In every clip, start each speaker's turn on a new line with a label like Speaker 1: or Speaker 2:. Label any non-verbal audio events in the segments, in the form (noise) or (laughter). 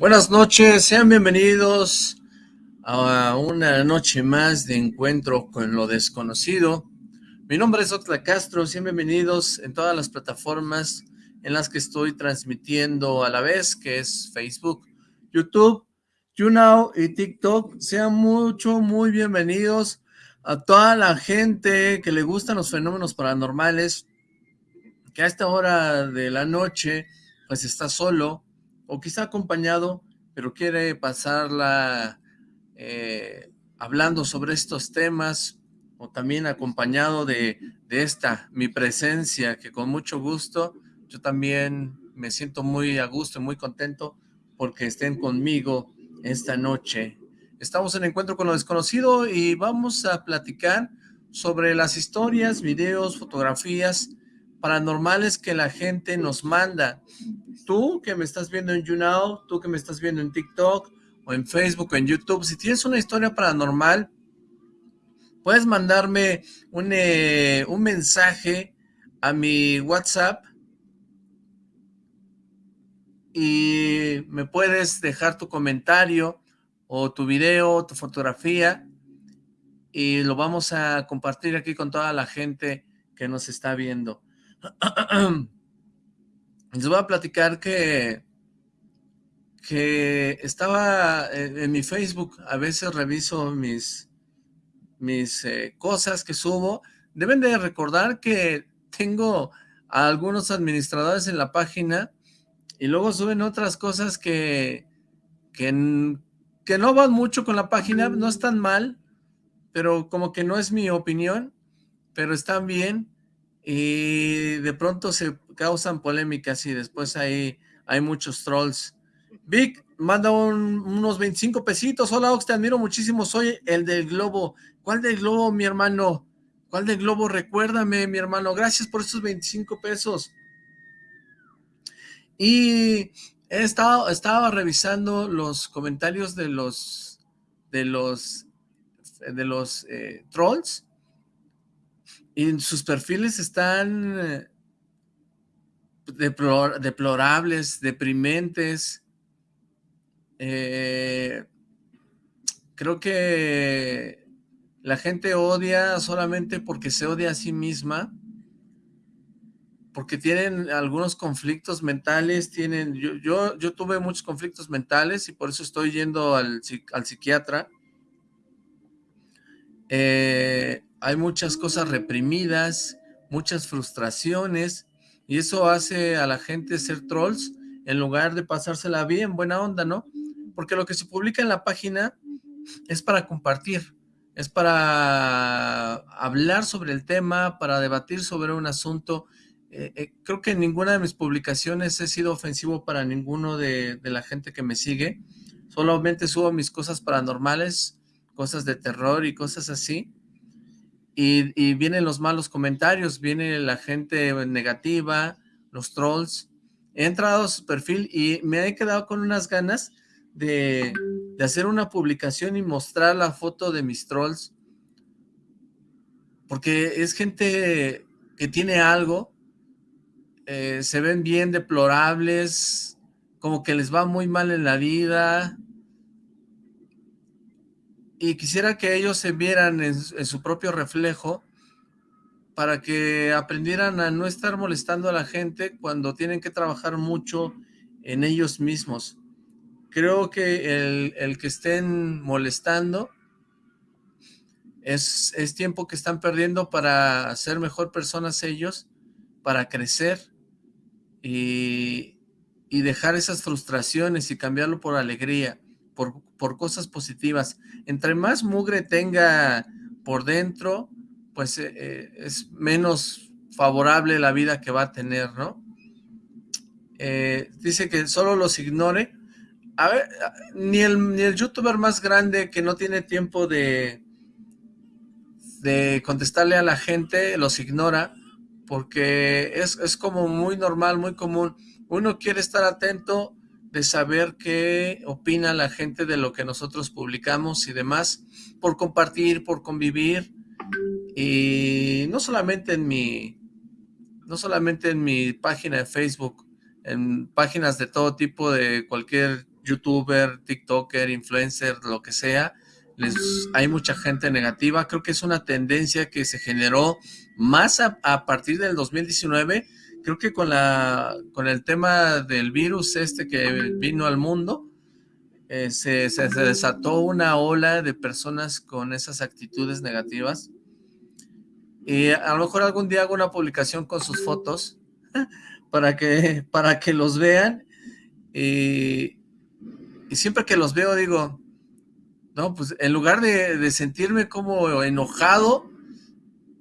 Speaker 1: Buenas noches, sean bienvenidos a una noche más de encuentro con lo desconocido. Mi nombre es Otla Castro, sean bienvenidos en todas las plataformas en las que estoy transmitiendo a la vez, que es Facebook, YouTube, YouNow y TikTok. Sean mucho, muy bienvenidos a toda la gente que le gustan los fenómenos paranormales, que a esta hora de la noche pues está solo, o quizá acompañado, pero quiere pasarla eh, hablando sobre estos temas, o también acompañado de, de esta, mi presencia, que con mucho gusto, yo también me siento muy a gusto y muy contento porque estén conmigo esta noche. Estamos en Encuentro con lo Desconocido y vamos a platicar sobre las historias, videos, fotografías paranormales que la gente nos manda. Tú que me estás viendo en YouNow, tú que me estás viendo en TikTok o en Facebook o en YouTube, si tienes una historia paranormal, puedes mandarme un, eh, un mensaje a mi WhatsApp y me puedes dejar tu comentario o tu video, tu fotografía y lo vamos a compartir aquí con toda la gente que nos está viendo. (clears throat) Les voy a platicar que, que estaba en, mi Facebook, a veces reviso mis, mis eh, cosas que subo. Deben de recordar que tengo a algunos administradores en la página y luego suben otras cosas que, que, que no van mucho con la página, no están mal, pero como que no es mi opinión, pero están bien y de pronto se causan polémicas y después hay, hay muchos trolls. Vic, manda unos 25 pesitos. Hola, Ox, te admiro muchísimo. Soy el del globo. ¿Cuál del globo, mi hermano? ¿Cuál del globo? Recuérdame, mi hermano. Gracias por esos 25 pesos. Y he estado, estaba revisando los comentarios de los de los de los eh, trolls y sus perfiles están eh, deplorables, deprimentes. Eh, creo que la gente odia solamente porque se odia a sí misma, porque tienen algunos conflictos mentales, tienen, yo, yo, yo tuve muchos conflictos mentales y por eso estoy yendo al, al psiquiatra. Eh, hay muchas cosas reprimidas, muchas frustraciones, y eso hace a la gente ser trolls en lugar de pasársela bien, buena onda, ¿no? Porque lo que se publica en la página es para compartir, es para hablar sobre el tema, para debatir sobre un asunto. Eh, eh, creo que en ninguna de mis publicaciones he sido ofensivo para ninguno de, de la gente que me sigue. Solamente subo mis cosas paranormales, cosas de terror y cosas así y, vienen los malos comentarios, viene la gente negativa, los trolls. He entrado a su perfil y me he quedado con unas ganas de, hacer una publicación y mostrar la foto de mis trolls. Porque es gente que tiene algo, eh, se ven bien deplorables, como que les va muy mal en la vida, y quisiera que ellos se vieran en, su propio reflejo para que aprendieran a no estar molestando a la gente cuando tienen que trabajar mucho en ellos mismos. Creo que el, que estén molestando es, es, tiempo que están perdiendo para ser mejor personas ellos, para crecer y, y dejar esas frustraciones y cambiarlo por alegría por, cosas positivas. Entre más mugre tenga por dentro, pues eh, eh, es menos favorable la vida que va a tener, ¿no? Eh, dice que solo los ignore. A ver, ni el, ni el youtuber más grande que no tiene tiempo de, de contestarle a la gente los ignora, porque es, es como muy normal, muy común. Uno quiere estar atento de saber qué opina la gente de lo que nosotros publicamos y demás, por compartir, por convivir, y no solamente en mi, no solamente en mi página de Facebook, en páginas de todo tipo de cualquier youtuber, tiktoker, influencer, lo que sea, hay mucha gente negativa. Creo que es una tendencia que se generó más a, partir del 2019. Creo que con, la, con el tema del virus este que vino al mundo, eh, se, desató una ola de personas con esas actitudes negativas. Y a lo mejor algún día hago una publicación con sus fotos (laughs) para que, para que los vean. Y, siempre que los veo digo, no, pues en lugar de, sentirme como enojado,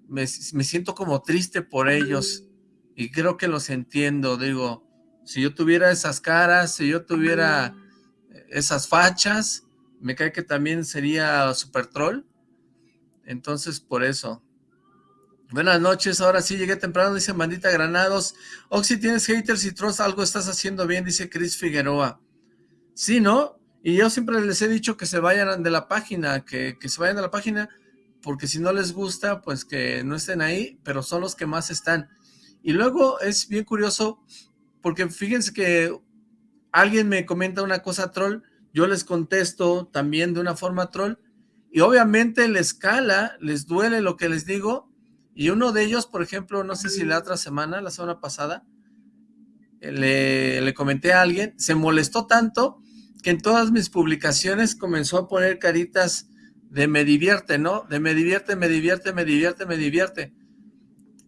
Speaker 1: me, siento como triste por ellos. Y creo que los entiendo, digo, si yo tuviera esas caras, si yo tuviera esas fachas, me cae que también sería super troll. Entonces, por eso. Buenas noches, ahora sí llegué temprano, dice Mandita Granados. Oxy, tienes haters y trolls, algo estás haciendo bien, dice Chris Figueroa. Sí, ¿no? Y yo siempre les he dicho que se vayan de la página, que, se vayan de la página, porque si no les gusta, pues que no estén ahí, pero son los que más están. Y luego es bien curioso, porque fíjense que alguien me comenta una cosa troll, yo les contesto también de una forma troll, y obviamente les cala, les duele lo que les digo, y uno de ellos, por ejemplo, no sé si la otra semana, la semana pasada, le, le comenté a alguien, se molestó tanto que en todas mis publicaciones comenzó a poner caritas de me divierte, ¿no? De me divierte, me divierte, me divierte, me divierte.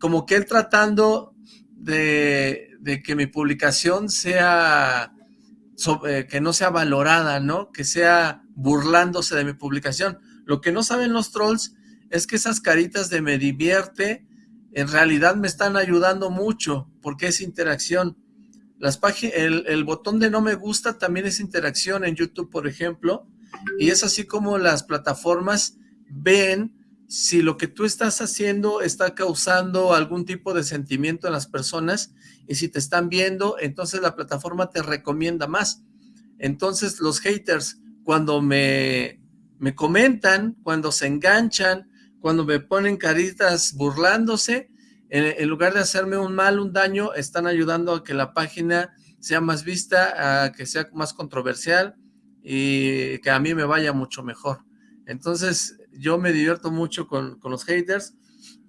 Speaker 1: Como que él tratando de, que mi publicación sea, eh, que no sea valorada, ¿no? Que sea burlándose de mi publicación. Lo que no saben los trolls es que esas caritas de me divierte en realidad me están ayudando mucho porque es interacción. Las el botón de no me gusta también es interacción en YouTube, por ejemplo, y es así como las plataformas ven si lo que tú estás haciendo está causando algún tipo de sentimiento en las personas y si te están viendo, entonces la plataforma te recomienda más. Entonces los haters, cuando me, me comentan, cuando se enganchan, cuando me ponen caritas burlándose, en, lugar de hacerme un mal, un daño, están ayudando a que la página sea más vista, a que sea más controversial y que a mí me vaya mucho mejor. Entonces, yo me divierto mucho con, los haters.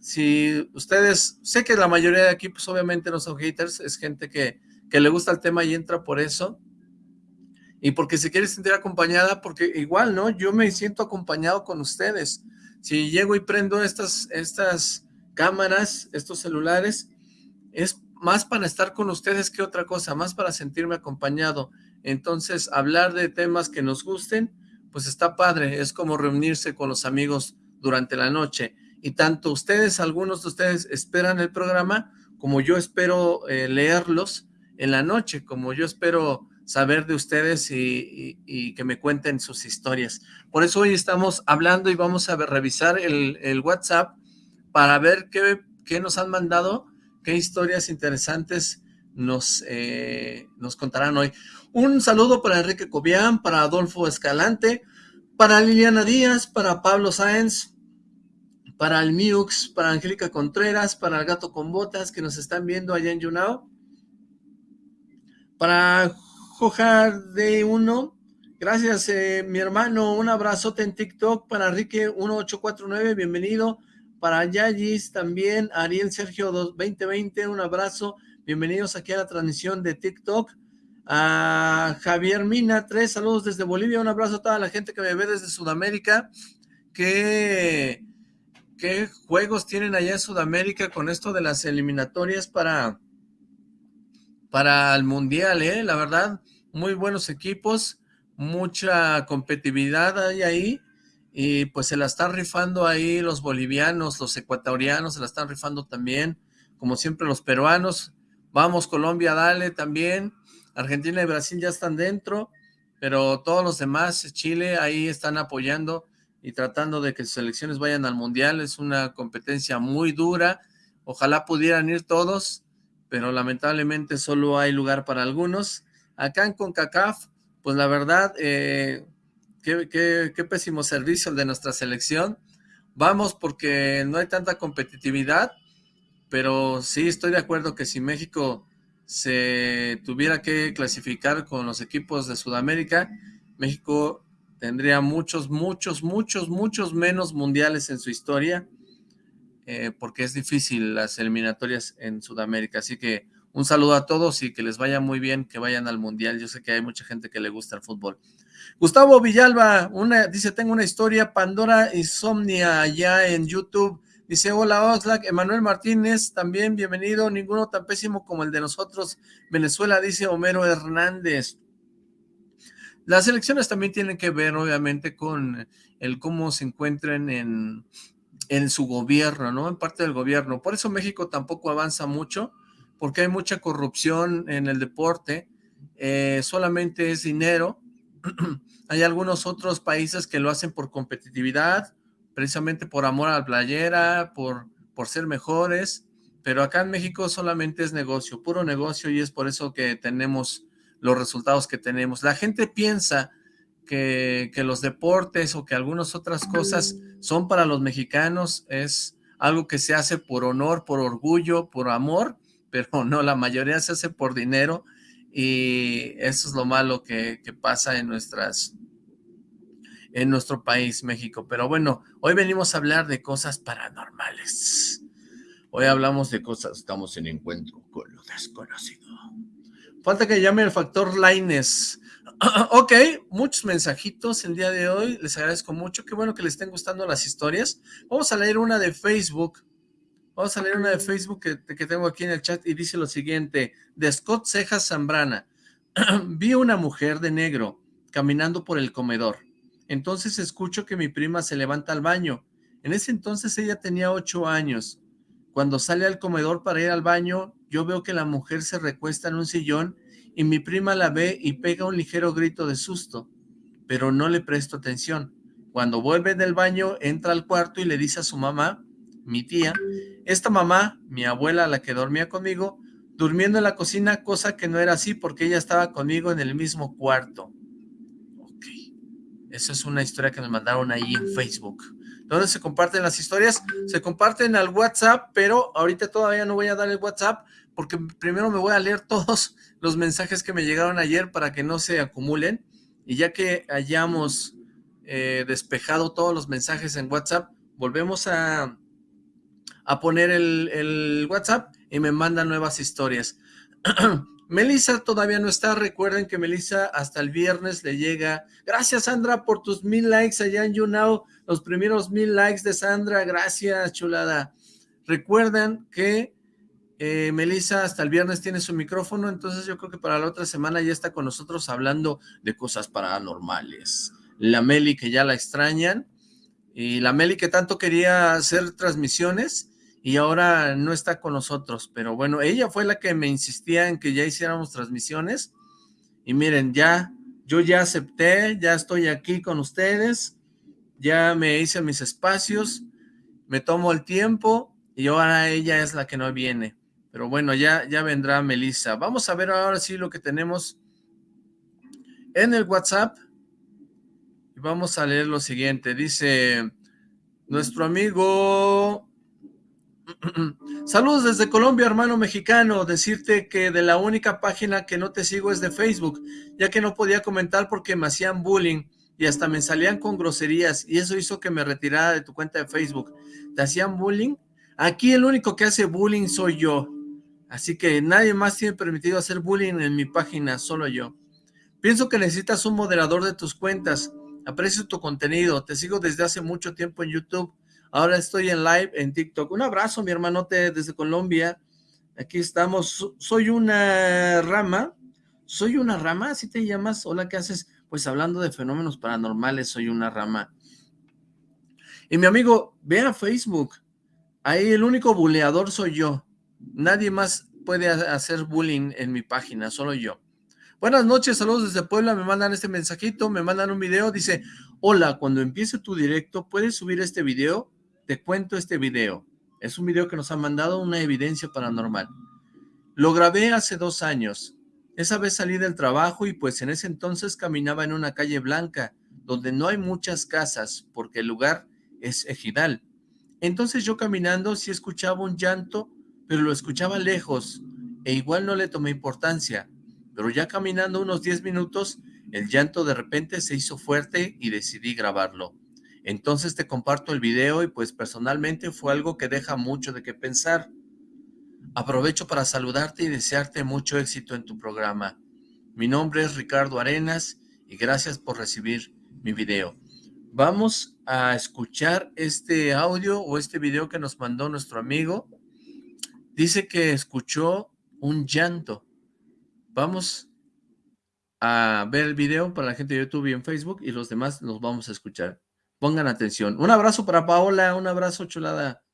Speaker 1: Si ustedes, sé que la mayoría de aquí, pues obviamente no son haters, es gente que, que le gusta el tema y entra por eso. Y porque se quiere sentir acompañada, porque igual, ¿no? Yo me siento acompañado con ustedes. Si llego y prendo estas, estas cámaras, estos celulares, es más para estar con ustedes que otra cosa, más para sentirme acompañado. Entonces, hablar de temas que nos gusten, pues está padre, es como reunirse con los amigos durante la noche. Y tanto ustedes, algunos de ustedes esperan el programa, como yo espero eh, leerlos en la noche, como yo espero saber de ustedes y, que me cuenten sus historias. Por eso hoy estamos hablando y vamos a revisar el, WhatsApp para ver qué, nos han mandado, qué historias interesantes nos, eh, nos contarán hoy. Un saludo para Enrique Cobian, para Adolfo Escalante, para Liliana Díaz, para Pablo Sáenz, para el Miux, para Angélica Contreras, para el Gato con Botas que nos están viendo allá en Yunao, para Jojar de Uno, gracias eh, mi hermano, un abrazote en TikTok. Para Enrique 1849, bienvenido, para Yayis también, Ariel Sergio 2020, un abrazo, bienvenidos aquí a la transmisión de TikTok, a Javier Mina, tres saludos desde Bolivia, un abrazo a toda la gente que me ve desde Sudamérica, ¿qué, juegos tienen allá en Sudamérica con esto de las eliminatorias para, para el Mundial, eh? la verdad, muy buenos equipos, mucha competitividad hay ahí, y pues se la están rifando ahí los bolivianos, los ecuatorianos, se la están rifando también, como siempre los peruanos, vamos Colombia, dale también, Argentina y Brasil ya están dentro, pero todos los demás, Chile, ahí están apoyando y tratando de que sus selecciones vayan al Mundial, es una competencia muy dura, ojalá pudieran ir todos, pero lamentablemente solo hay lugar para algunos, acá en CONCACAF, pues la verdad, eh, Qué, pésimo servicio el de nuestra selección. Vamos porque no hay tanta competitividad, pero sí estoy de acuerdo que si México se tuviera que clasificar con los equipos de Sudamérica, México tendría muchos, muchos, muchos, muchos menos mundiales en su historia, eh, porque es difícil las eliminatorias en Sudamérica. Así que un saludo a todos y que les vaya muy bien, que vayan al mundial. Yo sé que hay mucha gente que le gusta el fútbol. Gustavo Villalba, una, dice, tengo una historia, Pandora Insomnia, allá en YouTube. Dice, hola Oxlack, Emanuel Martínez, también bienvenido, ninguno tan pésimo como el de nosotros. Venezuela, dice Homero Hernández. Las elecciones también tienen que ver, obviamente, con el cómo se encuentren en, en su gobierno, ¿no? En parte del gobierno. Por eso México tampoco avanza mucho, porque hay mucha corrupción en el deporte, eh, solamente es dinero. (clears throat) hay algunos otros países que lo hacen por competitividad, precisamente por amor a la playera, por, por ser mejores, pero acá en México solamente es negocio, puro negocio, y es por eso que tenemos los resultados que tenemos. La gente piensa que, que los deportes o que algunas otras cosas son para los mexicanos, es algo que se hace por honor, por orgullo, por amor, (laughs) pero no, la mayoría se hace por dinero y eso es lo malo que, pasa en nuestras en nuestro país, México. Pero bueno, hoy venimos a hablar de cosas paranormales. Hoy hablamos de cosas, estamos en encuentro con lo desconocido. Falta que llame el factor Lines. (clears throat) ok, muchos mensajitos el día de hoy, les agradezco mucho, qué bueno que les estén gustando las historias. Vamos a leer una de Facebook Vamos a leer una de Facebook que, tengo aquí en el chat y dice lo siguiente, de Scott Cejas Zambrana. (clears throat) Vi una mujer de negro caminando por el comedor. Entonces escucho que mi prima se levanta al baño. En ese entonces ella tenía ocho años. Cuando sale al comedor para ir al baño, yo veo que la mujer se recuesta en un sillón y mi prima la ve y pega un ligero grito de susto, pero no le presto atención. Cuando vuelve del baño, entra al cuarto y le dice a su mamá mi tía, esta mamá, mi abuela, la que dormía conmigo, durmiendo en la cocina, cosa que no era así porque ella estaba conmigo en el mismo cuarto. Esa es una historia que nos mandaron ahí en Facebook. ¿Dónde se comparten las historias? Se comparten al WhatsApp, pero ahorita todavía no voy a dar el WhatsApp porque primero me voy a leer (laughs) todos los mensajes que me llegaron ayer para que no se acumulen. Y ya que hayamos eh, despejado todos los mensajes en WhatsApp, volvemos a, a poner el, WhatsApp y me manda nuevas historias. (clears throat) Melissa todavía no está, recuerden que Melissa hasta el viernes le llega. Gracias Sandra por tus mil likes allá en YouNow, los primeros mil likes de Sandra, gracias chulada. Recuerden que eh, Melissa hasta el viernes tiene su micrófono, entonces yo creo que para la otra semana ya está con nosotros hablando de cosas paranormales. La Meli que ya la extrañan, y la Meli que tanto quería hacer transmisiones, y ahora no está con nosotros, pero bueno, ella fue la que me insistía en que ya hiciéramos transmisiones, y miren, ya, yo ya acepté, ya estoy aquí con ustedes, ya me hice mis espacios, me tomo el tiempo, y ahora ella es la que no viene, pero bueno, ya, ya vendrá Melissa. Vamos a ver ahora sí lo que tenemos en el WhatsApp, y vamos a leer lo siguiente, dice, nuestro amigo (clears throat) Saludos desde Colombia, hermano mexicano. Decirte que de la única página que no te sigo es de Facebook, ya que no podía comentar porque me hacían bullying y hasta me salían con groserías y eso hizo que me retirara de tu cuenta de Facebook. ¿Te hacían bullying? Aquí el único que hace bullying soy yo. Así que nadie más tiene permitido hacer bullying en mi página, solo yo. Pienso que necesitas un moderador de tus cuentas. Aprecio tu contenido. Te sigo desde hace mucho tiempo en YouTube Ahora estoy en live en TikTok. Un abrazo, mi hermanote, desde Colombia. Aquí estamos. Soy una rama. Soy una rama, ¿así te llamas? Hola, ¿qué haces? Pues hablando de fenómenos paranormales, soy una rama. Y mi amigo, ve a Facebook. Ahí el único buleador soy yo. Nadie más puede hacer bullying en mi página, solo yo. Buenas noches, saludos desde Puebla, me mandan este mensajito, me mandan un video, dice, hola, cuando empiece tu directo, ¿puedes subir este video? Te cuento este video. Es un video que nos ha mandado una evidencia paranormal. Lo grabé hace dos años. Esa vez salí del trabajo y pues en ese entonces caminaba en una calle blanca, donde no hay muchas casas, porque el lugar es ejidal. Entonces yo caminando sí escuchaba un llanto, pero lo escuchaba lejos, e igual no le tomé importancia, pero ya caminando unos 10 minutos, el llanto de repente se hizo fuerte y decidí grabarlo. Entonces te comparto el video y pues personalmente fue algo que deja mucho de qué pensar. Aprovecho para saludarte y desearte mucho éxito en tu programa. Mi nombre es Ricardo Arenas y gracias por recibir mi video. Vamos a escuchar este audio o este video que nos mandó nuestro amigo. Dice que escuchó un llanto. Vamos a ver el video para la gente de YouTube y en Facebook y los demás los vamos a escuchar. Pongan atención. Un abrazo para Paola, un abrazo chulada.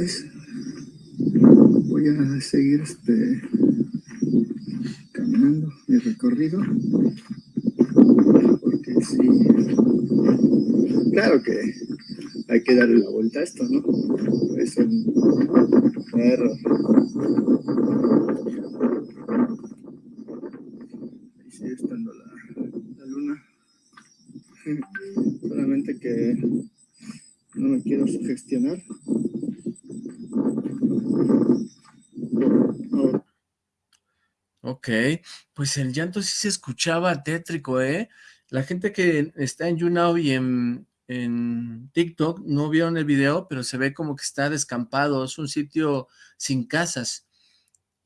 Speaker 2: Pues voy a seguir este caminando mi recorrido porque sí claro que hay que darle la vuelta a esto, ¿no? Es un error. Ahí sigue estando la, la luna. Solamente que no me quiero sugestionar.
Speaker 1: Ok, pues el llanto sí se escuchaba tétrico, ¿eh? La gente que está en YouNow y en, en TikTok no vieron el video, pero se ve como que está descampado, es un sitio sin casas.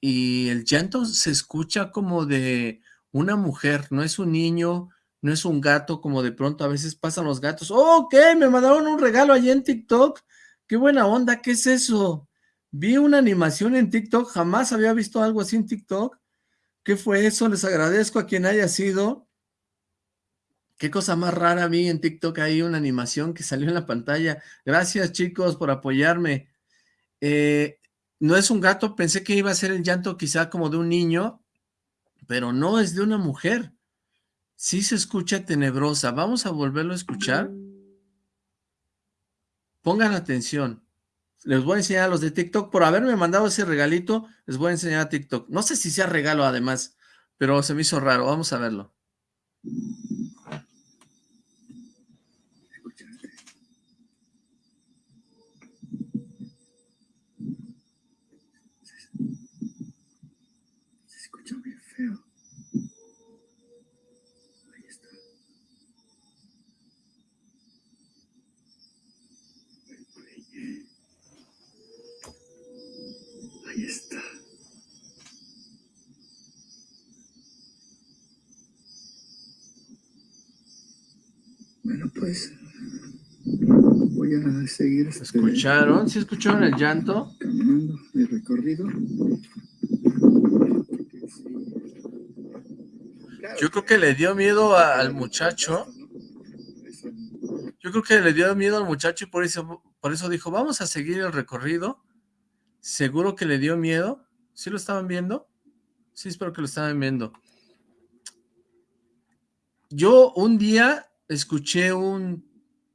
Speaker 1: Y el llanto se escucha como de una mujer, no es un niño, no es un gato, como de pronto a veces pasan los gatos. ¡Oh, ok! Me mandaron un regalo allí en TikTok. ¡Qué buena onda! ¿Qué es eso? Vi una animación en TikTok, jamás había visto algo así en TikTok. ¿Qué fue eso? Les agradezco a quien haya sido. Qué cosa más rara vi en TikTok ahí, una animación que salió en la pantalla. Gracias chicos por apoyarme. Eh, no es un gato, pensé que iba a ser el llanto quizá como de un niño, pero no, es de una mujer. Sí se escucha tenebrosa. Vamos a volverlo a escuchar. Pongan atención. Les voy a enseñar a los de TikTok. Por haberme mandado ese regalito, les voy a enseñar a TikTok. No sé si sea regalo además, pero se me hizo raro. Vamos a verlo.
Speaker 2: Pues voy a seguir este,
Speaker 1: ¿Escucharon? ¿Sí escucharon el llanto?
Speaker 2: caminando mi recorrido. Claro
Speaker 1: Yo creo que le dio miedo a- al muchacho. Yo creo que le dio miedo al muchacho y por eso, por eso dijo, vamos a seguir el recorrido. Seguro que le dio miedo. ¿Sí lo estaban viendo? Sí, espero que lo estaban viendo. Yo un día escuché un,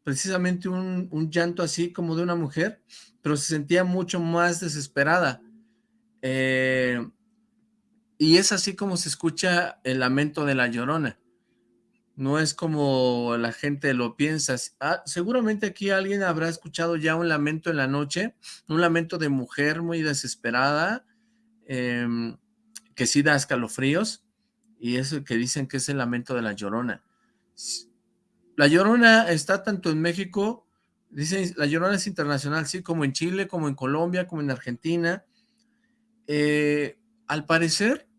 Speaker 1: precisamente un, un llanto así como de una mujer, pero se sentía mucho más desesperada. Eh, y es así como se escucha el lamento de la llorona. No es como la gente lo piensa. Ah, seguramente aquí alguien habrá escuchado ya un lamento en la noche, un lamento de mujer muy desesperada, em, que sí da escalofríos, y es el que dicen que es el lamento de la Llorona. La Llorona está tanto en México, dicen, la Llorona es internacional, sí, como en Chile, como en Colombia, como en Argentina. Eh, al parecer,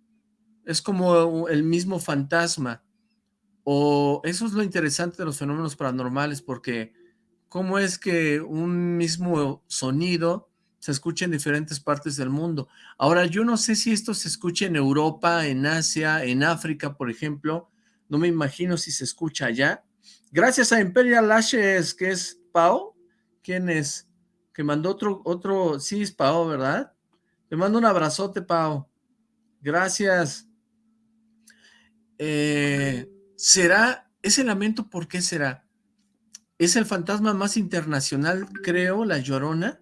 Speaker 1: es como el mismo fantasma, o eso es lo interesante de los fenómenos paranormales, porque cómo es que un mismo sonido se escucha en diferentes partes del mundo. Ahora, yo no sé si esto se escucha en Europa, en Asia, en África, por ejemplo, no me imagino si se escucha allá, Gracias a Imperial Lashes, que es Pau. ¿Quién es? Que mandó otro, otro, sí es Pau, ¿verdad? Te mando un abrazote, Pau. Gracias. Eh, ¿Será ese lamento por qué será? ¿Es el fantasma más internacional, creo, la Llorona?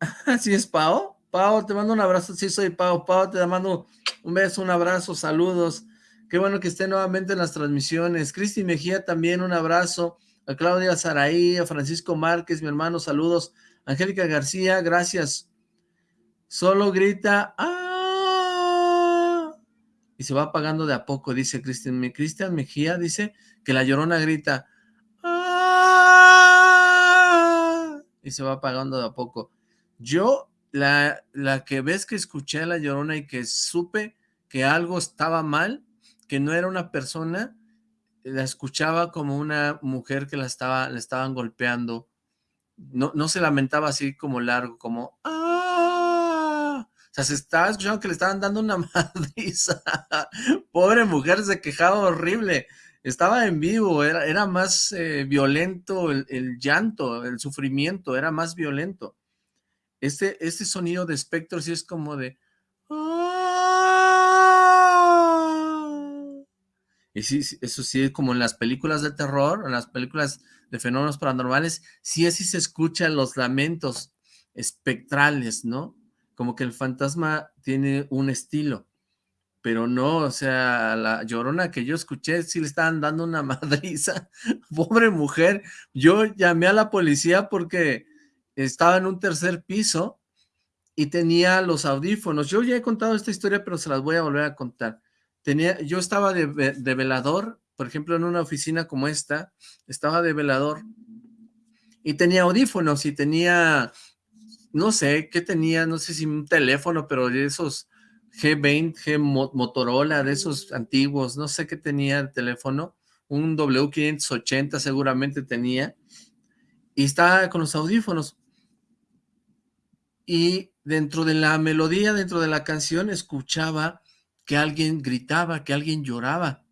Speaker 1: (laughs) ¿Así es Pau? Pau, te mando un abrazo, sí soy Pau. Pau, te mando un beso, un abrazo, saludos. Qué bueno que esté nuevamente en las transmisiones. Cristi Mejía también, un abrazo. A Claudia Saraí, a Francisco Márquez, mi hermano, saludos. Angélica García, gracias. Solo grita, ¡ah! Y se va apagando de a poco, dice Cristian. Cristian Mejía dice que la llorona grita, y se va apagando de a poco. Yo, la, la que ves que escuché a La Llorona y que supe que algo estaba mal, que no era una persona, la escuchaba como una mujer que la estaba, le estaban golpeando. No, no se lamentaba así como largo, como ¡ah! O sea, se estaba escuchando que le estaban dando una (laughs) madriza. Pobre mujer, se quejaba horrible estaba en vivo, era, era más eh, violento el, llanto, el sufrimiento, era más violento. Este, este sonido de espectro sí es como de... Y sí, eso sí, como en las películas de terror, en las películas de fenómenos paranormales, sí así se escuchan los lamentos espectrales, ¿no? Como que el fantasma tiene un estilo pero no, o sea, la llorona que yo escuché, sí le estaban dando una (laughs) madriza, pobre mujer, yo llamé a la policía porque estaba en un tercer piso y tenía los audífonos, yo ya he contado esta historia, pero se las voy a volver a contar, yo estaba de, de velador, por ejemplo, en una oficina como esta, estaba de velador, y tenía audífonos, y tenía, no sé, ¿qué tenía? No sé si un teléfono, pero de esos G20, G Motorola, de esos antiguos, no sé qué tenía el teléfono, un W580 seguramente tenía, y estaba con los audífonos. Y dentro de la melodía, dentro de la canción, escuchaba que alguien gritaba, que alguien lloraba.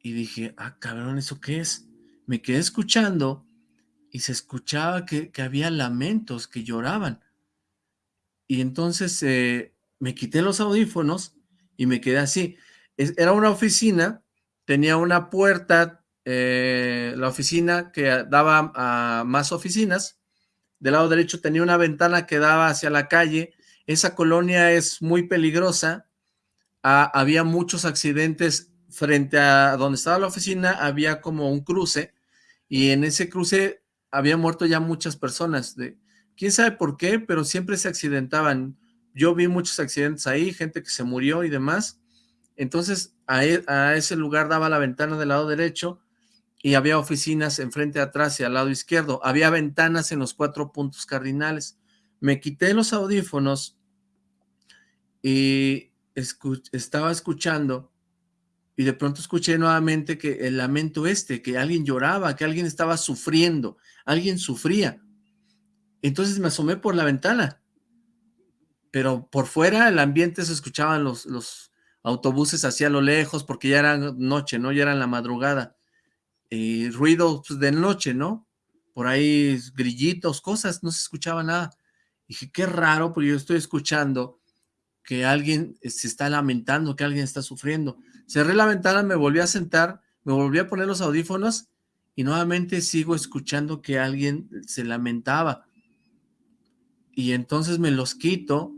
Speaker 1: Y dije, ah, cabrón, ¿eso qué es? Me quedé escuchando y se escuchaba que, había lamentos, que lloraban. Y entonces eh, me quité los audífonos y me quedé así. era una oficina, tenía una puerta, eh, la oficina que daba a más oficinas, del lado derecho tenía una ventana que daba hacia la calle, esa colonia es muy peligrosa, había muchos accidentes frente a donde estaba la oficina, había como un cruce, y en ese cruce había muerto ya muchas personas, de, quién sabe por qué, pero siempre se accidentaban, yo vi muchos accidentes ahí, gente que se murió y demás. Entonces, e, a, ese lugar daba la ventana del lado derecho y había oficinas enfrente, atrás y al lado izquierdo. Había ventanas en los cuatro puntos cardinales. Me quité los audífonos y estaba escuchando y de pronto escuché nuevamente que el lamento este, que alguien lloraba, que alguien estaba sufriendo, alguien sufría. Entonces me asomé por la ventana pero por fuera el ambiente se escuchaban los, los autobuses hacia lo lejos porque ya era noche, ¿no? Ya era la madrugada. Y ruido pues, de noche, ¿no? Por ahí grillitos, cosas, no se escuchaba nada. Dije, qué raro, porque yo estoy escuchando que alguien se está lamentando, que alguien está sufriendo. Cerré la ventana, me volví a sentar, me volví a poner los audífonos y nuevamente sigo escuchando que alguien se lamentaba. Y entonces me los quito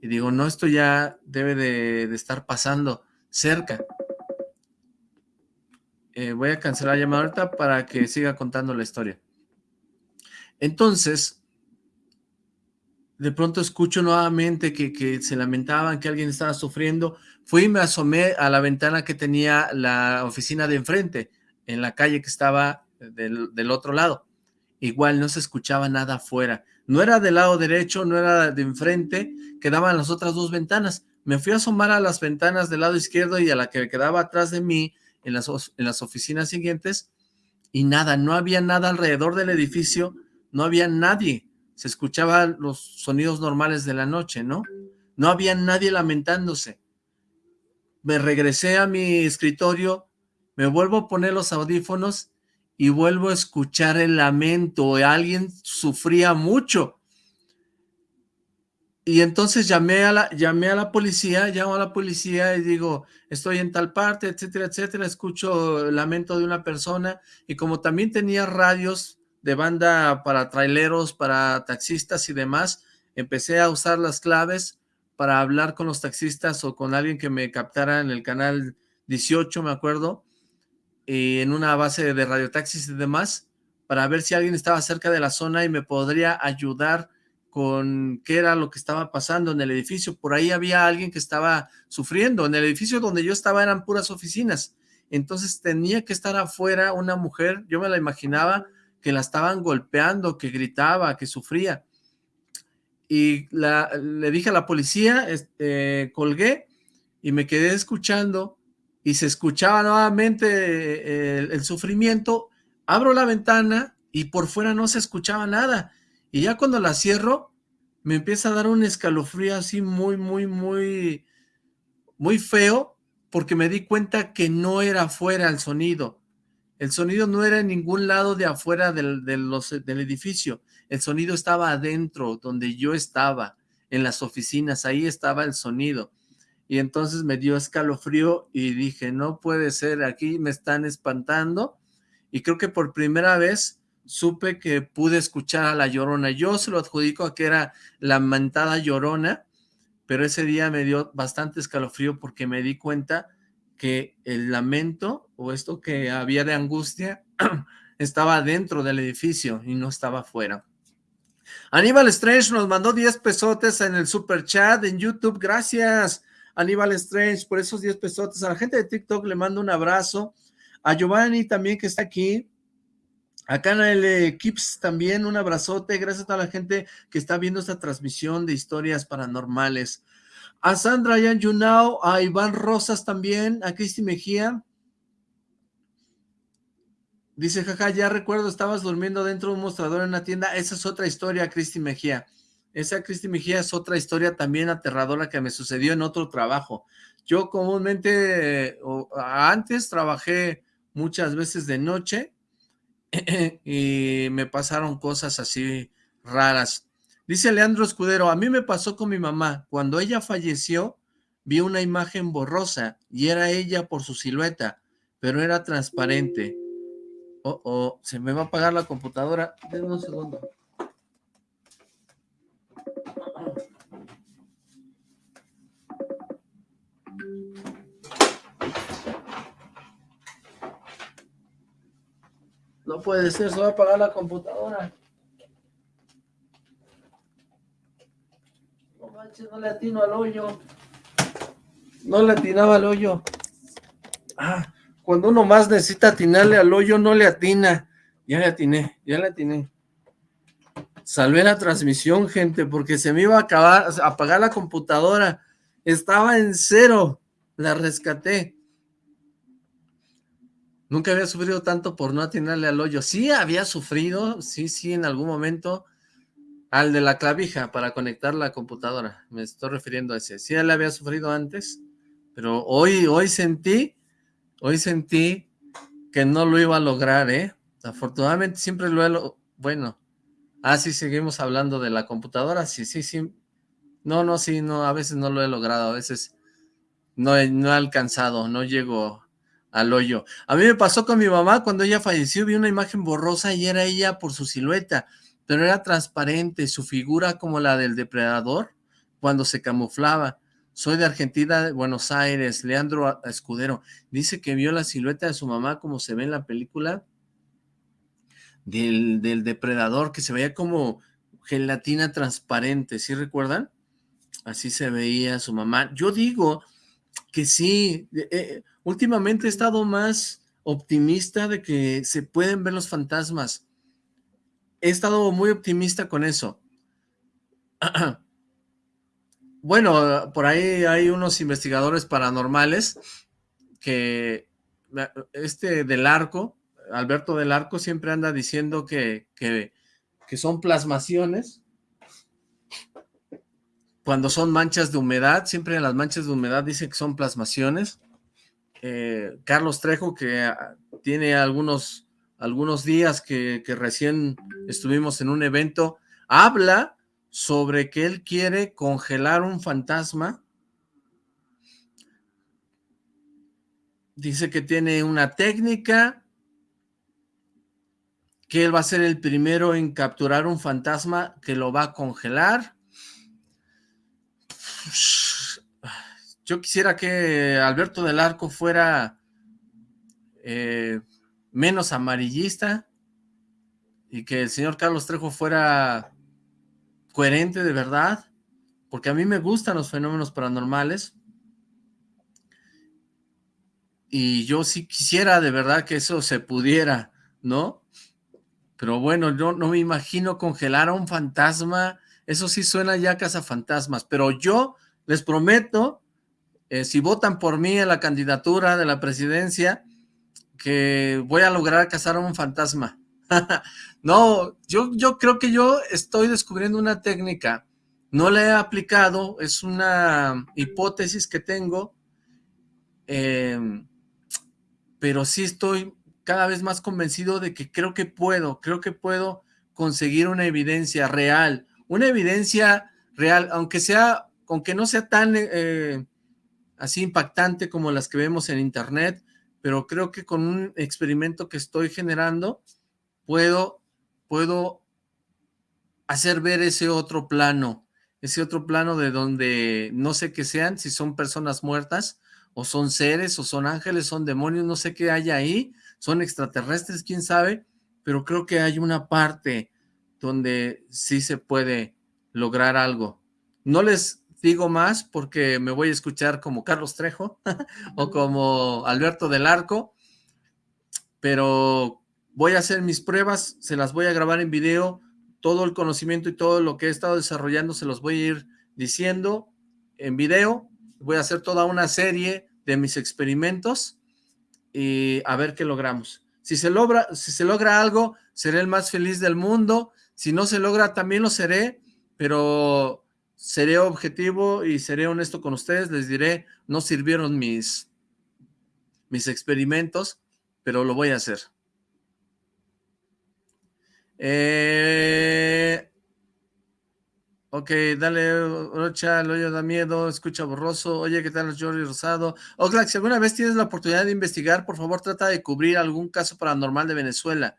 Speaker 1: y digo, no, esto ya debe de, estar pasando cerca. Eh, voy a cancelar la llamada ahorita para que siga contando la historia. Entonces, de pronto escucho nuevamente que, se lamentaban, que alguien estaba sufriendo. Fui y me asomé a la ventana que tenía la oficina de enfrente, en la calle que estaba del, del otro lado. Igual no se escuchaba nada afuera. No era del lado derecho, no era de enfrente, quedaban las otras dos ventanas. Me fui a asomar a las ventanas del lado izquierdo y a la que quedaba atrás de mí en las, en las oficinas siguientes y nada, no había nada alrededor del edificio, no había nadie. Se escuchaban los sonidos normales de la noche, ¿no? No había nadie lamentándose. Me regresé a mi escritorio me vuelvo a poner los audífonos y vuelvo a escuchar el lamento, alguien sufría mucho. Y entonces llamé a la, llamé a la policía, llamo a la policía y digo, estoy en tal parte, etcétera, etcétera, escucho el lamento de una persona, y como también tenía radios de banda para traileros, para taxistas y demás, empecé a usar las claves para hablar con los taxistas o con alguien que me captara en el canal 18, me acuerdo, y en una base de radiotaxis y demás, para ver si alguien estaba cerca de la zona y me podría ayudar con qué era lo que estaba pasando en el edificio. Por ahí había alguien que estaba sufriendo. En el edificio donde yo estaba eran puras oficinas. Entonces tenía que estar afuera una mujer, yo me la imaginaba que la estaban golpeando, que gritaba, que sufría. Y la, le dije a la policía, este, colgué y me quedé escuchando y se escuchaba nuevamente eh, el, el sufrimiento. Abro la ventana y por fuera no se escuchaba nada y ya cuando la cierro, me empieza a dar un escalofrío así muy, muy, muy, muy feo, porque me di cuenta que no era afuera el sonido. El sonido no era en ningún lado de afuera del, del edificio. El sonido estaba adentro, donde yo estaba, en las oficinas, ahí estaba el sonido. Y entonces me dio escalofrío y dije, no puede ser, aquí me están espantando. Y creo que por primera vez supe que pude escuchar a la Llorona. Yo se lo adjudico a que era la mentada Llorona, pero ese día me dio bastante escalofrío porque me di cuenta que el lamento o esto que había de angustia (clears throat) estaba dentro del edificio y no estaba afuera. Aníbal Strange nos mandó 10 pesotes en el super chat en YouTube. Gracias, Aníbal Strange, por esos 10 pesotes. A la gente de TikTok le mando un abrazo. A Giovanni también que está aquí. Acá en el Equips también un abrazote, gracias a toda la gente que está viendo esta transmisión de historias paranormales. A Sandra Yan Yunao, a Iván Rosas también, a Cristi Mejía. Dice, jaja, ya recuerdo, estabas durmiendo dentro de un mostrador en una tienda. Esa es otra historia, Cristi Mejía. Esa Cristi Mejía es otra historia también aterradora que me sucedió en otro trabajo. Yo comúnmente, antes trabajé muchas veces de noche, (clears throat) y me pasaron cosas así raras. Dice Leandro Escudero, a mí me pasó con mi mamá. Cuando ella falleció, vi una imagen borrosa y era ella por su silueta, pero era transparente. Oh, oh, se me va a apagar la computadora. Denme un segundo. No puede ser, se va a apagar la computadora. No le atino al hoyo. No le atinaba al hoyo. Ah, cuando uno más necesita atinarle al hoyo, no le atina. Ya le atiné, ya le atiné. Salvé la transmisión, gente, porque se me iba a acabar, a apagar la computadora. Estaba en cero. La rescaté. Nunca había sufrido tanto por no atinarle al hoyo. Sí había sufrido, sí, sí, en algún momento, al de la clavija para conectar la computadora. Me estoy refiriendo a ese. Sí, le había sufrido antes, pero hoy, hoy sentí, hoy sentí que no lo iba a lograr, ¿eh? Afortunadamente siempre lo he... Bueno, ah, seguimos hablando de la computadora. Sí, sí, sí. No, no, sí, no, a veces no lo he logrado, a veces no he, no he alcanzado, no llego al hoyo. A mí me pasó con mi mamá cuando ella falleció, vi una imagen borrosa y era ella por su silueta, pero era transparente, su figura como la del depredador cuando se camuflaba. Soy de Argentina, de Buenos Aires, Leandro Escudero. Dice que vio la silueta de su mamá como se ve en la película del, del depredador, que se veía como gelatina transparente, ¿sí recuerdan? Así se veía su mamá. Yo digo que sí, eh, últimamente he estado más optimista de que se pueden ver los fantasmas. He estado muy optimista con eso. (clears throat) bueno, por ahí hay unos investigadores paranormales que este del arco, Alberto del Arco siempre anda diciendo que, que, son plasmaciones cuando son manchas de humedad, siempre las manchas de humedad dice que son plasmaciones eh, Carlos Trejo, que ah, tiene algunos, algunos días que, recién estuvimos en un evento, habla sobre que él quiere congelar un fantasma. Dice que tiene una técnica, que él va a ser el primero en capturar un fantasma que lo va a congelar. Yo quisiera que Alberto del Arco fuera eh, menos amarillista y que el señor Carlos Trejo fuera coherente de verdad, porque a mí me gustan los fenómenos paranormales y yo sí quisiera de verdad que eso se pudiera, ¿no? Pero bueno, yo no me imagino congelar a un fantasma, eso sí suena ya a fantasmas, pero yo les prometo eh, si votan por mí en la candidatura de la presidencia, que voy a lograr cazar a un fantasma. (laughs) no, yo, yo creo que yo estoy descubriendo una técnica, no la he aplicado, es una hipótesis que tengo, em, pero sí estoy cada vez más convencido de que creo que puedo, creo que puedo conseguir una evidencia real, una evidencia real, aunque sea, aunque no sea tan eh, así impactante como las que vemos en internet, pero creo que con un experimento que estoy generando puedo, puedo hacer ver ese otro plano, ese otro plano de donde no sé qué sean, si son personas muertas, o son seres, o son ángeles, son demonios, no sé qué hay ahí, son extraterrestres, quién sabe, pero creo que hay una parte donde sí se puede lograr algo. No les digo más porque me voy a escuchar como Carlos Trejo (laughs) o como Alberto del Arco, pero voy a hacer mis pruebas, se las voy a grabar en video, todo el conocimiento y todo lo que he estado desarrollando se los voy a ir diciendo en video, voy a hacer toda una serie de mis experimentos y a ver qué logramos. Si se logra, si se logra algo, seré el más feliz del mundo, si no se logra también lo seré, pero seré objetivo y seré honesto con ustedes, les diré, no sirvieron mis, mis experimentos, pero lo voy a hacer. Eh, ok, dale, Rocha, el hoyo da miedo, escucha borroso. Oye, ¿qué tal, Jordi Rosado? Oxlack, si alguna vez tienes la oportunidad de investigar, por favor, trata de cubrir algún caso paranormal de Venezuela.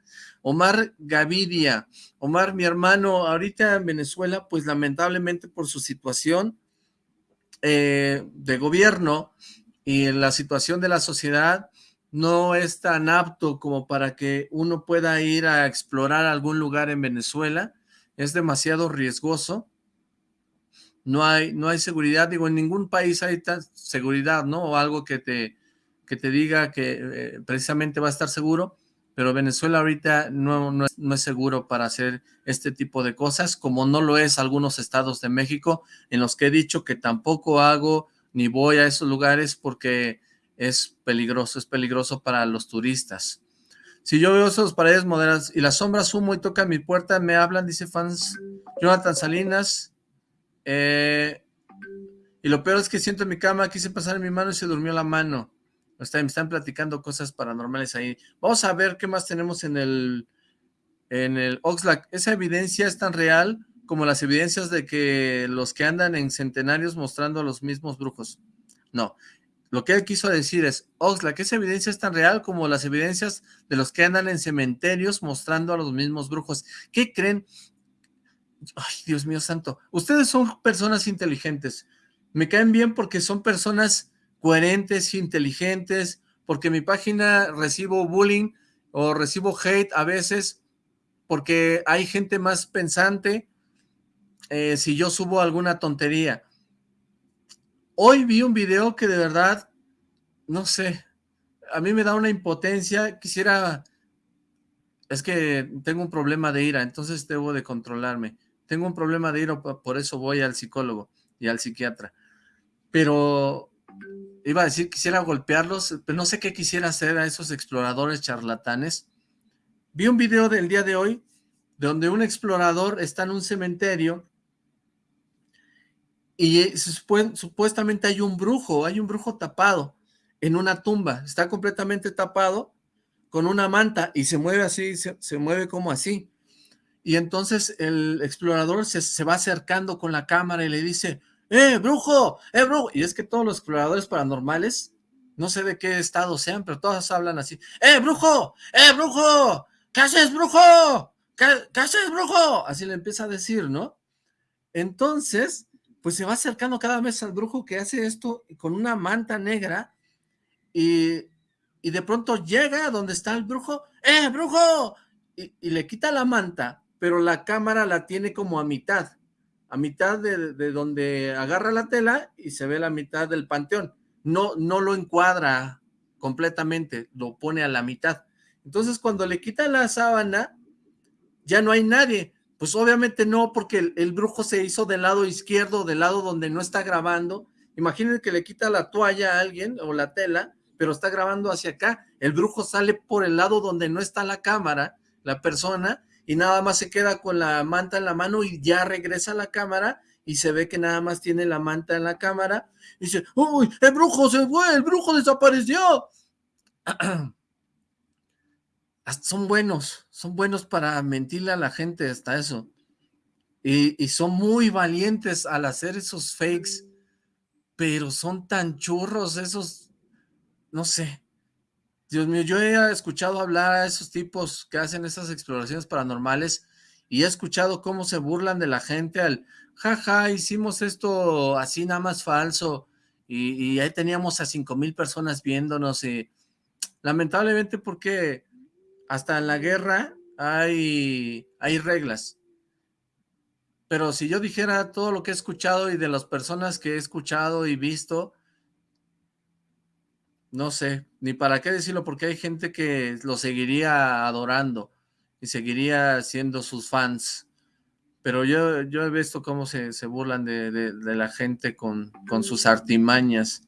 Speaker 1: Omar Gavidia. Omar, mi hermano, ahorita en Venezuela, pues lamentablemente por su situación eh, de gobierno y la situación de la sociedad, no es tan apto como para que uno pueda ir a explorar algún lugar en Venezuela. Es demasiado riesgoso. No hay, no hay seguridad, digo, en ningún país hay seguridad, ¿no? O algo que te, que te diga que eh, precisamente va a estar seguro pero Venezuela ahorita no, es, seguro para hacer este tipo de cosas, como no lo es algunos estados de México, en los que he dicho que tampoco hago ni voy a esos lugares porque es peligroso, es peligroso para los turistas. Si yo veo esas paredes modernas y las sombras humo y toca mi puerta, me hablan, dice fans Jonathan Salinas, eh, y lo peor es que siento en mi cama, quise pasar en mi mano y se durmió la mano me están platicando cosas paranormales ahí. Vamos a ver qué más tenemos en el, en el Oxlack. Esa evidencia es tan real como las evidencias de que los que andan en centenarios mostrando a los mismos brujos. No, lo que él quiso decir es, Oxlack, esa evidencia es tan real como las evidencias de los que andan en cementerios mostrando a los mismos brujos. ¿Qué creen? Ay, Dios mío santo. Ustedes son personas inteligentes. Me caen bien porque son personas coherentes, inteligentes, porque mi página recibo bullying o recibo hate a veces porque hay gente más pensante eh, si yo subo alguna tontería. Hoy vi un video que de verdad, no sé, a mí me da una impotencia, quisiera, es que tengo un problema de ira, entonces debo de controlarme. Tengo un problema de ira, por eso voy al psicólogo y al psiquiatra. Pero iba a decir quisiera golpearlos, pero no sé qué quisiera hacer a esos exploradores charlatanes. Vi un video del día de hoy donde un explorador está en un cementerio y supuestamente hay un brujo, hay un brujo tapado. en una tumba, está completamente tapado con una manta y se mueve así, se, mueve como así. Y entonces el explorador se, se, va acercando con la cámara y le dice, ¡eh, brujo! ¡eh, brujo! Y es que todos los exploradores paranormales, no sé de qué estado sean, pero todos hablan así, ¡eh, brujo! ¡eh, brujo! ¿Qué haces, brujo? ¿Qué, ¿Qué haces, brujo? Así le empieza a decir, ¿no? Entonces, pues se va acercando cada vez al brujo que hace esto con una manta negra y, de pronto llega a donde está el brujo, ¡eh, brujo! Y, le quita la manta, pero la cámara la tiene como a mitad, a mitad de, de, donde agarra la tela y se ve la mitad del panteón. No, no lo encuadra completamente, lo pone a la mitad. Entonces cuando le quita la sábana, ya no hay nadie. Pues obviamente no, porque el, brujo se hizo del lado izquierdo, del lado donde no está grabando. Imaginen que le quita la toalla a alguien o la tela, pero está grabando hacia acá. El brujo sale por el lado donde no está la cámara, la persona, y nada más se queda con la manta en la mano y ya regresa a la cámara y se ve que nada más tiene la manta en la cámara. Y dice, uy, el brujo se fue, el brujo desapareció. (clears throat) son buenos, son buenos para mentirle a la gente hasta eso. Y, y, son muy valientes al hacer esos fakes, pero son tan churros esos, no sé. Dios mío, yo he escuchado hablar a esos tipos que hacen esas exploraciones paranormales y he escuchado cómo se burlan de la gente al, jaja, hicimos esto así nada más falso y, y ahí teníamos a cinco mil personas viéndonos y lamentablemente porque hasta en la guerra hay, hay reglas. Pero si yo dijera todo lo que he escuchado y de las personas que he escuchado y visto, no sé, ni para qué decirlo, porque hay gente que lo seguiría adorando y seguiría siendo sus fans. Pero yo, yo he visto cómo se, se burlan de, de, la gente con, con sus artimañas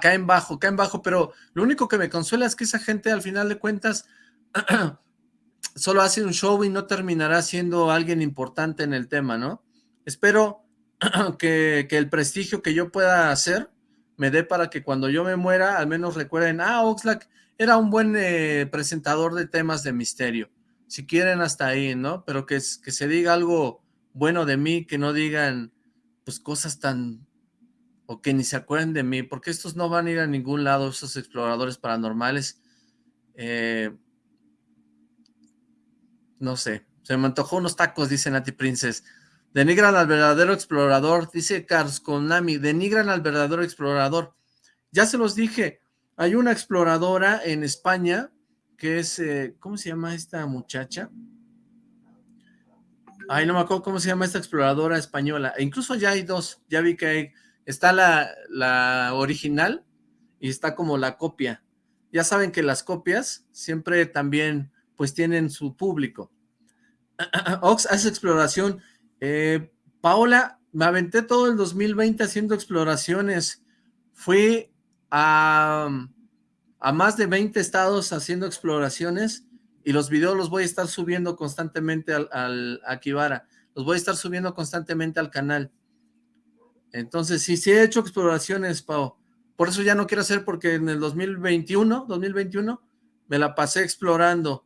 Speaker 1: caen bajo, caen bajo, pero lo único que me consuela es que esa gente al final de cuentas (clears throat) solo hace un show y no terminará siendo alguien importante en el tema, ¿no? Espero (clears throat) que, el prestigio que yo pueda hacer me dé para que cuando yo me muera al menos recuerden, ah, Oxlack era un buen eh, presentador de temas de misterio. Si quieren hasta ahí, ¿no? Pero que, que se diga algo bueno de mí, que no digan pues cosas tan o que ni se acuerden de mí, porque estos no van a ir a ningún lado, esos exploradores paranormales. Eh, no sé, se me antojó unos tacos, dice Nati Princess. Denigran al verdadero explorador, dice Cars Konami, denigran al verdadero explorador. Ya se los dije, hay una exploradora en España que es, eh, ¿cómo se llama esta muchacha? Ay, no me acuerdo cómo se llama esta exploradora española. E incluso ya hay dos, ya vi que hay Está la, original y está como la copia. Ya saben que las copias siempre también pues tienen su público. (clears throat) Ox hace exploración. Eh, Paola, me aventé todo el 2020 haciendo exploraciones. Fui a, más de 20 estados haciendo exploraciones y los videos los voy a estar subiendo constantemente al, al. Los voy a estar subiendo constantemente al canal. Entonces, sí, sí he hecho exploraciones, Pau. Por eso ya no quiero hacer, porque en el 2021, 2021, me la pasé explorando.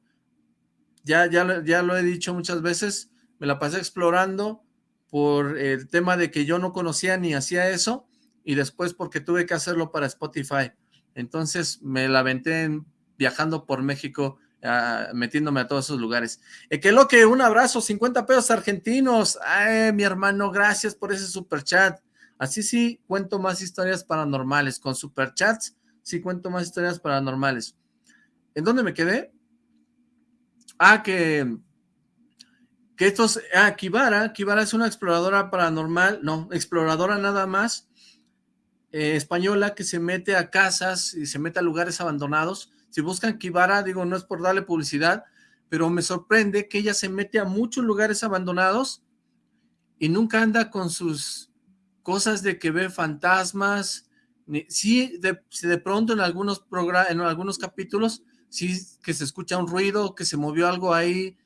Speaker 1: Ya, ya, ya lo he dicho muchas veces, me la pasé explorando por el tema de que yo no conocía ni hacía eso, y después porque tuve que hacerlo para Spotify. Entonces me la aventé viajando por México, ah, metiéndome a todos esos lugares. Eh, que lo que un abrazo, 50 pesos argentinos. Ay, mi hermano, gracias por ese super chat. Así sí cuento más historias paranormales. Con superchats sí cuento más historias paranormales. ¿En dónde me quedé? Ah, que... Que estos... Ah, Kibara. Kibara es una exploradora paranormal. No, exploradora nada más. Eh, española que se mete a casas y se mete a lugares abandonados. Si buscan Kibara, digo, no es por darle publicidad, pero me sorprende que ella se mete a muchos lugares abandonados y nunca anda con sus cosas de que ve fantasmas, sí, de, de pronto en algunos, en algunos capítulos, sí que se escucha un ruido, que se movió algo ahí,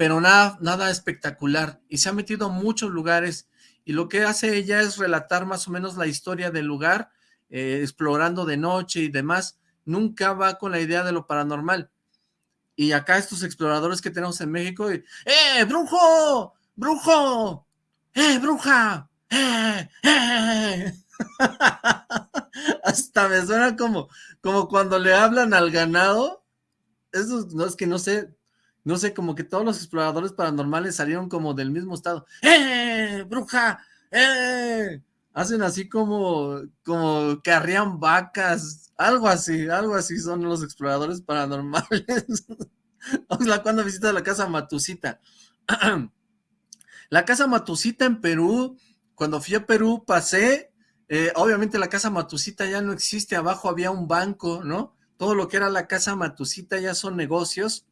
Speaker 1: pero nada, nada espectacular, y se ha metido a muchos lugares, y lo que hace ella es relatar más o menos la historia del lugar, eh, explorando de noche y demás, nunca va con la idea de lo paranormal. Y acá estos exploradores que tenemos en México, ¡eh, brujo! ¡Brujo! ¡eh, bruja! ¡eh, eh! (laughs) Hasta me suena como, como cuando le hablan al ganado. Eso no es que no sé, no sé, como que todos los exploradores paranormales salieron como del mismo estado. ¡Eh, bruja! ¡Eh! Hacen así como, como que arrían vacas, algo así, algo así son los exploradores paranormales. (laughs) Cuando visitas la casa Matusita. (clears throat) la casa Matusita en Perú, cuando fui a Perú pasé, eh, obviamente la casa Matusita ya no existe, abajo había un banco, ¿no? Todo lo que era la casa Matusita ya son negocios.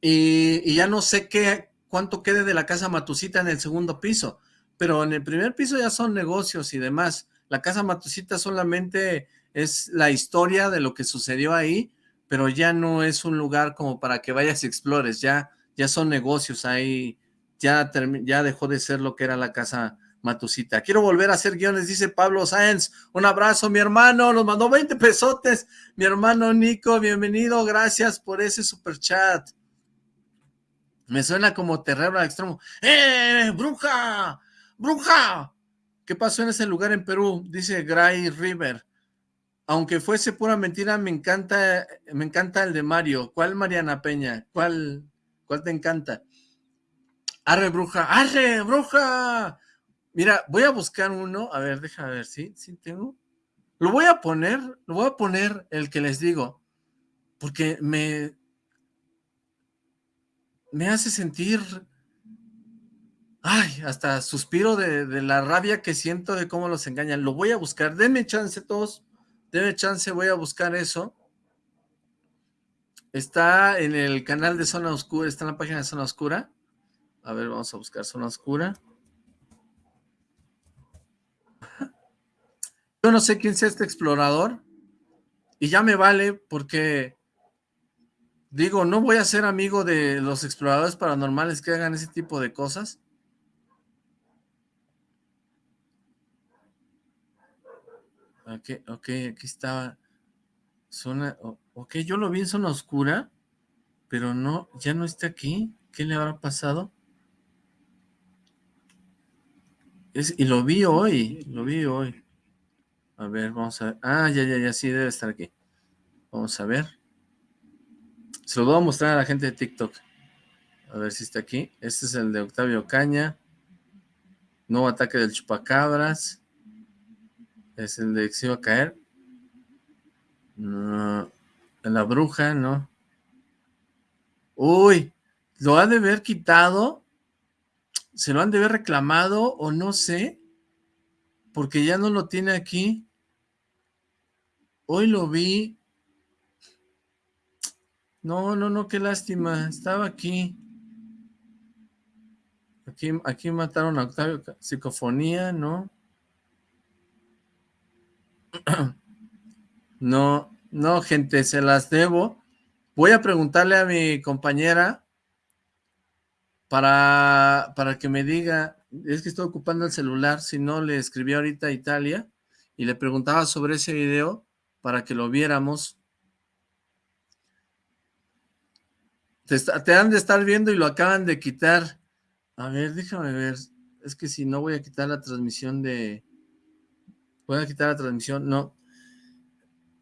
Speaker 1: Y, ya no sé qué, cuánto quede de la casa Matusita en el segundo piso, pero en el primer piso ya son negocios y demás. La casa Matusita solamente es la historia de lo que sucedió ahí, pero ya no es un lugar como para que vayas y explores, ya, ya son negocios ahí, ya, ya dejó de ser lo que era la casa Matusita. Quiero volver a hacer guiones, dice Pablo Sáenz. Un abrazo, mi hermano, nos mandó 20 pesotes. Mi hermano Nico, bienvenido, gracias por ese super chat. Me suena como terror al extremo. ¡Eh, bruja! ¡Bruja! ¿Qué pasó en ese lugar en Perú? Dice Gray River. Aunque fuese pura mentira, me encanta, me encanta el de Mario. ¿Cuál Mariana Peña? ¿Cuál, cuál te encanta? Arre, bruja, arre, bruja. Mira, voy a buscar uno. A ver, déjame ver, ¿sí? ¿Sí tengo? Lo voy a poner, lo voy a poner el que les digo. Porque me... Me hace sentir... Ay, hasta suspiro de, la rabia que siento de cómo los engañan. Lo voy a buscar. Denme chance todos Debe chance, voy a buscar eso. Está en el canal de Zona Oscura, está en la página de Zona Oscura. A ver, vamos a buscar Zona Oscura. Yo no sé quién sea este explorador. Y ya me vale porque, digo, no voy a ser amigo de los exploradores paranormales que hagan ese tipo de cosas. Ok, ok, aquí estaba. Zona, ok, yo lo vi en zona oscura, pero no, ya no está aquí. ¿Qué le habrá pasado? Es, y lo vi hoy, lo vi hoy. A ver, vamos a ver. Ah, ya, ya, ya, sí, debe estar aquí. Vamos a ver. Se lo voy a mostrar a la gente de TikTok. A ver si está aquí. Este es el de Octavio Caña. Nuevo ataque del chupacabras. Es el de que a caer. La bruja, no. Uy, lo ha de haber quitado. Se lo han de haber reclamado o no sé. Porque ya no lo tiene aquí. Hoy lo vi. No, no, no, qué lástima. Estaba aquí. Aquí, aquí mataron a Octavio. Psicofonía, ¿no? (clears throat) No, no, gente, se las debo. Voy a preguntarle a mi compañera para, para que me diga, es que estoy ocupando el celular, si no le escribí ahorita a Italia y le preguntaba sobre ese video para que lo viéramos. Te, han de estar viendo y lo acaban de quitar. A ver, déjame ver. Es que si no voy a quitar la transmisión de, Voy a quitar la transmisión, no.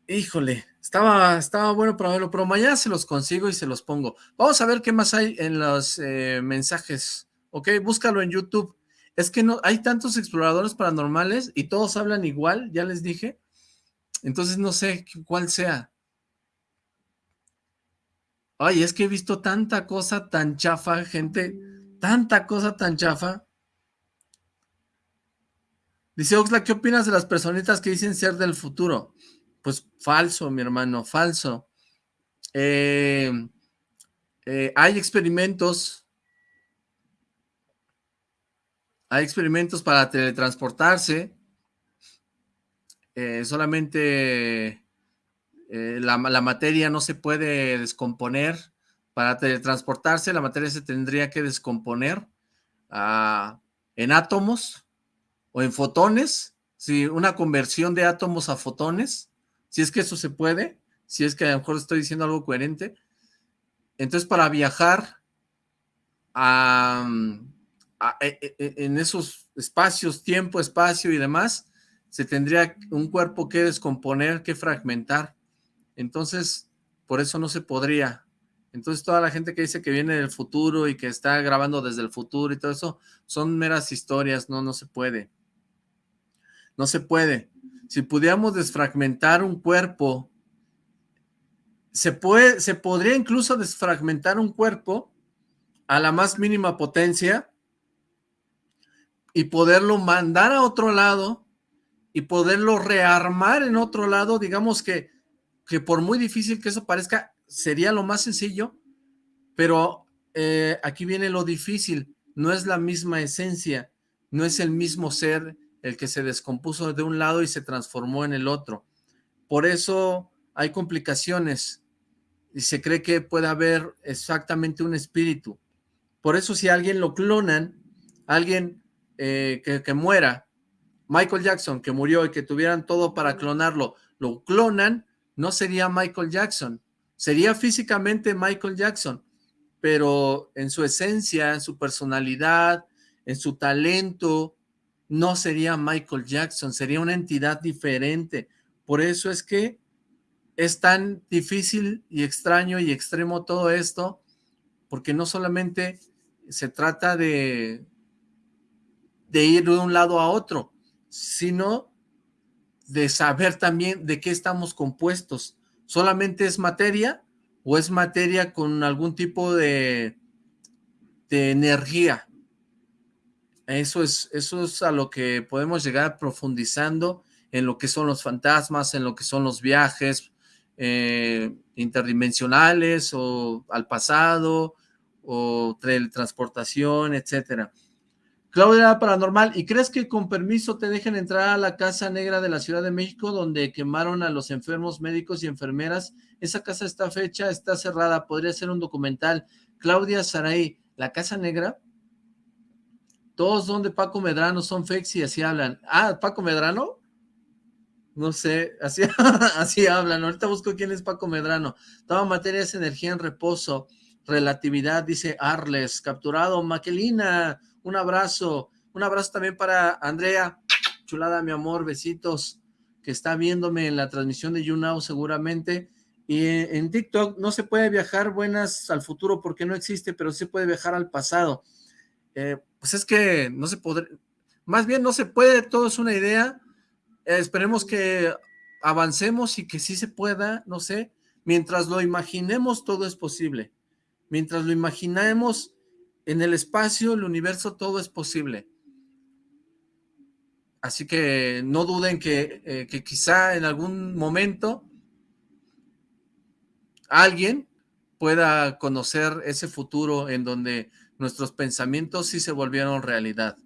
Speaker 1: Híjole, estaba, estaba bueno para verlo, pero mañana se los consigo y se los pongo. Vamos a ver qué más hay en los eh, mensajes, ¿ok? Búscalo en YouTube. Es que no hay tantos exploradores paranormales y todos hablan igual, ya les dije. Entonces no sé cuál sea. Ay, es que he visto tanta cosa tan chafa, gente, tanta cosa tan chafa. Dice Oxla, ¿qué opinas de las personitas que dicen ser del futuro? Pues falso, mi hermano, falso. Eh, eh, hay experimentos, hay experimentos para teletransportarse, eh, solamente la, la, materia no se puede descomponer, para teletransportarse la materia se tendría que descomponer ah, en átomos, o en fotones si una conversión de átomos a fotones, si es que eso se puede, si es que a lo mejor estoy diciendo algo coherente. Entonces, para viajar a, e, e, e, en esos espacios, tiempo, espacio y demás, se tendría un cuerpo que descomponer, que fragmentar. Entonces, por eso no se podría. Entonces, toda la gente que dice que viene del futuro y que está grabando desde el futuro y todo eso, son meras historias, no, no se puede. No se puede. Si pudiéramos desfragmentar un cuerpo, se, puede, se podría incluso desfragmentar un cuerpo a la más mínima potencia y poderlo mandar a otro lado y poderlo rearmar en otro lado, digamos que, que por muy difícil que eso parezca, sería lo más sencillo, pero eh, aquí viene lo difícil, no es la misma esencia, no es el mismo ser el que se descompuso de un lado y se transformó en el otro. Por eso hay complicaciones y se cree que puede haber exactamente un espíritu. Por eso si alguien lo clonan, alguien eh, que, muera, Michael Jackson, que murió y que tuvieran todo para clonarlo, lo clonan, no sería Michael Jackson, sería físicamente Michael Jackson, pero en su esencia, en su personalidad, en su talento, no sería Michael Jackson, sería una entidad diferente. Por eso es que es tan difícil y extraño y extremo todo esto, porque no solamente se trata de, de ir de un lado a otro, sino de saber también de qué estamos compuestos. ¿Solamente es materia o es materia con algún tipo de, de energía? Eso es, eso es a lo que podemos llegar profundizando en lo que son los fantasmas, en lo que son los viajes eh, interdimensionales o al pasado o teletransportación, etcétera. Claudia Paranormal, ¿y crees que con permiso te dejen entrar a la Casa Negra de la Ciudad de México donde quemaron a los enfermos médicos y enfermeras? Esa casa está fecha, está cerrada, podría ser un documental. Claudia Saray, ¿la Casa Negra? Todos son de Paco Medrano, son fakes y así hablan. Ah, ¿Paco Medrano? No sé, así, (laughs) así hablan. Ahorita busco quién es Paco Medrano. Toda materia es energía en reposo. Relatividad, dice Arles. Capturado, Maquelina, un abrazo. Un abrazo también para Andrea. Chulada, mi amor, besitos. Que está viéndome en la transmisión de YouNow seguramente. Y en TikTok no se puede viajar buenas al futuro porque no existe, pero sí se puede viajar al pasado. Eh, pues es que no se podrá, más bien no se puede, todo es una idea, eh, esperemos que avancemos y que sí se pueda, no sé, mientras lo imaginemos todo es posible, mientras lo imaginemos en el espacio, el universo, todo es posible. Así que no duden que, eh, que quizá en algún momento alguien pueda conocer ese futuro en donde nuestros pensamientos sí se volvieron realidad.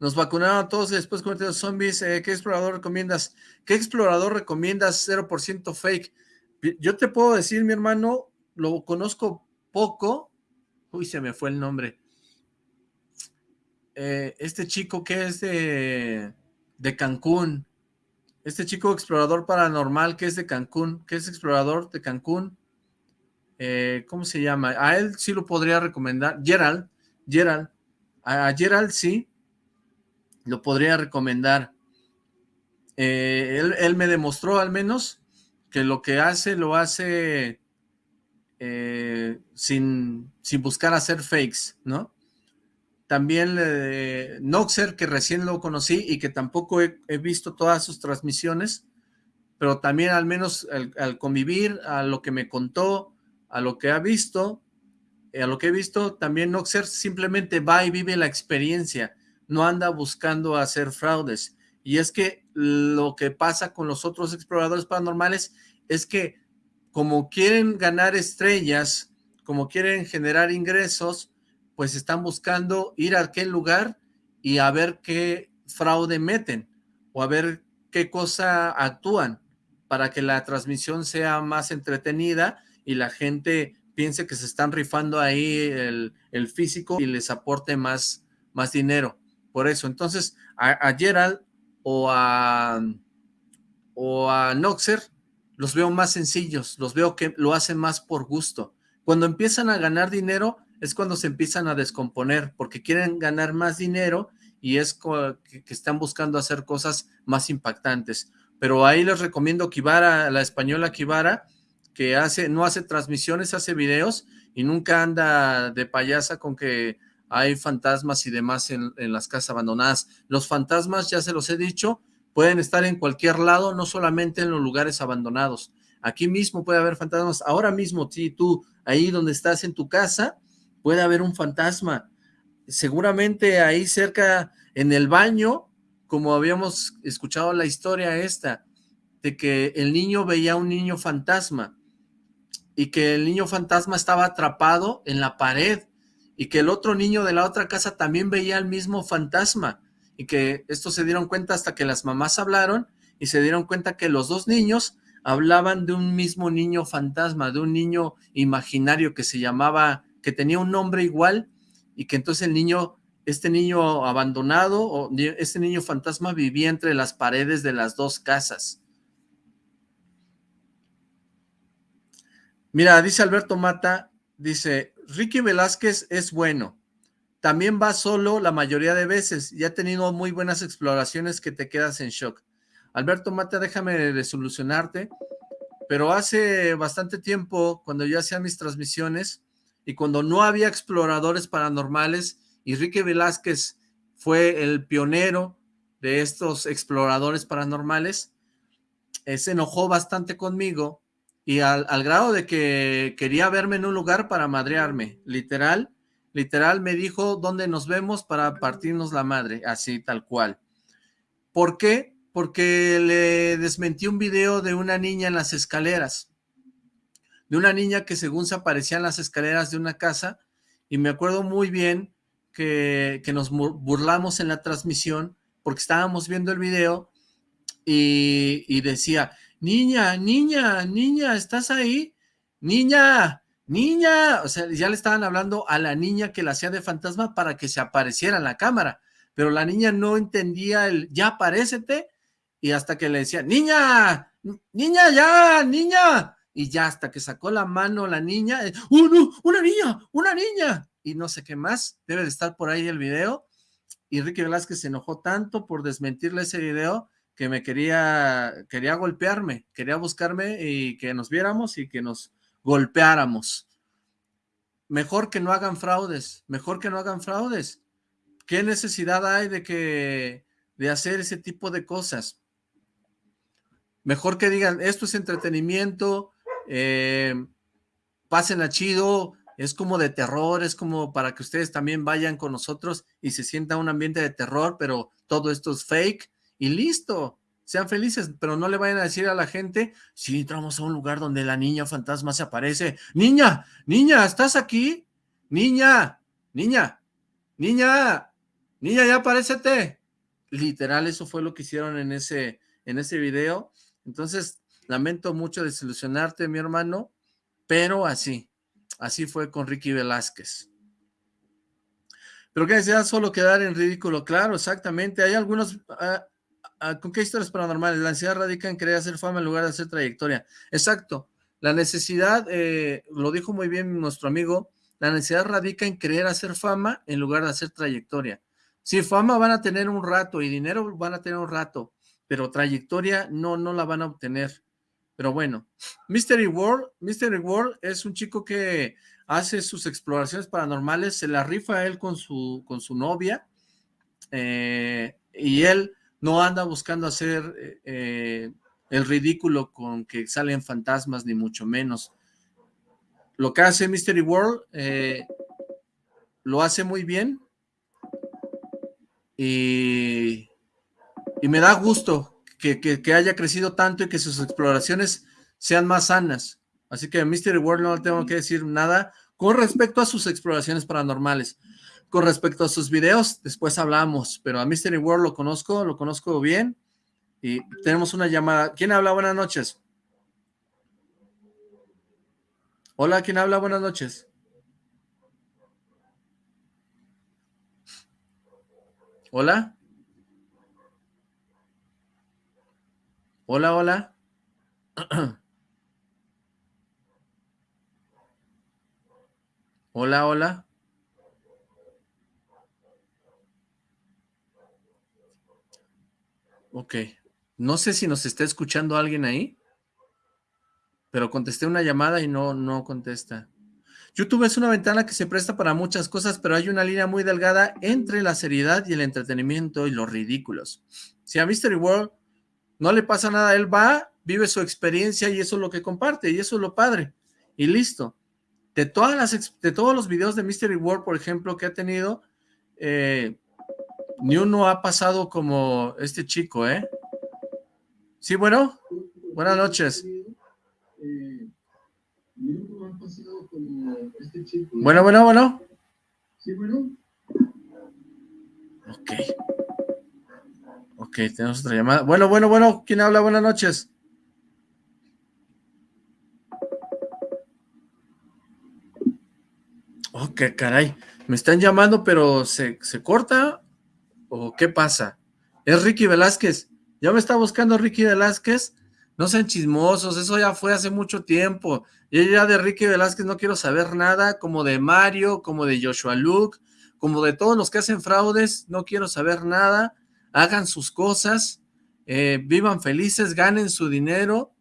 Speaker 1: Nos vacunaron a todos y después cometieron zombies. Eh, ¿Qué explorador recomiendas? ¿Qué explorador recomiendas 0% fake? Yo te puedo decir, mi hermano, lo conozco poco. Uy, se me fue el nombre. Eh, este chico que es de, de Cancún. Este chico explorador paranormal que es de Cancún, que es explorador de Cancún. Eh, ¿cómo se llama? A él sí lo podría recomendar, Gerald, Gerald, a Gerald sí, lo podría recomendar. Eh, él, me demostró al menos que lo que hace, lo hace eh, sin, sin, buscar hacer fakes, ¿no? También Noxer, que recién lo conocí y que tampoco he, visto todas sus transmisiones, pero también al menos al convivir, a lo que me contó, a lo que ha visto, eh, a lo que he visto, también Noxer simplemente va y vive la experiencia, no anda buscando hacer fraudes. Y es que lo que pasa con los otros exploradores paranormales es que como quieren ganar estrellas, como quieren generar ingresos, pues están buscando ir a aquel lugar y a ver qué fraude meten o a ver qué cosa actúan para que la transmisión sea más entretenida y la gente piense que se están rifando ahí el, físico y les aporte más, más dinero. por eso. Entonces, a, Gerald o a, o a Noxer los veo más sencillos, los veo que lo hacen más por gusto. Cuando empiezan a ganar dinero es cuando se empiezan a descomponer, porque quieren ganar más dinero y es que, están buscando hacer cosas más impactantes. Pero ahí les recomiendo Kivara, la española Kivara, que hace, no hace transmisiones, hace videos y nunca anda de payasa con que hay fantasmas y demás en, en, las casas abandonadas. Los fantasmas, ya se los he dicho, pueden estar en cualquier lado, no solamente en los lugares abandonados. Aquí mismo puede haber fantasmas. Ahora mismo, si tú, ahí donde estás en tu casa, puede haber un fantasma. Seguramente ahí cerca, en el baño, como habíamos escuchado la historia esta, de que el niño veía un niño fantasma y que el niño fantasma estaba atrapado en la pared y que el otro niño de la otra casa también veía al mismo fantasma y que estos se dieron cuenta hasta que las mamás hablaron y se dieron cuenta que los dos niños hablaban de un mismo niño fantasma, de un niño imaginario que se llamaba, que tenía un nombre igual y que entonces el niño, este niño abandonado, o este niño fantasma vivía entre las paredes de las dos casas. Mira, dice Alberto Mata, dice, Ricky Velázquez es bueno, también va solo la mayoría de veces y ha tenido muy buenas exploraciones que te quedas en shock. Alberto Mata, déjame desolucionarte, pero hace bastante tiempo, cuando yo hacía mis transmisiones y cuando no había exploradores paranormales, Ricky Velázquez fue el pionero de estos exploradores paranormales, eh, se enojó bastante conmigo y al, grado de que quería verme en un lugar para madrearme, literal, literal me dijo dónde nos vemos para partirnos la madre, así tal cual. ¿Por qué? Porque le desmentí un video de una niña en las escaleras, de una niña que según se aparecía en las escaleras de una casa, y me acuerdo muy bien que, que nos burlamos en la transmisión, porque estábamos viendo el video, y, y decía, niña, niña, niña, ¿estás ahí? Niña, niña, o sea, ya le estaban hablando a la niña que la hacía de fantasma para que se apareciera en la cámara, pero la niña no entendía el, ya aparécete, y hasta que le decía, niña, niña, ya, niña, y ya hasta que sacó la mano la niña, ¡oh, no, una niña, una niña! Y no sé qué más, debe de estar por ahí el video, y Ricky Velázquez se enojó tanto por desmentirle ese video, que me quería, quería golpearme, quería buscarme y que nos viéramos y que nos golpeáramos. Mejor que no hagan fraudes, mejor que no hagan fraudes. ¿Qué necesidad hay de que de hacer ese tipo de cosas? Mejor que digan, esto es entretenimiento, eh, pasen a chido, es como de terror, es como para que ustedes también vayan con nosotros y se sienta un ambiente de terror, pero todo esto es fake y listo, sean felices, pero no le vayan a decir a la gente, si entramos a un lugar donde la niña fantasma se aparece, niña, niña, ¿estás aquí? Niña, niña, niña, niña, ya aparécete. Literal, eso fue lo que hicieron en ese, en ese video. Entonces, lamento mucho desilusionarte, mi hermano, pero así, así fue con Ricky Velázquez. Pero que decía solo quedar en ridículo, claro, exactamente. Hay algunos, ah, ¿Con qué historias paranormales? La ansiedad radica en querer hacer fama en lugar de hacer trayectoria. Exacto. La necesidad, eh, lo dijo muy bien nuestro amigo, la necesidad radica en querer hacer fama en lugar de hacer trayectoria. Sí, fama van a tener un rato y dinero van a tener un rato, pero trayectoria no, no la van a obtener. Pero bueno, Mystery World, Mystery World es un chico que hace sus exploraciones paranormales, se la rifa él con su, con su novia, eh, y él no anda buscando hacer eh, eh, el ridículo con que salen fantasmas, ni mucho menos. Lo que hace Mystery World eh, lo hace muy bien y, me da gusto que, que, haya crecido tanto y que sus exploraciones sean más sanas. Así que Mystery World no tengo que decir nada con respecto a sus exploraciones paranormales. Con respecto a sus videos, después hablamos, pero a Mystery World lo conozco, lo conozco bien y tenemos una llamada. ¿Quién habla? Buenas noches. Hola, ¿quién habla? Buenas noches. ¿Hola? Hola, hola. (clears throat) Hola, hola. Ok. No sé si nos está escuchando alguien ahí, pero contesté una llamada y no, no contesta. YouTube es una ventana que se presta para muchas cosas, pero hay una línea muy delgada entre la seriedad y el entretenimiento y los ridículos. Si a Mystery World no le pasa nada, él va, vive su experiencia y eso es lo que comparte, y eso es lo padre. Y listo. De, todas las, de todos los videos de Mystery World, por ejemplo, que ha tenido, eh, ni uno ha pasado como este chico, ¿eh? Sí, bueno, buenas noches. Bueno, bueno, bueno. Sí, bueno. Ok. Ok, tenemos otra llamada. Bueno, bueno, bueno, ¿quién habla? Buenas noches. Ok, caray. Me están llamando, pero ¿se, ¿se corta? ¿O qué pasa? Es Ricky Velázquez. Ya me está buscando Ricky Velázquez. No sean chismosos, eso ya fue hace mucho tiempo. Yo ya de Ricky Velázquez no quiero saber nada, como de Mario, como de Joshua Luke, como de todos los que hacen fraudes, no quiero saber nada. Hagan sus cosas, eh, vivan felices, ganen su dinero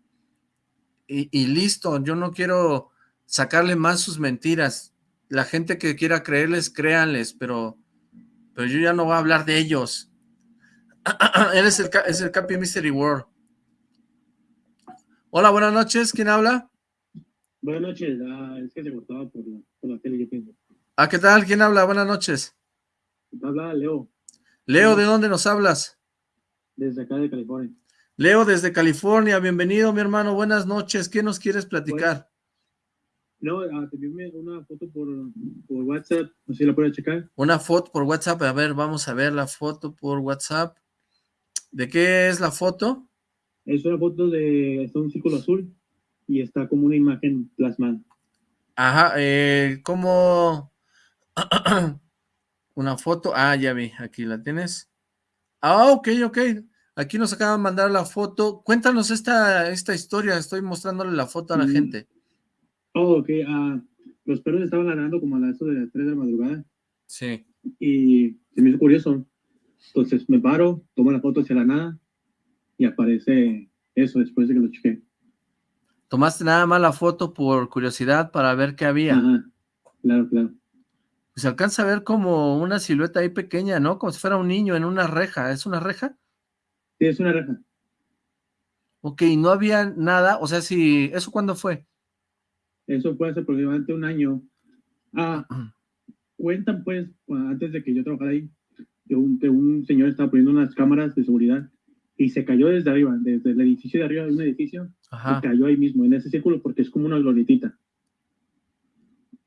Speaker 1: y, y listo. Yo no quiero sacarle más sus mentiras. La gente que quiera creerles, créanles, pero, pero yo ya no voy a hablar de ellos. (clears throat) Él es el, es el Capi Mystery World. Hola, buenas noches. ¿Quién habla?
Speaker 3: Buenas noches. Ah, es que se cortaba por la, por la tele, yo pienso.
Speaker 1: Ah, ¿qué tal? ¿Quién habla? Buenas noches.
Speaker 3: Habla Leo.
Speaker 1: Leo, ¿de dónde nos hablas?
Speaker 3: Desde acá de California.
Speaker 1: Leo, desde California. Bienvenido, mi hermano. Buenas noches. ¿Qué nos quieres platicar?
Speaker 3: No, ah, te envié una foto por, por WhatsApp. No sé si la puedes checar.
Speaker 1: Una foto por WhatsApp. A ver, vamos a ver la foto por WhatsApp. ¿De qué es la foto?
Speaker 3: Es una foto de está un círculo azul y está como una imagen plasmada.
Speaker 1: Ajá, eh, como (clears throat) una foto. Ah, ya vi, aquí la tienes. Ah, ok, ok. Aquí nos acaban de mandar la foto. Cuéntanos esta, esta historia. Estoy mostrándole la foto a la
Speaker 3: Mm.
Speaker 1: gente.
Speaker 3: Oh, ok. ah, los perros estaban ladrando como a las de las 3 de la madrugada
Speaker 1: Sí.
Speaker 3: y se me hizo curioso. Entonces me paro, tomo la foto hacia la nada y aparece eso después de que lo chequé.
Speaker 1: Tomaste nada más la foto por curiosidad para ver qué había.
Speaker 3: Ajá, claro, claro.
Speaker 1: Se alcanza a ver como una silueta ahí pequeña, ¿no? Como si fuera un niño en una reja. ¿Es una reja?
Speaker 3: Sí, es una reja.
Speaker 1: Ok, no había nada. O sea, si... ¿Eso cuándo fue?
Speaker 3: Eso fue hace aproximadamente un año. Ah, cuentan pues, antes de que yo trabajara ahí, que un, que un señor estaba poniendo unas cámaras de seguridad y se cayó desde arriba, desde el edificio de arriba de un edificio,
Speaker 1: Ajá.
Speaker 3: y cayó ahí mismo, en ese círculo, porque es como una glorietita.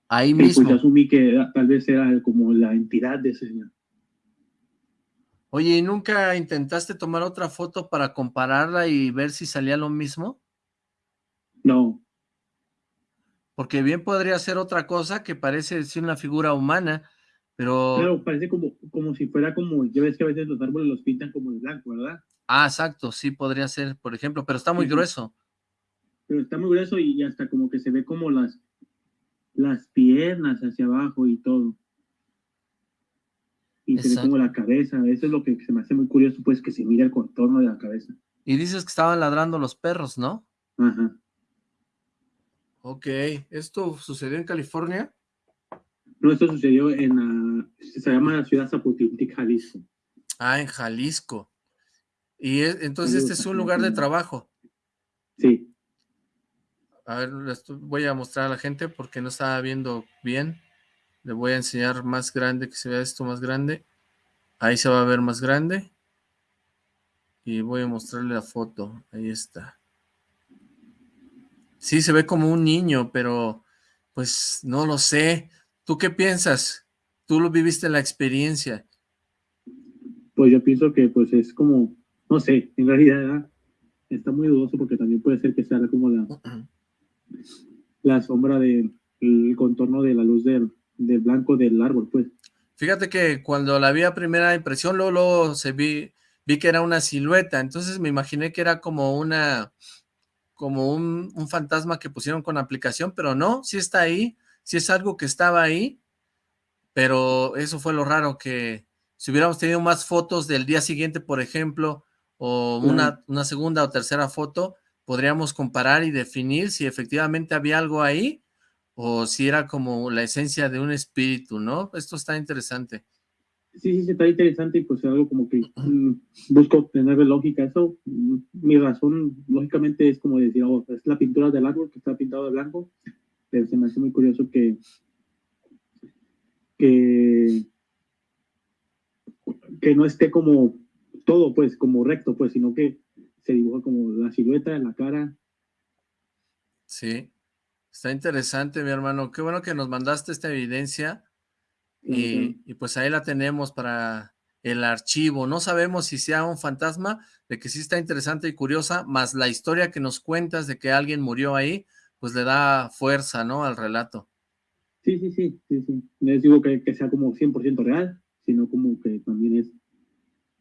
Speaker 1: Ahí
Speaker 3: Y pues
Speaker 1: mismo.
Speaker 3: yo asumí que era- tal vez era como la entidad de ese señor.
Speaker 1: Oye, ¿y nunca intentaste tomar otra foto para compararla y ver si salía lo mismo?
Speaker 3: No,
Speaker 1: Porque bien podría ser otra cosa que parece ser una figura humana, pero...
Speaker 3: claro, parece como, como si fuera como, ya ves que a veces los árboles los pintan como de blanco, ¿verdad?
Speaker 1: Ah, exacto, sí podría ser, por ejemplo, pero está muy
Speaker 3: Sí,
Speaker 1: grueso.
Speaker 3: Pero está muy grueso y, hasta como que se ve como las, las piernas hacia abajo y todo. Y se ve como la cabeza. Eso es lo que se me hace muy curioso, pues que se mira el contorno de la cabeza.
Speaker 1: Y dices que estaban ladrando los perros, ¿no?
Speaker 3: Ajá.
Speaker 1: Ok, ¿esto sucedió en California?
Speaker 3: No, esto sucedió en la, se llama la ciudad Zapotiltic, Jalisco.
Speaker 1: Ah, en Jalisco. Y es- entonces este es un lugar de trabajo.
Speaker 3: Sí,
Speaker 1: A ver, voy a mostrar a la gente porque no estaba viendo bien. Le voy a enseñar más grande, que se vea esto más grande. Ahí se va a ver más grande. Y voy a mostrarle la foto. Ahí está. Sí, se ve como un niño, pero pues no lo sé. ¿Tú qué piensas? Tú lo viviste la experiencia.
Speaker 3: pues yo pienso que pues es como, no sé, en realidad está muy dudoso porque también puede ser que sea como la, la sombra del el contorno de la luz del, del blanco del árbol, pues.
Speaker 1: Fíjate que cuando la vi a primera impresión, luego, se vi, vi que era una silueta, entonces me imaginé que era como una, como un, un, fantasma que pusieron con aplicación, pero no, sí está ahí, sí es algo que estaba ahí, pero eso fue lo raro, que si hubiéramos tenido más fotos del día siguiente, por ejemplo, o una, una segunda o tercera foto, podríamos comparar y definir si efectivamente había algo ahí, o si era como la esencia de un espíritu, ¿no? Esto está interesante.
Speaker 3: Sí, sí, está interesante y pues algo como que mm, busco tener lógica. Eso, mm, mi razón, lógicamente, es como decir, oh, es la pintura del árbol que está pintado de blanco, pero se me hace muy curioso que, que, que no esté como todo, pues, como recto, pues, sino que se dibuja como la silueta, la cara.
Speaker 1: Sí. Está interesante, mi hermano. Qué bueno que nos mandaste esta evidencia. Y, pues ahí la tenemos para el archivo. No sabemos si sea un fantasma, de que sí está interesante y curiosa, más la historia que nos cuentas de que alguien murió ahí, pues le da fuerza, ¿no? Al relato.
Speaker 3: Sí, sí, sí, sí, sí. No les digo que, que sea como 100% real, sino como que también es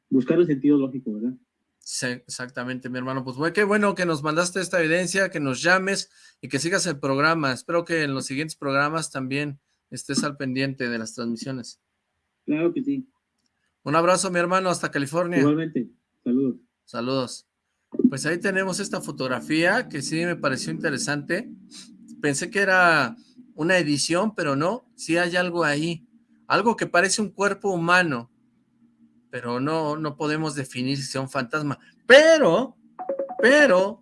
Speaker 3: buscar el sentido lógico, ¿verdad?
Speaker 1: Sí, exactamente, mi hermano. Pues qué bueno que nos mandaste esta evidencia, que nos llames y que sigas el programa. Espero que en los siguientes programas también estés al pendiente de las transmisiones.
Speaker 3: Claro que sí.
Speaker 1: Un abrazo, mi hermano, hasta California.
Speaker 3: Igualmente. Saludos.
Speaker 1: Saludos. Pues ahí tenemos esta fotografía que sí me pareció interesante. Pensé que era una edición, pero no, sí hay algo ahí. Algo que parece un cuerpo humano pero no, no podemos definir si sea un fantasma. Pero, pero,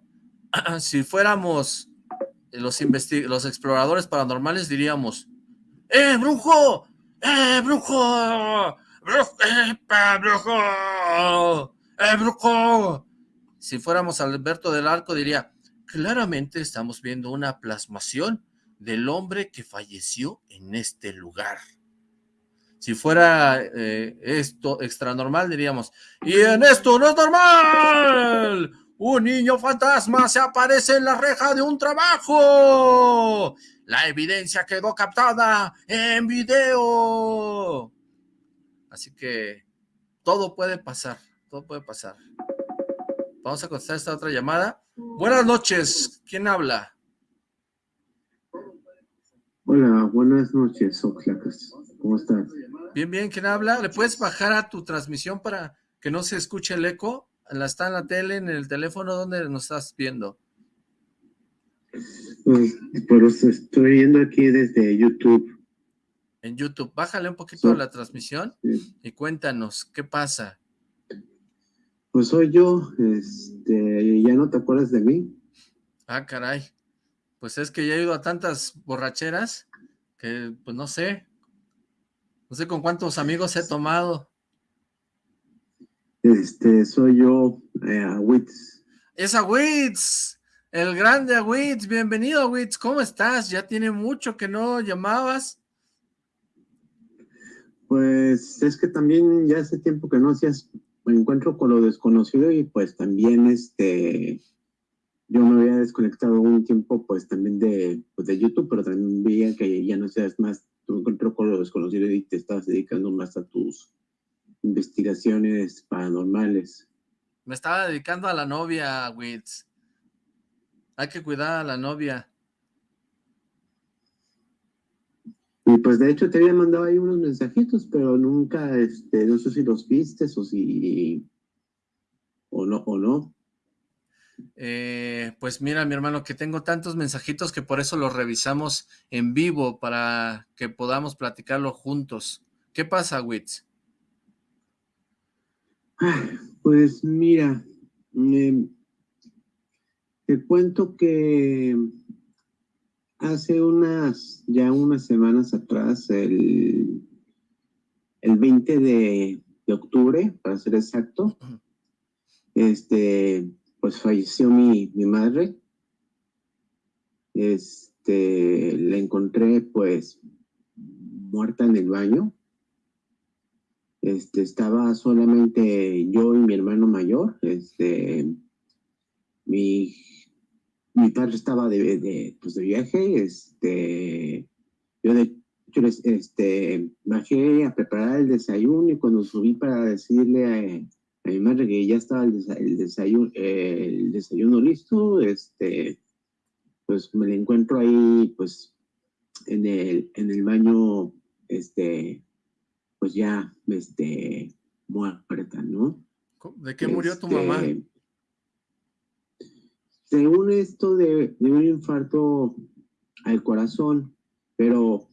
Speaker 1: (clears throat) si fuéramos los, los exploradores paranormales, diríamos, ¡Eh, brujo! ¡Eh, brujo! ¡Brujo! ¡Eh, brujo! ¡Eh, brujo! Si fuéramos Alberto del Arco, diría, claramente estamos viendo una plasmación del hombre que falleció en este lugar. Si fuera eh, esto extra normal, diríamos, y en esto no es normal. Un niño fantasma se aparece en la reja de un trabajo. La evidencia quedó captada en video. Así que todo puede pasar, todo puede pasar. Vamos a contestar esta otra llamada. Buenas noches, ¿quién habla?
Speaker 4: Hola, buenas noches, Oxlacas. ¿Cómo estás?
Speaker 1: Bien, bien, ¿quién habla? ¿Le puedes bajar a tu transmisión para que no se escuche el eco? ¿La está en la tele, en el teléfono? ¿Dónde nos estás viendo?
Speaker 4: Pues, pues estoy viendo aquí desde YouTube.
Speaker 1: En YouTube. Bájale un poquito la transmisión y cuéntanos, ¿qué pasa?
Speaker 4: Pues soy yo, este, ¿ya no te acuerdas de mí?
Speaker 1: Ah, caray. Pues es que ya he ido a tantas borracheras que, pues no sé, no sé con cuántos amigos he tomado.
Speaker 4: Este, soy yo, eh, Witz.
Speaker 1: Es Witz, el grande Witz. Bienvenido, Witz. ¿Cómo estás? Ya tiene mucho que no llamabas.
Speaker 4: Pues es que también ya hace tiempo que no hacías me encuentro con lo desconocido y pues también este yo me había desconectado un tiempo pues también de, pues, de YouTube, pero también veía que ya no seas más tú encontró con lo desconocido y te estás dedicando más a tus investigaciones paranormales.
Speaker 1: Me estaba dedicando a la novia, Witz. Hay que cuidar a la novia.
Speaker 4: Y pues de hecho te había mandado ahí unos mensajitos, pero nunca, este, no sé si los viste o si, o no, o no.
Speaker 1: Eh, pues mira, mi hermano, que tengo tantos mensajitos que por eso los revisamos en vivo para que podamos platicarlo juntos. ¿Qué pasa, Witz?
Speaker 4: Pues mira, te cuento que hace unas, ya unas semanas atrás, el, el 20 de, octubre, para ser exacto, este, pues falleció mi, mi madre. Este, la encontré pues muerta en el baño. Este, estaba solamente yo y mi hermano mayor. Este, mi, mi padre estaba de, pues de viaje. Este, yo de este, bajé a preparar el desayuno y cuando subí para decirle a, mi madre que ya estaba el, desayuno, el desayuno listo, este, pues me la encuentro ahí, pues, en el, en el baño, este, pues ya, este, muerta, ¿no?
Speaker 1: ¿De qué murió tu mamá? Este,
Speaker 4: según esto de, de un infarto al corazón, pero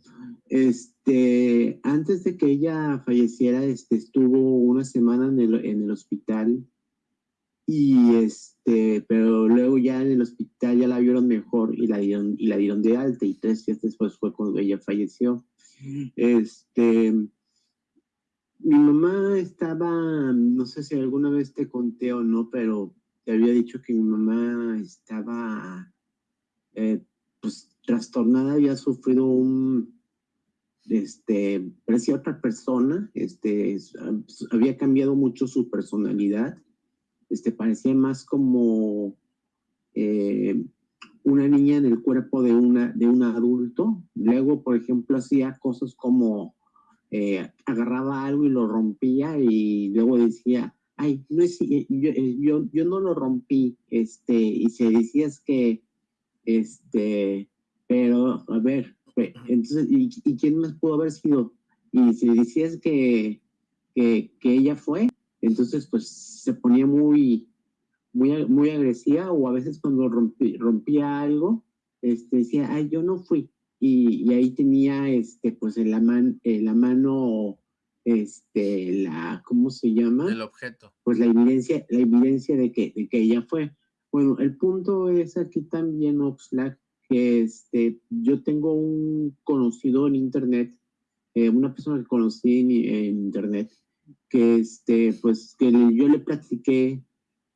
Speaker 4: este, antes de que ella falleciera, este, estuvo una semana en el, en el hospital y este, pero luego ya en el hospital ya la vieron mejor y la dieron, y la dieron de alta y tres días después fue cuando ella falleció. Este, mi mamá estaba, no sé si alguna vez te conté o no, pero te había dicho que mi mamá estaba, eh, pues, trastornada, había sufrido un, este, parecía otra persona, este, había cambiado mucho su personalidad, este, parecía más como eh, una niña en el cuerpo de, una, de un adulto. Luego, por ejemplo, hacía cosas como eh, agarraba algo y lo rompía y luego decía, ay, no es, yo, yo, yo no lo rompí, este, y se decía es que, este, pero, a ver, entonces, ¿y, quién más pudo haber sido? Y si decías que, que, que, ella fue, entonces pues se ponía muy, muy, muy agresiva o a veces cuando rompía algo, este, decía, ay, yo no fui. Y, y ahí tenía, este, pues en la, man, en la mano, este, la, ¿cómo se llama?
Speaker 1: El objeto.
Speaker 4: Pues la evidencia, la evidencia de que, de que ella fue. Bueno, el punto es aquí también, Oxlack, que este, yo tengo un conocido en internet, eh, una persona que conocí en, internet, que este, pues que yo le platiqué,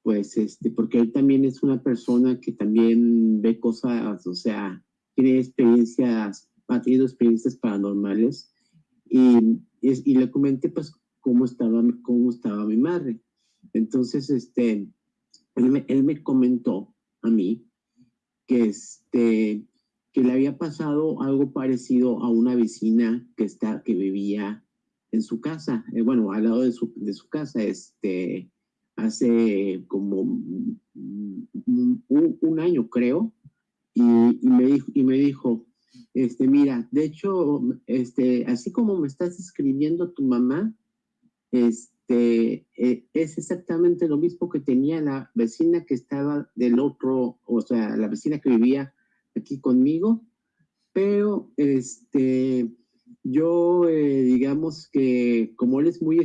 Speaker 4: pues este, porque él también es una persona que también ve cosas, o sea, tiene experiencias, ha tenido experiencias paranormales, y, y, le comenté pues cómo estaba, cómo estaba mi madre. Entonces, este, él me, él me comentó a mí que, este, que le había pasado algo parecido a una vecina que, está, que vivía en su casa, eh, bueno, al lado de su, de su casa, este, hace como un, año, creo, y, me dijo, y me dijo, este, mira, de hecho, este, así como me estás escribiendo tu mamá, este, eh, es exactamente lo mismo que tenía la vecina que estaba del otro, o sea, la vecina que vivía aquí conmigo, pero este, yo eh, digamos que como él es muy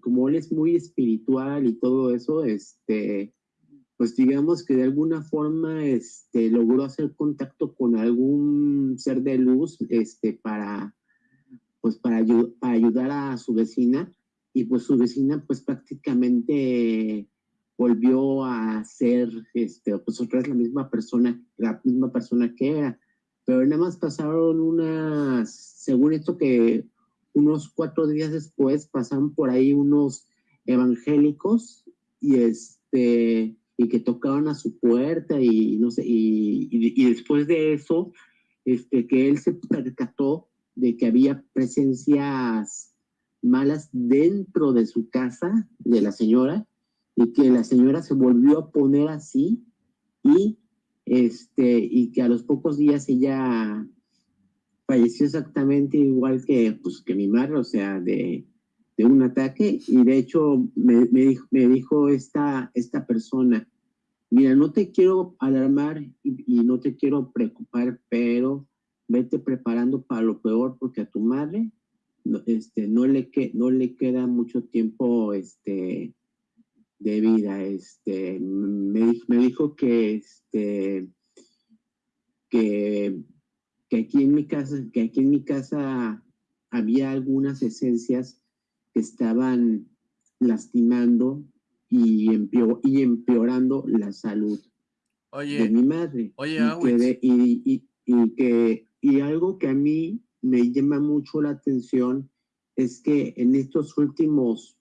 Speaker 4: como él es muy espiritual y todo eso, este, pues digamos que de alguna forma este, logró hacer contacto con algún ser de luz este, para, pues para, ayudar a su vecina. Y pues su vecina pues prácticamente volvió a ser, este, pues otra vez la misma persona, la misma persona que era, pero nada más pasaron unas, según esto que unos cuatro días después pasaron por ahí unos evangélicos y este y que tocaban a su puerta y no sé y, y, después de eso este que él se percató de que había presencias malas dentro de su casa, de la señora, y que la señora se volvió a poner así y, este, y que a los pocos días ella falleció exactamente igual que, pues, que mi madre, o sea, de, de un ataque, y de hecho me, me, dijo, esta, esta persona, mira, no te quiero alarmar y, no te quiero preocupar, pero vete preparando para lo peor porque a tu madre no, este, no, le que, no le queda mucho tiempo este, de vida. Este, me, me dijo que, este, que, que, aquí en mi casa, que aquí en mi casa había algunas esencias estaban lastimando y, y empeorando la salud de mi madre.
Speaker 1: Oye,
Speaker 4: y, y, y, que, y algo que a mí me llama mucho la atención es que en estos últimos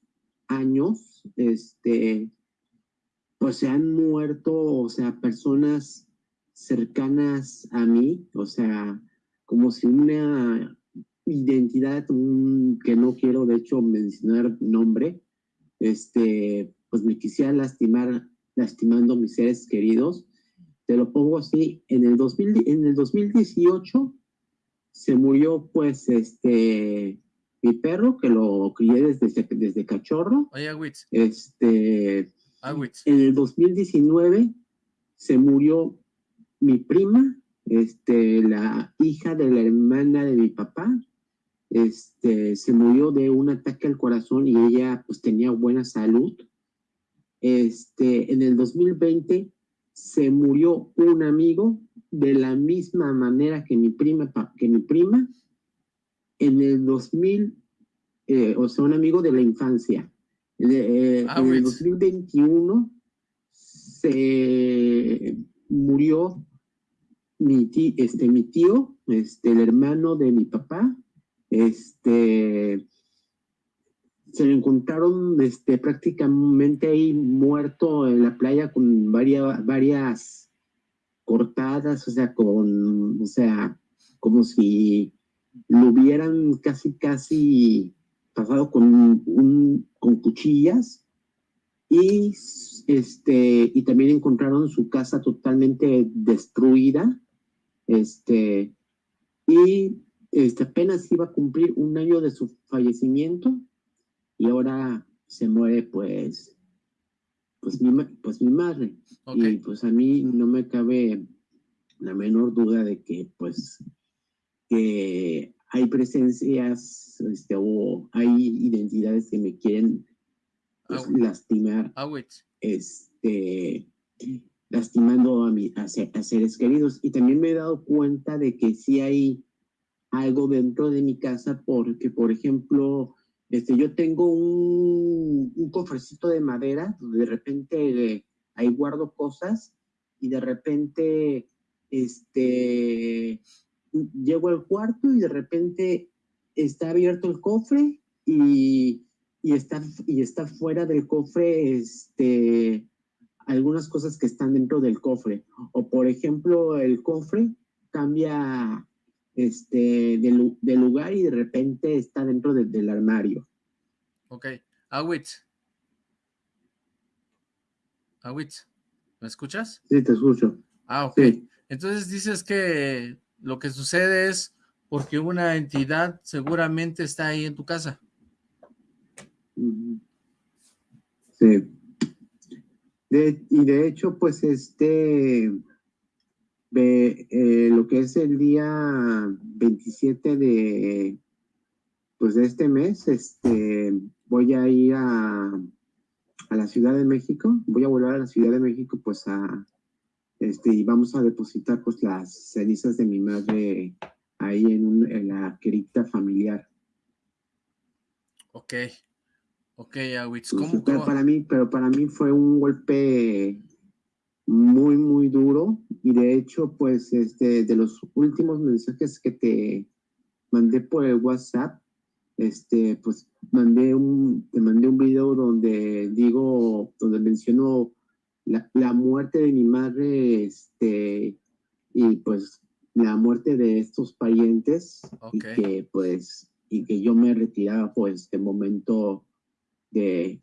Speaker 4: años, este, pues se han muerto, o sea, personas cercanas a mí, o sea, como si una, identidad que no quiero de hecho mencionar nombre, este, pues me quisiera lastimar, lastimando a mis seres queridos. Te lo pongo así, en el, 2000, en el 2018 se murió pues este mi perro que lo crié desde, desde cachorro.
Speaker 1: Oye,
Speaker 4: Este, en el 2019 se murió mi prima, este, la hija de la hermana de mi papá, este, se murió de un ataque al corazón y ella pues tenía buena salud. Este, en el 2020 se murió un amigo de la misma manera que mi prima, que mi prima. En el 2000, eh, o sea, un amigo de la infancia. Eh, ah, en el 2021 se murió mi tío, este, mi tío, este, el hermano de mi papá, este, se lo encontraron este, prácticamente ahí muerto en la playa con varias, varias cortadas, o sea, con, o sea, como si lo hubieran casi, casi pasado con, un, con cuchillas. Y, este, y también encontraron su casa totalmente destruida este, y este, apenas iba a cumplir un año de su fallecimiento y ahora se muere pues, pues, mi, pues mi madre. Y pues a mí no me cabe la menor duda de que pues que hay presencias este, o hay identidades que me quieren pues, lastimar. Este, lastimando a, mi, a, seres queridos. Y también me he dado cuenta de que sí hay algo dentro de mi casa porque, por ejemplo, este, yo tengo un, un cofrecito de madera de repente ahí guardo cosas y de repente este, llego al cuarto y de repente está abierto el cofre y, y, está, y está fuera del cofre este, algunas cosas que están dentro del cofre. O por ejemplo, el cofre cambia este, de, lugar y de repente está dentro del armario.
Speaker 1: Ok. Awitz. Awitz, ¿me escuchas?
Speaker 4: Sí, te escucho.
Speaker 1: Ah, ok. Entonces dices que lo que sucede es porque una entidad seguramente está ahí en tu casa.
Speaker 4: Sí y de hecho, pues este, eh, lo que es el día 27 de, pues de este mes, este, voy a ir a, a la Ciudad de México, voy a volver a la Ciudad de México, pues a, este, y vamos a depositar pues las cenizas de mi madre ahí en, en la cripta familiar.
Speaker 1: Ok, Ok, Awitz,
Speaker 4: ¿cómo, pero para mí, pero para mí fue un golpe muy, muy duro. Y de hecho, pues, este, de los últimos mensajes que te mandé por el WhatsApp, este, pues, mandé un, te mandé un video donde digo, donde menciono la, la muerte de mi madre, este, y pues, la muerte de estos parientes. Y que, pues, y que yo me retiraba, pues, de momento de,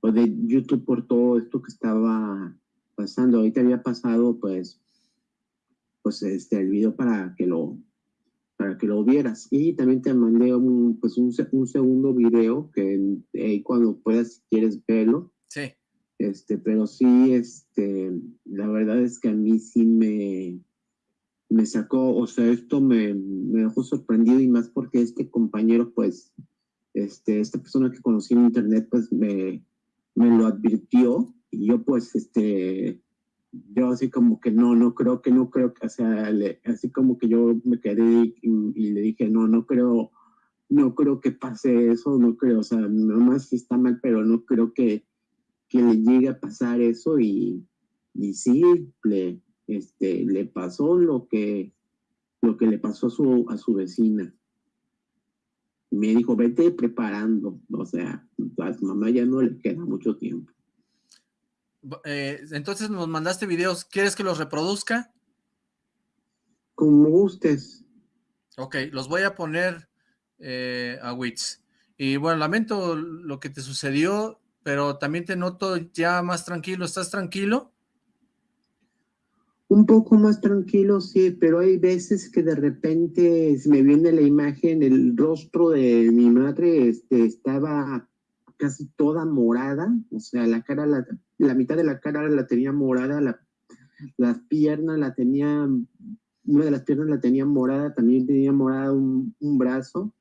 Speaker 4: pues de YouTube por todo esto que estaba pasando. Ahorita había pasado, pues, pues este, el video para que lo para que lo vieras. Y también te mandé un, pues un, un segundo video que cuando puedas, si quieres verlo.
Speaker 1: Sí.
Speaker 4: Este, pero sí, este, la verdad es que a mí sí me, me sacó, o sea, esto me, me dejó sorprendido y más porque este compañero, pues, este, esta persona que conocí en internet pues me, me lo advirtió y yo pues este yo así como que no, no creo que no creo que, o sea, así como que yo me quedé y, le dije, no, no creo, no creo que pase eso, no creo, o sea, nomás si está mal, pero no creo que, que le llegue a pasar eso y, y sí, le, este, le pasó lo que, lo que le pasó a su, a su vecina me dijo, vete preparando, o sea, a mamá ya no le queda mucho tiempo.
Speaker 1: Eh, entonces nos mandaste videos, ¿quieres que los reproduzca?
Speaker 4: Como gustes.
Speaker 1: Ok, los voy a poner eh, a Witz. Y bueno, lamento lo que te sucedió, pero también te noto ya más tranquilo. ¿Estás tranquilo?
Speaker 4: Un poco más tranquilo, sí, pero hay veces que de repente se me viene la imagen, el rostro de mi madre este, estaba casi toda morada, o sea, la cara, la, la mitad de la cara la tenía morada, la, las piernas la tenía, una de las piernas la tenía morada, también tenía morada un, un brazo,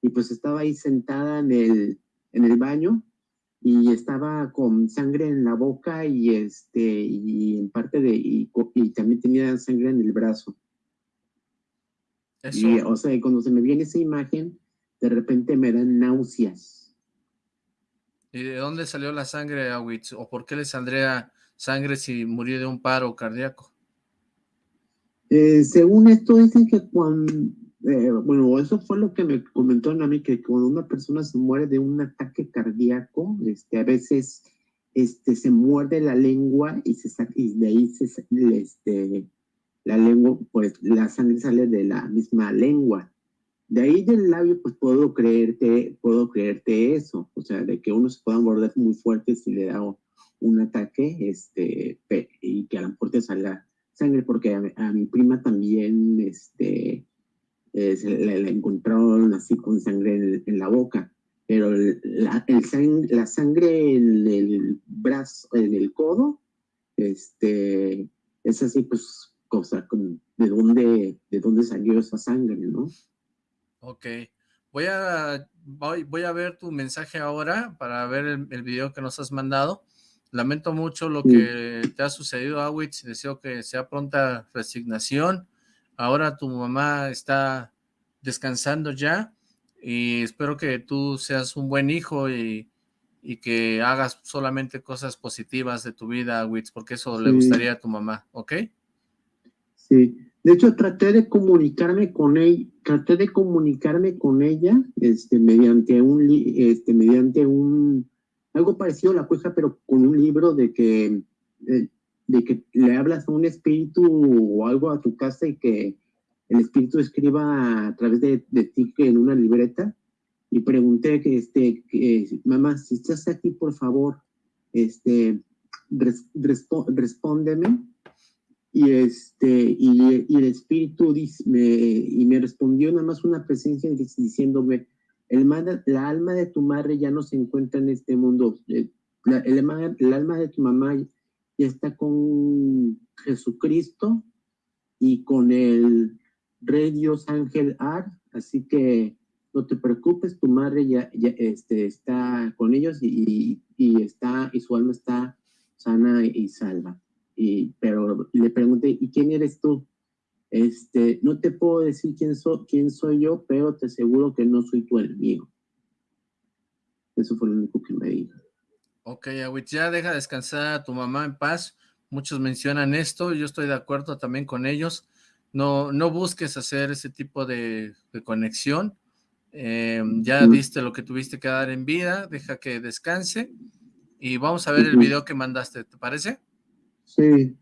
Speaker 4: y pues estaba ahí sentada en el, en el baño, y estaba con sangre en la boca y este y en parte de y, también tenía sangre en el brazo. Y, o sea, cuando se me viene esa imagen, de repente me dan náuseas.
Speaker 1: ¿Y de dónde salió la sangre, Awitz? ¿O por qué le saldría sangre si murió de un paro cardíaco?
Speaker 4: Eh, según esto, dicen que cuando, eh, bueno, eso fue lo que me comentó a mí, que cuando una persona se muere de un ataque cardíaco, este, a veces este, se muerde la lengua y, se y de ahí se, este, la lengua, pues la sangre sale de la misma lengua. De ahí del labio, pues puedo creerte, puedo creerte eso, o sea, de que uno se pueda morder muy fuerte si le da un ataque, este, y que a lo mejor te salga sangre, porque a, mi prima también, este, eh, se la, encontraron así con sangre en, la boca, pero la, la sangre en el brazo, en el codo, este, es así pues cosa, de dónde, de dónde salió esa sangre, ¿no?
Speaker 1: Ok, voy a, voy, voy a ver tu mensaje ahora para ver el, el video que nos has mandado. Lamento mucho lo que te ha sucedido, Awitz, deseo que sea pronta resignación. Ahora tu mamá está descansando ya y espero que tú seas un buen hijo y, que hagas solamente cosas positivas de tu vida, Witz, porque eso le gustaría a tu mamá, ¿ok?
Speaker 4: Sí, de hecho traté de comunicarme con ella, traté de comunicarme con ella, este, mediante un, este, mediante un, algo parecido a la cueja, pero con un libro de que, de que le hablas a un espíritu o algo a tu casa y que el espíritu escriba a través de, de ti en una libreta y pregunté que, este, que, mamá, si estás aquí, por favor, este, respóndeme. Y, este, y, el espíritu me, y me respondió nada más una presencia diciéndome, el, la alma de tu madre ya no se encuentra en este mundo, eh, la, el, el alma de tu mamá ya está con Jesucristo y con el Rey Dios Ángel Ar, así que no te preocupes, tu madre ya, este, está con ellos y, está, y su alma está sana y salva. Y, pero le pregunté, ¿y quién eres tú? Este, no te puedo decir quién, soy quién soy yo, pero te aseguro que no soy tu enemigo. Eso fue lo único que me dijo.
Speaker 1: Ok, Awit, ya deja descansar a tu mamá en paz. Muchos mencionan esto, yo estoy de acuerdo también con ellos. No, no busques hacer ese tipo de, conexión. Eh, ya diste lo que tuviste que dar en vida, deja que descanse. Y vamos a ver el video que mandaste, ¿te parece?
Speaker 4: Sí,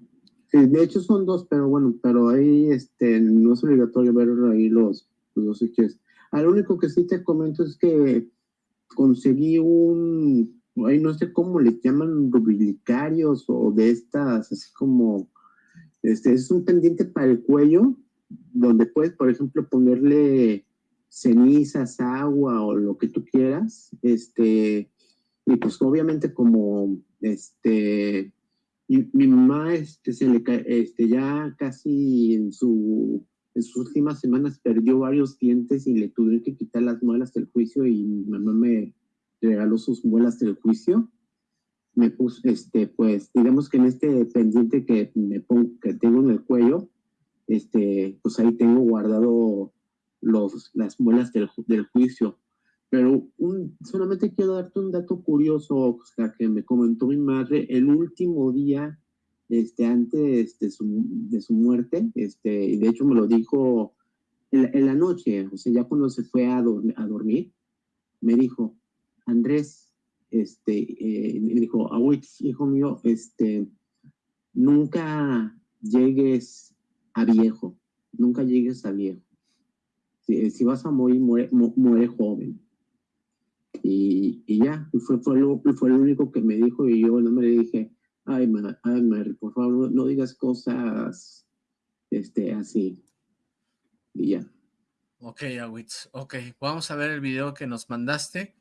Speaker 4: Sí, de hecho son dos, pero bueno, pero ahí este, no es obligatorio ver ahí los, los dos. Ah, lo único que sí te comento es que conseguí un, ahí no sé cómo les llaman, rubricarios o de estas, así como, este, es un pendiente para el cuello, donde puedes, por ejemplo, ponerle cenizas, agua o lo que tú quieras, este, y pues obviamente como, este, y mi mamá este, se le, este, ya casi en, su, en sus últimas semanas perdió varios dientes y le tuvieron que quitar las muelas del juicio y mi mamá me regaló sus muelas del juicio. Me puse, este, pues, digamos que en este pendiente que, me pongo, que tengo en el cuello, este, pues ahí tengo guardado los, las muelas del, del juicio. Pero un, solamente quiero darte un dato curioso, que me comentó mi madre el último día este, antes de su, de su muerte, este, y de hecho me lo dijo en, la noche, o sea, ya cuando se fue a, dormir, me dijo, Andrés, este, eh, me dijo, hijo mío, este, nunca llegues a viejo, nunca llegues a viejo si, vas a morir, muere, joven. Y, y ya, y fue, fue, lo, fue lo único que me dijo y yo no me le dije, ay, ma, ay Mary, por favor, no, digas cosas este, así. Y ya.
Speaker 1: Ok, Awitz, ok, vamos a ver el video que nos mandaste.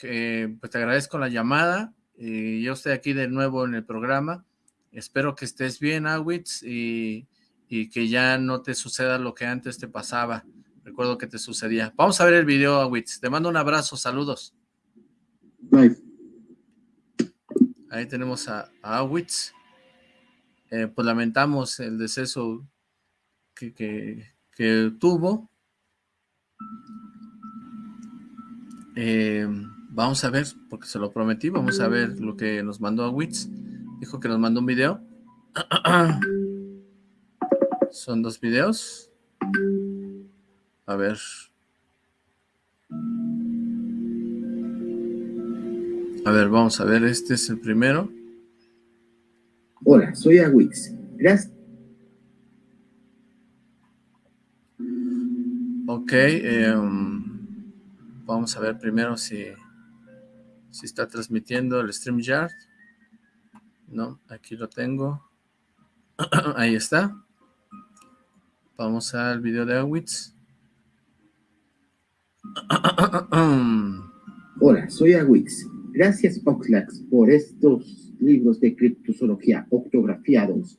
Speaker 1: pues te agradezco la llamada. y yo estoy aquí de nuevo en el programa. Espero que estés bien, Awitz, y, y que ya no te suceda lo que antes te pasaba. Recuerdo que te sucedía. Vamos a ver el video, Awitz. Te mando un abrazo, saludos.
Speaker 4: Bye.
Speaker 1: Ahí tenemos a, Awitz. Eh, pues lamentamos el deceso que, que, tuvo. Eh, vamos a ver, porque se lo prometí, vamos a ver lo que nos mandó Awitz. Dijo que nos mandó un video. (clears throat) Son dos videos. A ver. A ver, vamos a ver, este es el primero.
Speaker 5: Hola, soy Awix. Gracias.
Speaker 1: Ok, em, vamos a ver primero si, si está transmitiendo el StreamYard. No, aquí lo tengo. (clears throat) Ahí está. Vamos al video de Awitz. (clears throat)
Speaker 5: Hola, soy Awix. Gracias, Oxlax, por estos libros de criptozoología octografiados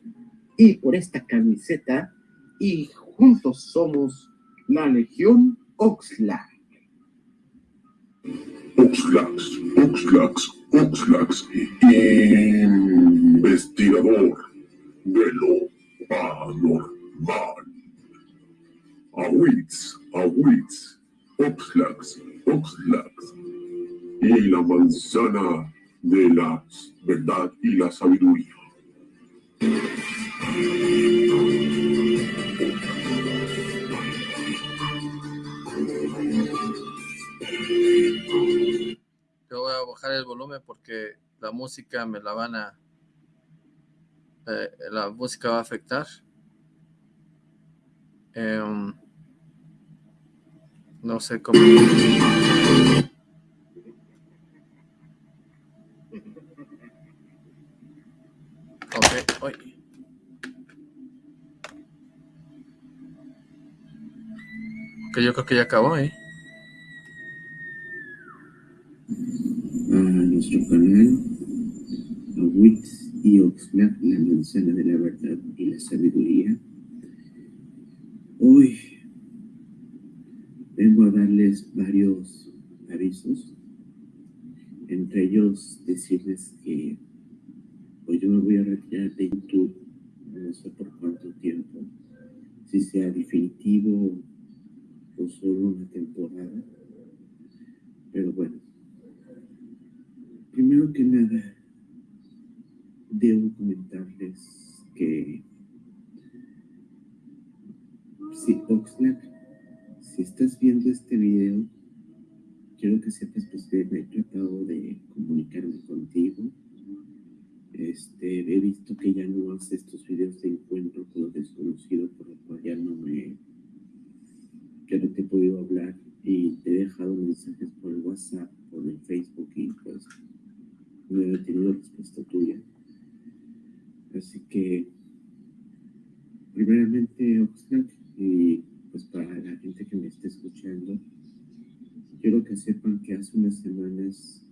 Speaker 5: y por esta camiseta. Y juntos somos la Legión Oxlack.
Speaker 6: Oxlax, Oxlax, Oxlax, investigador de lo anormal. Awitz, Awitz, Oxlax, Oxlax, y la manzana de la verdad y la sabiduría.
Speaker 1: Yo voy a bajar el volumen porque la música me la van a... Eh, la música va a afectar. Eh, no sé cómo... Ok, hoy. Ok, yo creo que ya acabó, ¿eh?
Speaker 5: Nuestro canal, a y Oxlack, la manzana de la verdad y la sabiduría. Hoy vengo a darles varios avisos, entre ellos decirles que hoy yo me voy a retirar de YouTube, no sé por cuánto tiempo, si sea definitivo o solo una temporada, pero bueno, primero que nada, debo comentarles que si Oxlack si estás viendo este video, quiero que sepas pues, que me he tratado de comunicarme contigo. Este, he visto que ya no haces estos videos de encuentro con los desconocidos, por lo cual ya no me, ya no te he podido hablar y te he dejado mensajes por el WhatsApp, por el Facebook y pues no he tenido respuesta tuya. Así que, primeramente, Oxlack, y pues para la gente que me esté escuchando, quiero que sepan que hace unas semanas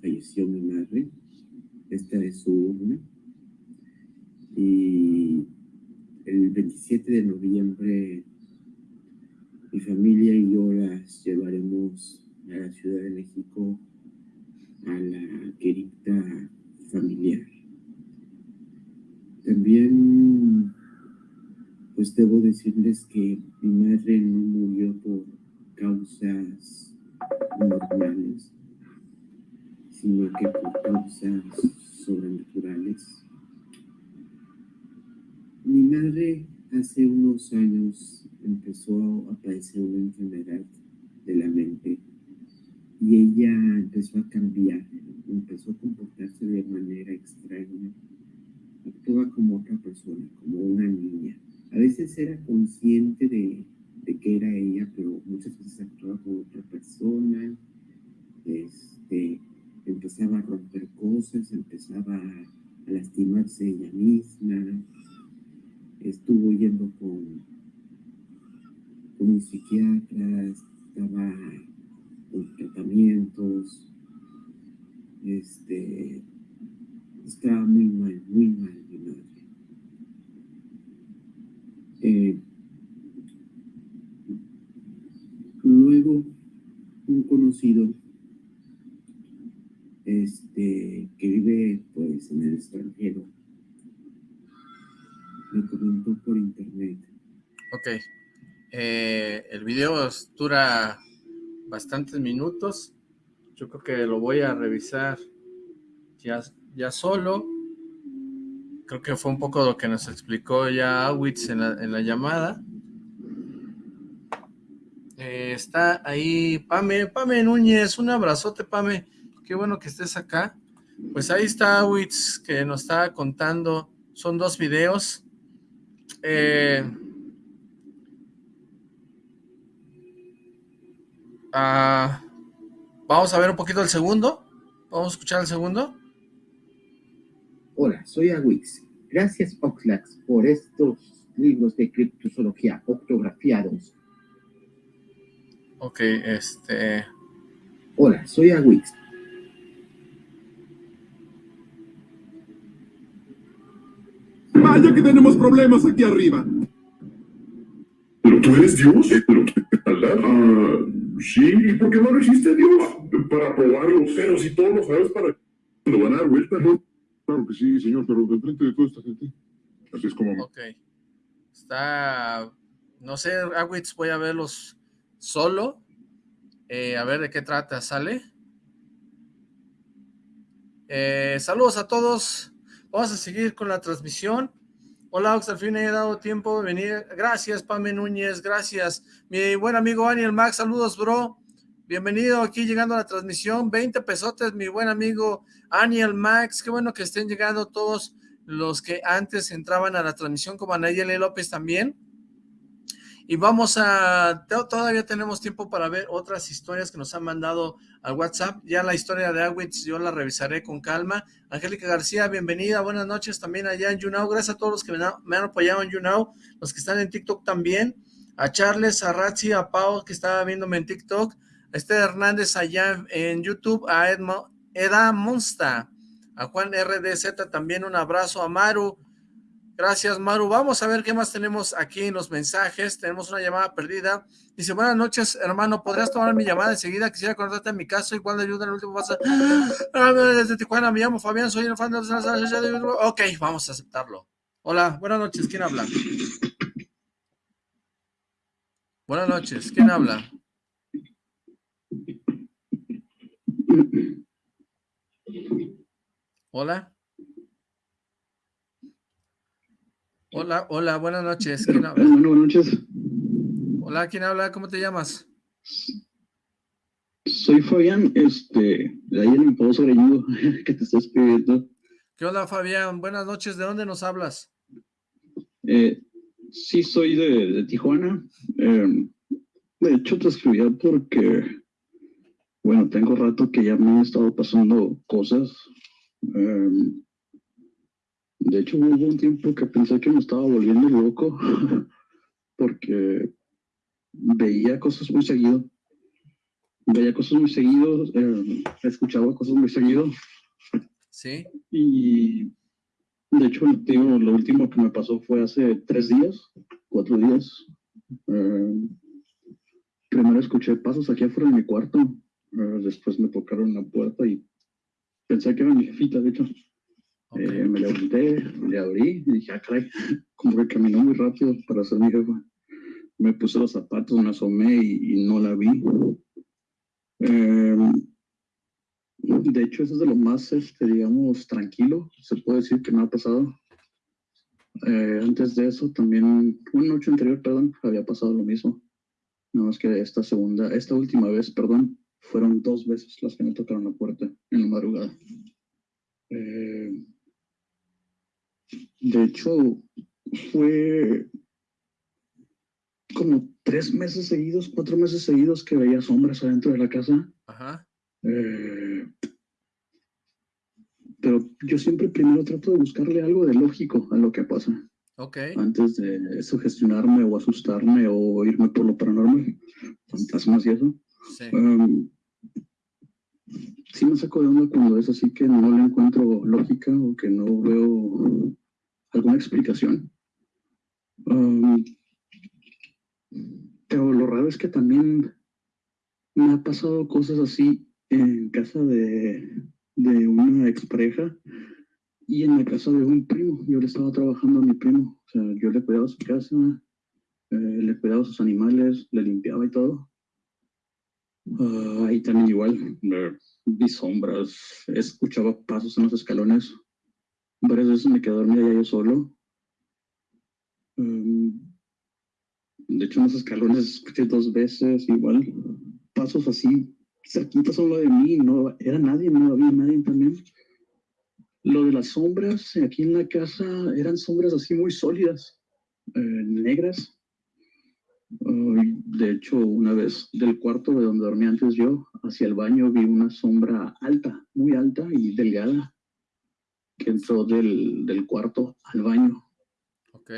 Speaker 5: falleció mi madre, esta es su urna, y el 27 de noviembre mi familia y yo las llevaremos a la Ciudad de México a la querida familiar. También pues debo decirles que mi madre no murió por causas normales, sino que por causas sobrenaturales. Mi madre hace unos años empezó a padecer una enfermedad de la mente y ella empezó a cambiar, empezó a comportarse de manera extraña, actúa como otra persona, como una niña a veces era consciente de, que era ella, pero muchas veces actuaba con otra persona, este, empezaba a romper cosas, empezaba a lastimarse ella misma, estuvo yendo con, con un psiquiatra, estaba con tratamientos, este, estaba muy mal, muy mal mi madre. Eh, luego, un conocido este, que vive pues en el extranjero me comentó por internet.
Speaker 1: Ok. Eh, el video dura bastantes minutos. Yo creo que lo voy a revisar ya, ya solo. Creo que fue un poco lo que nos explicó ya Awitz en la, llamada. Eh, está ahí Pame, Pame Núñez, un abrazote Pame, qué bueno que estés acá. Pues ahí está Awitz que nos está contando, son dos videos. Eh, ah, vamos a ver un poquito el segundo. Vamos a escuchar el segundo.
Speaker 7: Hola, soy Awix. Gracias Oxlax por estos libros de criptozoología octografiados.
Speaker 1: Ok, este...
Speaker 7: Hola, soy Awix.
Speaker 6: Vaya que tenemos problemas aquí arriba. ¿Pero tú eres Dios? ¿Pero qué Ah, sí, ¿y por qué no lo hiciste Dios? Para probarlo. Pero si todos lo sabes, ¿para lo van a dar vuelta? ¿no? Claro que sí, señor, pero de frente de toda esta gente. Así es como...
Speaker 1: Ok. Está... No sé, Awitz, voy a verlos solo. Eh, a ver de qué trata, ¿sale? Eh, saludos a todos. Vamos a seguir con la transmisión. Hola, Ox, al he dado tiempo de venir. Gracias, Pame Núñez, gracias. Mi buen amigo Daniel Max, saludos, bro. Bienvenido aquí llegando a la transmisión. 20 pesotes, mi buen amigo Aniel Max. Qué bueno que estén llegando todos los que antes entraban a la transmisión, como Anayeli López también. Y vamos a... Todavía tenemos tiempo para ver otras historias que nos han mandado al WhatsApp. Ya la historia de Awitz yo la revisaré con calma. Angélica García, bienvenida. Buenas noches también allá en YouNow. Gracias a todos los que me han, apoyado en YouNow. Los que están en TikTok también. A Charles, a Ratzi, a Pau, que estaba viéndome en TikTok este Hernández allá en YouTube, a Edmo, Eda Monsta, a Juan RDZ también un abrazo, a Maru, gracias Maru, vamos a ver qué más tenemos aquí en los mensajes, tenemos una llamada perdida, dice, buenas noches hermano, ¿podrías tomar mi llamada enseguida? Quisiera contarte en mi caso, igual de ayuda en el último paso, (gasps) desde Tijuana, me llamo Fabián, soy el fan de. Ok, vamos a aceptarlo. Hola, buenas noches, ¿quién habla? Buenas noches, ¿quién habla? Hola. Hola, hola, buenas noches. ¿Quién habla?
Speaker 8: buenas noches.
Speaker 1: Hola, ¿quién habla? ¿Cómo te llamas?
Speaker 8: Soy Fabián, este, de ahí el Pozo (laughs) que te estás escribiendo.
Speaker 1: ¿Qué hola, Fabián? Buenas noches. ¿De dónde nos hablas?
Speaker 8: Eh, sí, soy de, Tijuana. Eh, de hecho, te escribía porque bueno, tengo rato que ya me han estado pasando cosas. Em, de hecho, hubo un tiempo que pensé que me estaba volviendo loco (laughs) porque veía cosas muy seguido. Veía cosas muy seguido, em, escuchaba cosas muy seguido.
Speaker 1: Sí.
Speaker 8: Y de hecho, lo último que me pasó fue hace tres días, cuatro días. Em, primero escuché pasos aquí afuera de mi cuarto después me tocaron la puerta y pensé que era mi jefita, de hecho. Eh, me levanté, le abrí y dije, ah, caray, como que caminó muy rápido para ser mi jefa. Me puse los zapatos, me asomé y, no la vi. Em, de hecho, eso es de lo más, este, digamos, tranquilo, se puede decir que me ha pasado. Eh, antes de eso, también, una noche anterior, perdón, había pasado lo mismo. Nada más que esta segunda, esta última vez, perdón, fueron dos veces las que me tocaron la puerta en la madrugada. Eh, de hecho, fue como tres meses seguidos, cuatro meses seguidos que veía sombras adentro de la casa.
Speaker 1: Ajá.
Speaker 8: Eh, pero yo siempre primero trato de buscarle algo de lógico a lo que pasa.
Speaker 1: Ok.
Speaker 8: Antes de sugestionarme o asustarme o irme por lo paranormal, fantasmas y eso.
Speaker 1: Sí.
Speaker 8: Um, sí me saco de onda cuando es así que no le encuentro lógica o que no veo alguna explicación. Um, pero lo raro es que también me ha pasado cosas así en casa de, de una expareja y en la casa de un primo. Yo le estaba trabajando a mi primo. O sea, yo le cuidaba su casa, eh, le cuidaba sus animales, le limpiaba y todo. Ah, ahí también igual, vi sombras, escuchaba pasos en los escalones. Varias veces me quedé dormida yo solo. Um, de hecho, en los escalones escuché dos veces igual. Pasos así, cerquitas solo de mí, no era nadie, no había nadie también. Lo de las sombras aquí en la casa eran sombras así muy sólidas, eh, negras. De hecho, una vez del cuarto de donde dormía antes yo, hacia el baño vi una sombra alta, muy alta y delgada, que entró del, del cuarto al baño.
Speaker 1: Ok.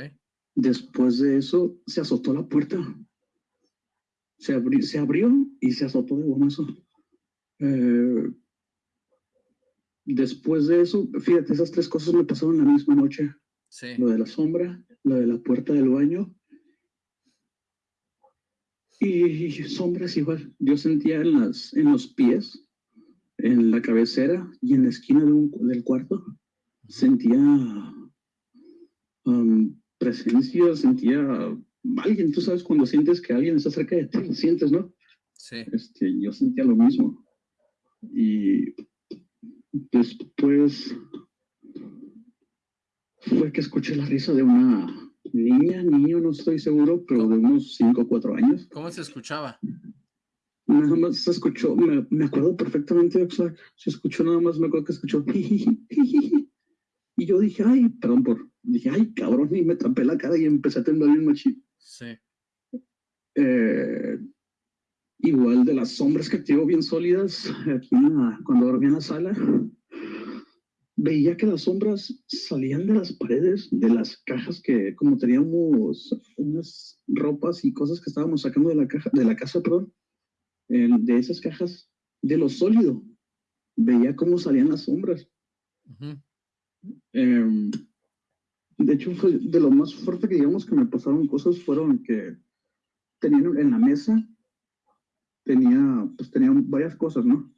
Speaker 8: Después de eso, se azotó la puerta. Se, abri- se abrió y se azotó de gomazo. Eh, después de eso, fíjate, esas tres cosas me pasaron la misma noche.
Speaker 1: Sí.
Speaker 8: Lo de la sombra, lo de la puerta del baño. Y sombras igual. Yo sentía en, las, en los pies, en la cabecera y en la esquina de un- del cuarto, sentía um, presencia, sentía alguien. Tú sabes cuando sientes que alguien está cerca de ti, sientes, ¿no?
Speaker 1: Sí.
Speaker 8: Este, yo sentía lo mismo. Y después fue que escuché la risa de una niña, niño, no estoy seguro, pero de unos 5 o 4 años.
Speaker 1: ¿Cómo se escuchaba?
Speaker 8: Nada más se escuchó, me, me acuerdo perfectamente, o sea, se escuchó nada más, me acuerdo que escuchó. (laughs) Y yo dije, ay, perdón por, dije, ay, cabrón, y me tapé la cara y empecé a temblar bien machito.
Speaker 1: Sí.
Speaker 8: Eh, igual de las sombras que activo bien sólidas, aquí en la- cuando dormía en la sala, veía que las sombras salían de las paredes, de las cajas que, como teníamos unas ropas y cosas que estábamos sacando de la caja, de la casa, perdón, eh, de esas cajas, de lo sólido, veía cómo salían las sombras. Em, de hecho, fue de lo más fuerte que digamos que me pasaron cosas fueron que tenían en la mesa, tenía, pues tenían varias cosas, ¿no?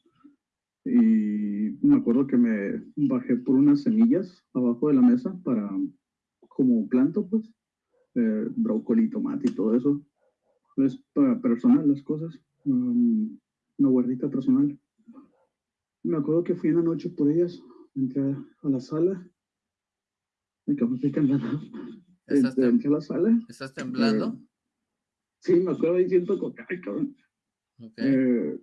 Speaker 8: Y me acuerdo que me bajé por unas semillas abajo de la mesa para, como planto, pues, eh, brócoli, tomate y todo eso. Es para personal las cosas, um, una guardita personal. Me acuerdo que fui en la noche por ellas, entré a la sala. Me estoy temblando.
Speaker 1: ¿Estás,
Speaker 8: Entré,
Speaker 1: tem-
Speaker 8: entré a la sala.
Speaker 1: estás temblando?
Speaker 8: Sí, me acuerdo que, ay, cabrón.
Speaker 1: Ok.
Speaker 8: Eh,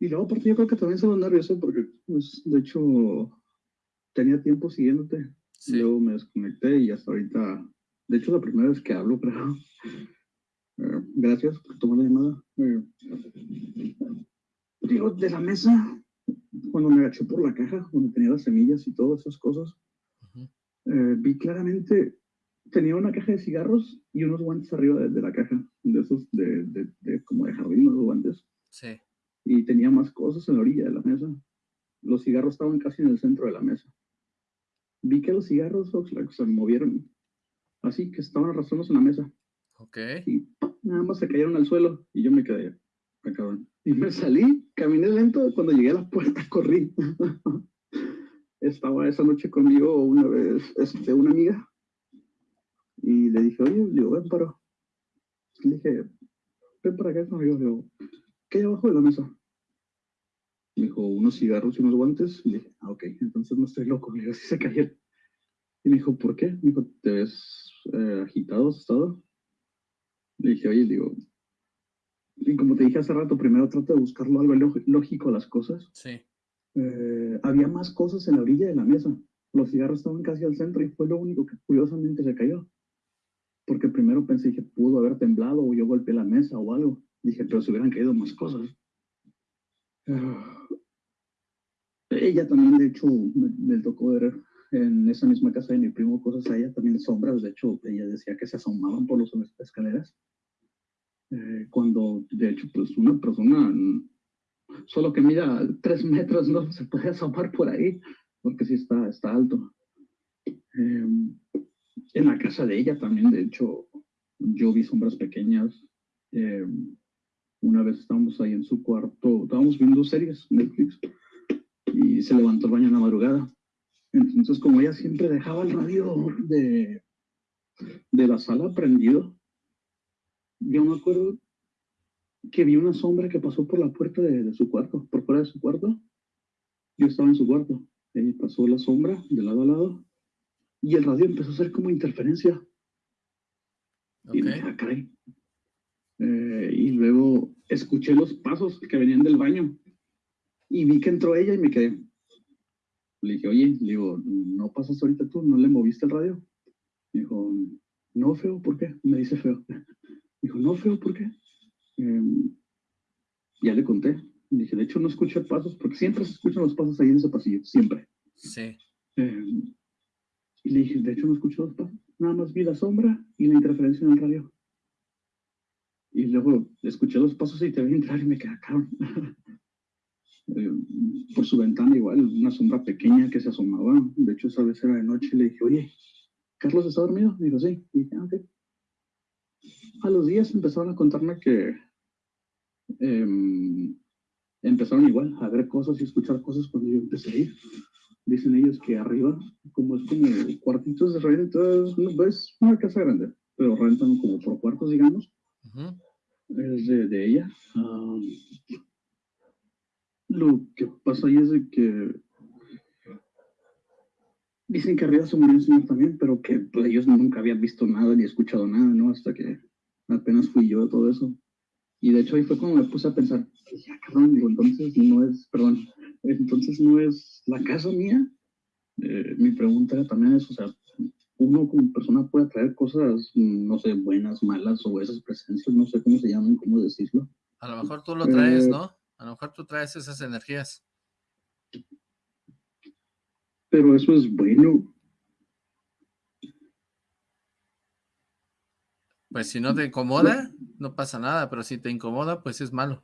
Speaker 8: y luego, aparte, yo creo que también se va nervioso porque, pues, de hecho, tenía tiempo siguiéndote.
Speaker 1: Sí.
Speaker 8: Luego me desconecté y hasta ahorita, de hecho, la primera vez que hablo, (laughs) creo. Eh, gracias por tomar la llamada. Eh, digo, de la mesa, cuando me agaché por la caja, donde tenía las semillas y todas esas cosas, eh, vi claramente, tenía una caja de cigarros y unos guantes arriba de, de la caja, de esos de, de, de como de jardín, los guantes,
Speaker 1: Sí.
Speaker 8: Y tenía más cosas en la orilla de la mesa. Los cigarros estaban casi en el centro de la mesa. Vi que los cigarros Oxlack, se movieron así, que estaban arrastrándose en la mesa
Speaker 1: Ok.
Speaker 8: y nada más se cayeron al suelo y yo me quedé, "Ah, cabrón. Y me salí, caminé lento, cuando llegué a la puerta corrí. (laughs) Estaba esa noche conmigo una vez, este, una amiga, y le dije, oye, digo, ven para, le dije, ven para acá conmigo, digo, ¿qué hay abajo de la mesa? Me dijo, unos cigarros y unos guantes, y le dije, ah, ok, entonces no estoy loco, le digo, sí se cayeron. Y me dijo, ¿por qué? Me dijo, ¿te ves eh, agitado, asustado? Le dije, oye, digo, y como te dije hace rato, primero trato de buscarlo algo lógi- lógico a las cosas.
Speaker 1: Sí.
Speaker 8: Eh, había más cosas en la orilla de la mesa. Los cigarros estaban casi al centro y fue lo único que curiosamente se cayó. porque primero pensé que pudo haber temblado o yo golpeé la mesa o algo. Dije, pero se hubieran caído más cosas. Ah. Ella también, de hecho, me, tocó ver en esa misma casa de mi primo cosas a ella también sombras. De hecho, ella decía que se asomaban por las escaleras. Eh, cuando, de hecho, pues una persona solo que mida tres metros no se puede asomar por ahí, porque sí está, está alto. Em, en la casa de ella también, de hecho, yo vi sombras pequeñas. Em, una vez estábamos ahí en su cuarto, estábamos viendo series, Netflix, y se levantó el baño en la madrugada. Entonces, como ella siempre dejaba el radio de, de la sala prendido, yo me acuerdo que vi una sombra que pasó por la puerta de, su cuarto, por fuera de su cuarto. Yo estaba en su cuarto. Y pasó la sombra de lado a lado y el radio empezó a hacer como interferencia. Y me eh, y luego escuché los pasos que venían del baño y vi que entró ella y me quedé. Le dije, oye, le digo, ¿no pasas ahorita tú? ¿No le moviste el radio? dijo, no, feo, ¿por qué? Me dice feo. (laughs) Dijo, no, feo, ¿por qué? Em, ya le conté. Le dije, de hecho no escuché pasos, porque siempre se escuchan los pasos ahí en ese pasillo, siempre.
Speaker 1: Sí.
Speaker 8: Em, y le dije, de hecho no escuché los pasos, nada más vi la sombra y la interferencia en el radio. Y luego escuché los pasos y te vi entrar y me quedé acá. (laughs) Em, por su ventana igual, una sombra pequeña que se asomaba. De hecho, esa vez era de noche y le dije, oye, ¿Carlos está dormido? Me dijo, sí. Y dije, ah, ok. A los días empezaron a contarme que Em, empezaron igual a ver cosas y escuchar cosas cuando yo empecé a ir. Dicen ellos que arriba, como es como cuartitos de renta, es una casa grande, pero rentan como por cuartos, digamos. Es de, ella. Lo que pasa ahí es de que dicen que arriba se murió señor también, pero que pues, ellos nunca habían visto nada ni escuchado nada, ¿no? Hasta que apenas fui yo todo eso. Y de hecho ahí fue como me puse a pensar, ya cabrón, digo, entonces no es, perdón, entonces no es la casa mía. Eh, mi pregunta también es, o sea, uno como persona puede traer cosas, no sé, buenas, malas o esas presencias, no sé cómo se llaman, cómo decirlo.
Speaker 1: A lo mejor tú lo traes, eh, ¿no? A lo mejor tú traes esas energías.
Speaker 8: Pero eso es bueno.
Speaker 1: Pues si no te incomoda, no pasa nada, pero si te incomoda, pues es malo.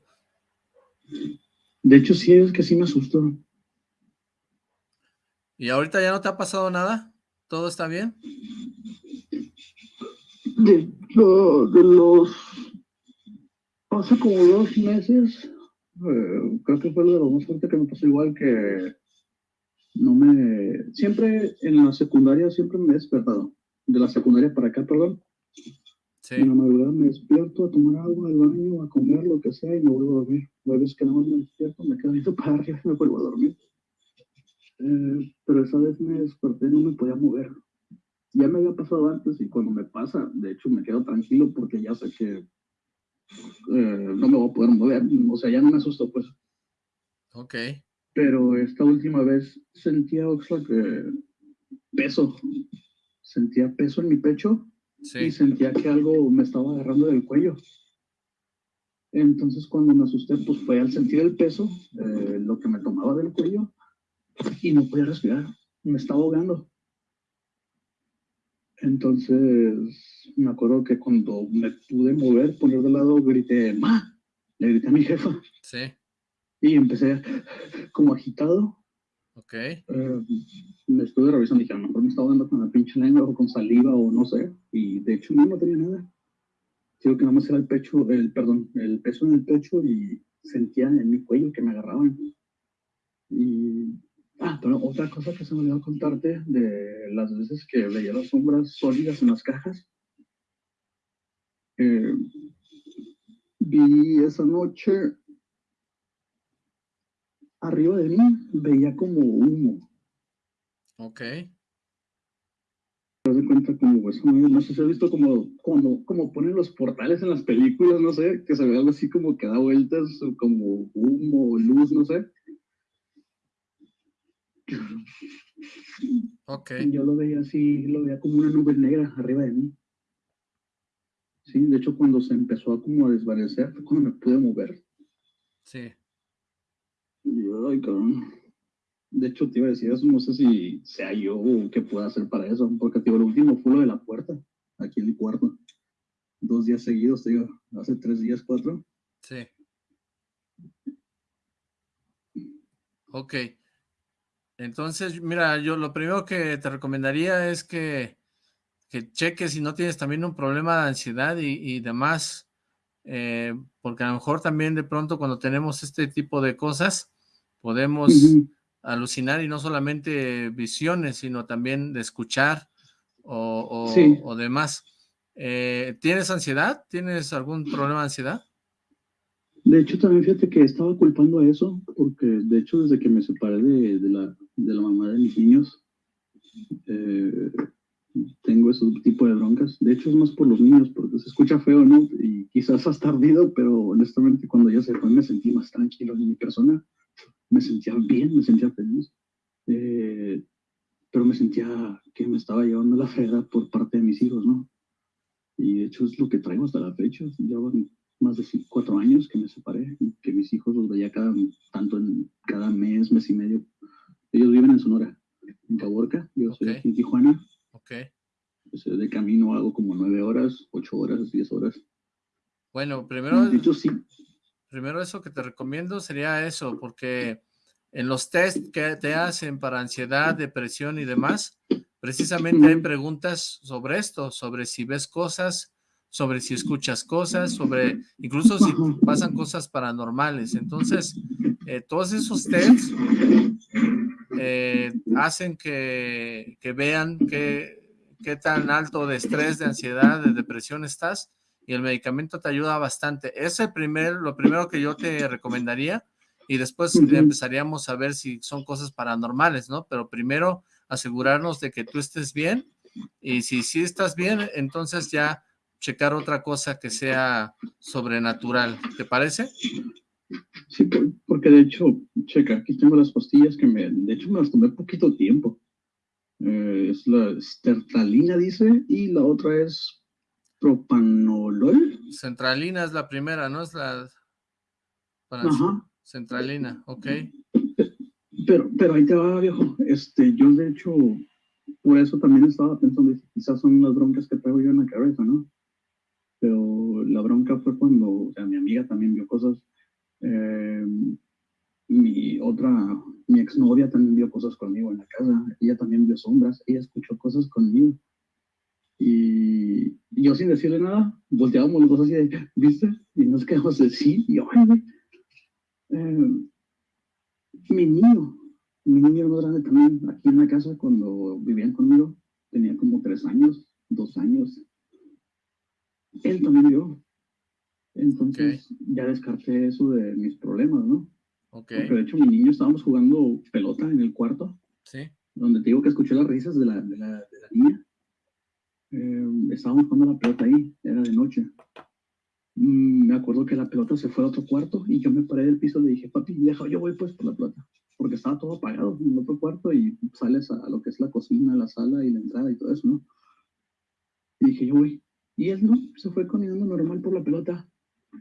Speaker 8: De hecho, sí, es que sí me asustó.
Speaker 1: ¿Y ahorita ya no te ha pasado nada? ¿Todo está bien?
Speaker 8: De, de los... Hace como dos meses, eh, creo que fue lo de lo más fuerte que me pasó igual que no me... Siempre en la secundaria siempre me he despertado. De la secundaria para acá, perdón en la madrugada me despierto a tomar agua al baño, a comer, lo que sea, y me vuelvo a dormir. Hay veces que no me despierto, me quedo viendo para arriba y me vuelvo a dormir. Eh, pero esa vez me desperté y no me podía mover. Ya me había pasado antes y cuando me pasa, de hecho me quedo tranquilo porque ya sé que eh, no me voy a poder mover. O sea, ya no me asusto, pues.
Speaker 1: Ok.
Speaker 8: Pero esta última vez sentía, Oxlack, que peso. Sentía peso en mi pecho y sentía que algo me estaba agarrando del cuello. Entonces cuando me asusté, pues fue al sentir el peso, eh, lo que me tomaba del cuello, y no podía respirar, me estaba ahogando. Entonces me acuerdo que cuando me pude mover, poner de lado, grité, ¡Ma! Le grité a mi jefa.
Speaker 1: Sí.
Speaker 8: Y empecé como agitado,
Speaker 1: Ok.
Speaker 8: Eh, me estuve revisando y dije, mejor me estaba dando con la pinche lengua o con saliva o no sé. Y de hecho no, no tenía nada. Creo que nada más era el pecho, el, perdón, el peso en el pecho y sentía en mi cuello que me agarraban. Y, ah, pero otra cosa que se me olvidó contarte de las veces que veía las sombras sólidas en las cajas. Eh, vi esa noche arriba de mí veía como humo.
Speaker 1: Ok.
Speaker 8: Te das cuenta como eso, no sé si has visto como, como, como ponen los portales en las películas, no sé, que se ve algo así como que da vueltas, como humo, luz, no sé.
Speaker 1: Ok.
Speaker 8: yo lo veía así, lo veía como una nube negra arriba de mí. Sí, de hecho cuando se empezó a como a desvanecer fue cuando me pude mover.
Speaker 1: Sí.
Speaker 8: Yo, ay, cabrón. De hecho, te iba a decir eso, no sé si sea yo o qué pueda hacer para eso, porque te digo, lo último fue lo de la puerta, aquí en mi cuarto. Dos días seguidos, te digo, hace tres días, cuatro.
Speaker 1: Sí. Ok. Entonces, mira, yo lo primero que te recomendaría es que, que cheques si no tienes también un problema de ansiedad y, y demás, eh, porque a lo mejor también de pronto cuando tenemos este tipo de cosas, podemos
Speaker 8: Ujú.
Speaker 1: alucinar y no solamente visiones, sino también de escuchar o, o-
Speaker 8: Sí.
Speaker 1: o demás. Eh, ¿Tienes ansiedad? ¿Tienes algún problema de ansiedad?
Speaker 8: De hecho, también fíjate que estaba culpando a eso, porque de hecho desde que me separé de, de la, de la mamá de mis niños, eh, tengo ese tipo de broncas. De hecho, es más por los niños, porque se escucha feo, ¿no? Y quizás hasta ardido, pero honestamente cuando ella se fue me sentí más tranquilo en mi persona. Me sentía bien, me sentía feliz. Eh, pero me sentía que me estaba llevando la frega por parte de mis hijos, ¿no? Y de hecho es lo que traigo hasta la fecha. Llevan más de cuatro años que me separé que mis hijos los veía cada, tanto en cada mes, mes y medio. Ellos viven en Sonora, en Caborca, yo soy aquí en Tijuana.
Speaker 1: Ok.
Speaker 8: Pues, eh, de camino hago como nueve horas, ocho horas, diez horas.
Speaker 1: Bueno, primero,
Speaker 8: De hecho, sí.
Speaker 1: primero eso que te recomiendo sería eso, porque en los test que te hacen para ansiedad, depresión y demás, precisamente hay preguntas sobre esto, sobre si ves cosas, sobre si escuchas cosas, sobre incluso si pasan cosas paranormales. Entonces, eh, todos esos tests eh, hacen que, que vean qué, qué tan alto de estrés, de ansiedad, de depresión estás y el medicamento te ayuda bastante. Es el primer, lo primero que yo te recomendaría y después empezaríamos a ver si son cosas paranormales, ¿no? Pero primero asegurarnos de que tú estés bien y si sí estás bien, entonces ya checar otra cosa que sea sobrenatural. ¿Te parece?
Speaker 8: Sí, porque de hecho, checa, aquí tengo las pastillas que me, de hecho me las tomé poquito tiempo. Eh, es la stertalina, dice, y la otra es propanolol.
Speaker 1: Centralina es la primera, ¿no? Es la... para-
Speaker 8: Ajá.
Speaker 1: Centralina, ok.
Speaker 8: Pero, pero ahí te va, viejo. Este, yo de hecho, por eso también estaba pensando, quizás son las broncas que traigo yo en la cabeza, ¿no? Pero la bronca fue cuando, o sea, mi amiga también vio cosas. eh, mi otra, mi exnovia también vio cosas conmigo en la casa. Ella también vio sombras. Ella escuchó cosas conmigo. Y yo sin decirle nada, volteábamos los dos así de, ¿viste? Y nos quedamos de sí. Y yo, ay, güey. Eh, mi niño, mi niño más grande también, aquí en la casa, cuando vivían conmigo, tenía como tres años, dos años. Él también vio. Entonces ya descarté eso de mis problemas, ¿no?
Speaker 1: Ok,
Speaker 8: Porque de hecho mi niño estábamos jugando pelota en el cuarto,
Speaker 1: sí,
Speaker 8: donde te digo que escuché las risas de la, de la, de la niña. Eh, estábamos jugando la pelota ahí, era de noche. Mm, me acuerdo que la pelota se fue a otro cuarto y yo me paré del piso y le dije, papi, deja, yo voy pues por la pelota. Porque estaba todo apagado en el otro cuarto y sales a lo que es la cocina, la sala y la entrada y todo eso, ¿no? Y dije, yo voy. Y él no, se fue caminando normal por la pelota.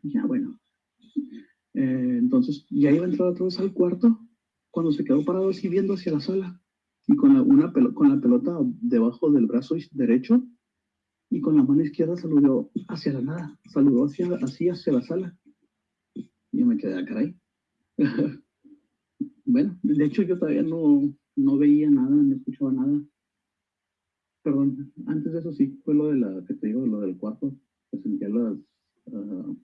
Speaker 8: Y ya, bueno. Eh, entonces, ya iba a entrar otra vez al cuarto cuando se quedó parado así viendo hacia la sala y con la, una con la pelota debajo del brazo derecho y con la mano izquierda saludó hacia la nada, saludó hacia, así hacia la sala. Y yo me quedé, "Ah, caray. (laughs) bueno, de hecho yo todavía no, no veía nada, no escuchaba nada. Perdón, antes de eso sí, fue lo de la que te digo, lo del cuarto, que sentía las ah,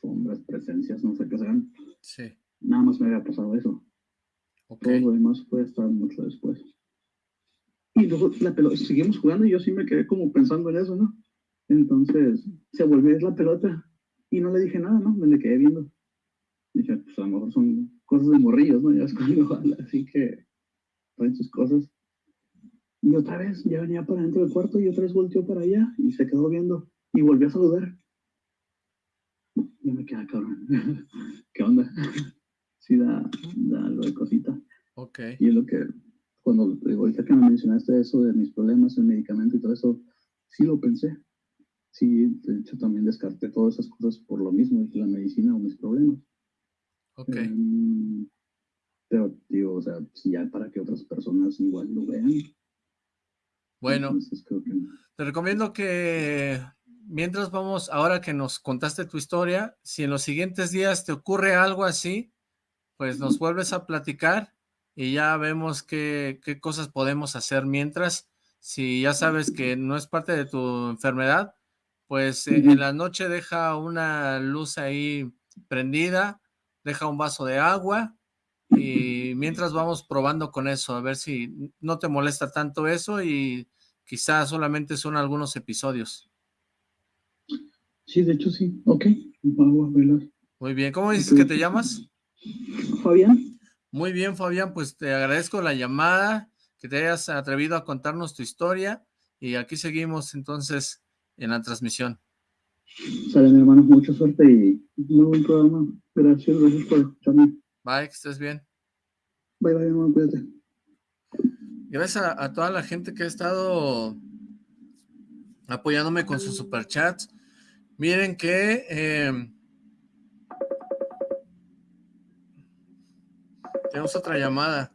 Speaker 8: sombras, presencias, no sé qué sean.
Speaker 1: sí,
Speaker 8: Nada más me había pasado eso.
Speaker 1: ok,
Speaker 8: Todo lo demás fue hasta mucho después. Y luego la pelota, seguimos jugando y yo sí me quedé como pensando en eso, ¿no? Entonces se volvió la pelota y no le dije nada, ¿no? Me le quedé viendo. Dije, pues a lo mejor son cosas de morrillos, ¿no? Ya es cuando (laughs) habla, así que traen sus cosas. Y otra vez, ya venía para dentro del cuarto y otra vez volteó para allá y se quedó viendo y volvió a saludar. Ya me queda cabrón. (laughs) ¿Qué onda? Sí da, da algo de cosita.
Speaker 1: ok,
Speaker 8: Y es lo que, cuando digo, ahorita que me mencionaste eso de mis problemas, el medicamento y todo eso, sí lo pensé. sí, de hecho también descarté todas esas cosas por lo mismo, la medicina o mis problemas.
Speaker 1: Ok.
Speaker 8: Em, pero, digo, o sea, si ya para que otras personas igual lo vean.
Speaker 1: Bueno,
Speaker 8: entonces creo que no.
Speaker 1: te recomiendo que mientras vamos, ahora que nos contaste tu historia, si en los siguientes días te ocurre algo así, pues nos vuelves a platicar y ya vemos qué, qué cosas podemos hacer mientras. Si ya sabes que no es parte de tu enfermedad, pues eh, en la noche deja una luz ahí prendida, deja un vaso de agua y mientras vamos probando con eso, a ver si no te molesta tanto eso y quizás solamente son algunos episodios.
Speaker 8: Sí, de hecho sí. Ok, vamos a verlas.
Speaker 1: Muy bien, ¿cómo dices que te llamas?
Speaker 8: Fabián.
Speaker 1: Muy bien, Fabián, pues te agradezco la llamada, que te hayas atrevido a contarnos tu historia y aquí seguimos entonces en la transmisión.
Speaker 8: Sale, mi hermano, mucha suerte y muy buen programa. Gracias, gracias por escucharme.
Speaker 1: Bye, que estés bien.
Speaker 8: Bye, bye, hermano, cuídate.
Speaker 1: Gracias a, a toda la gente que ha estado apoyándome con sus superchats. Miren que eh, tenemos otra llamada.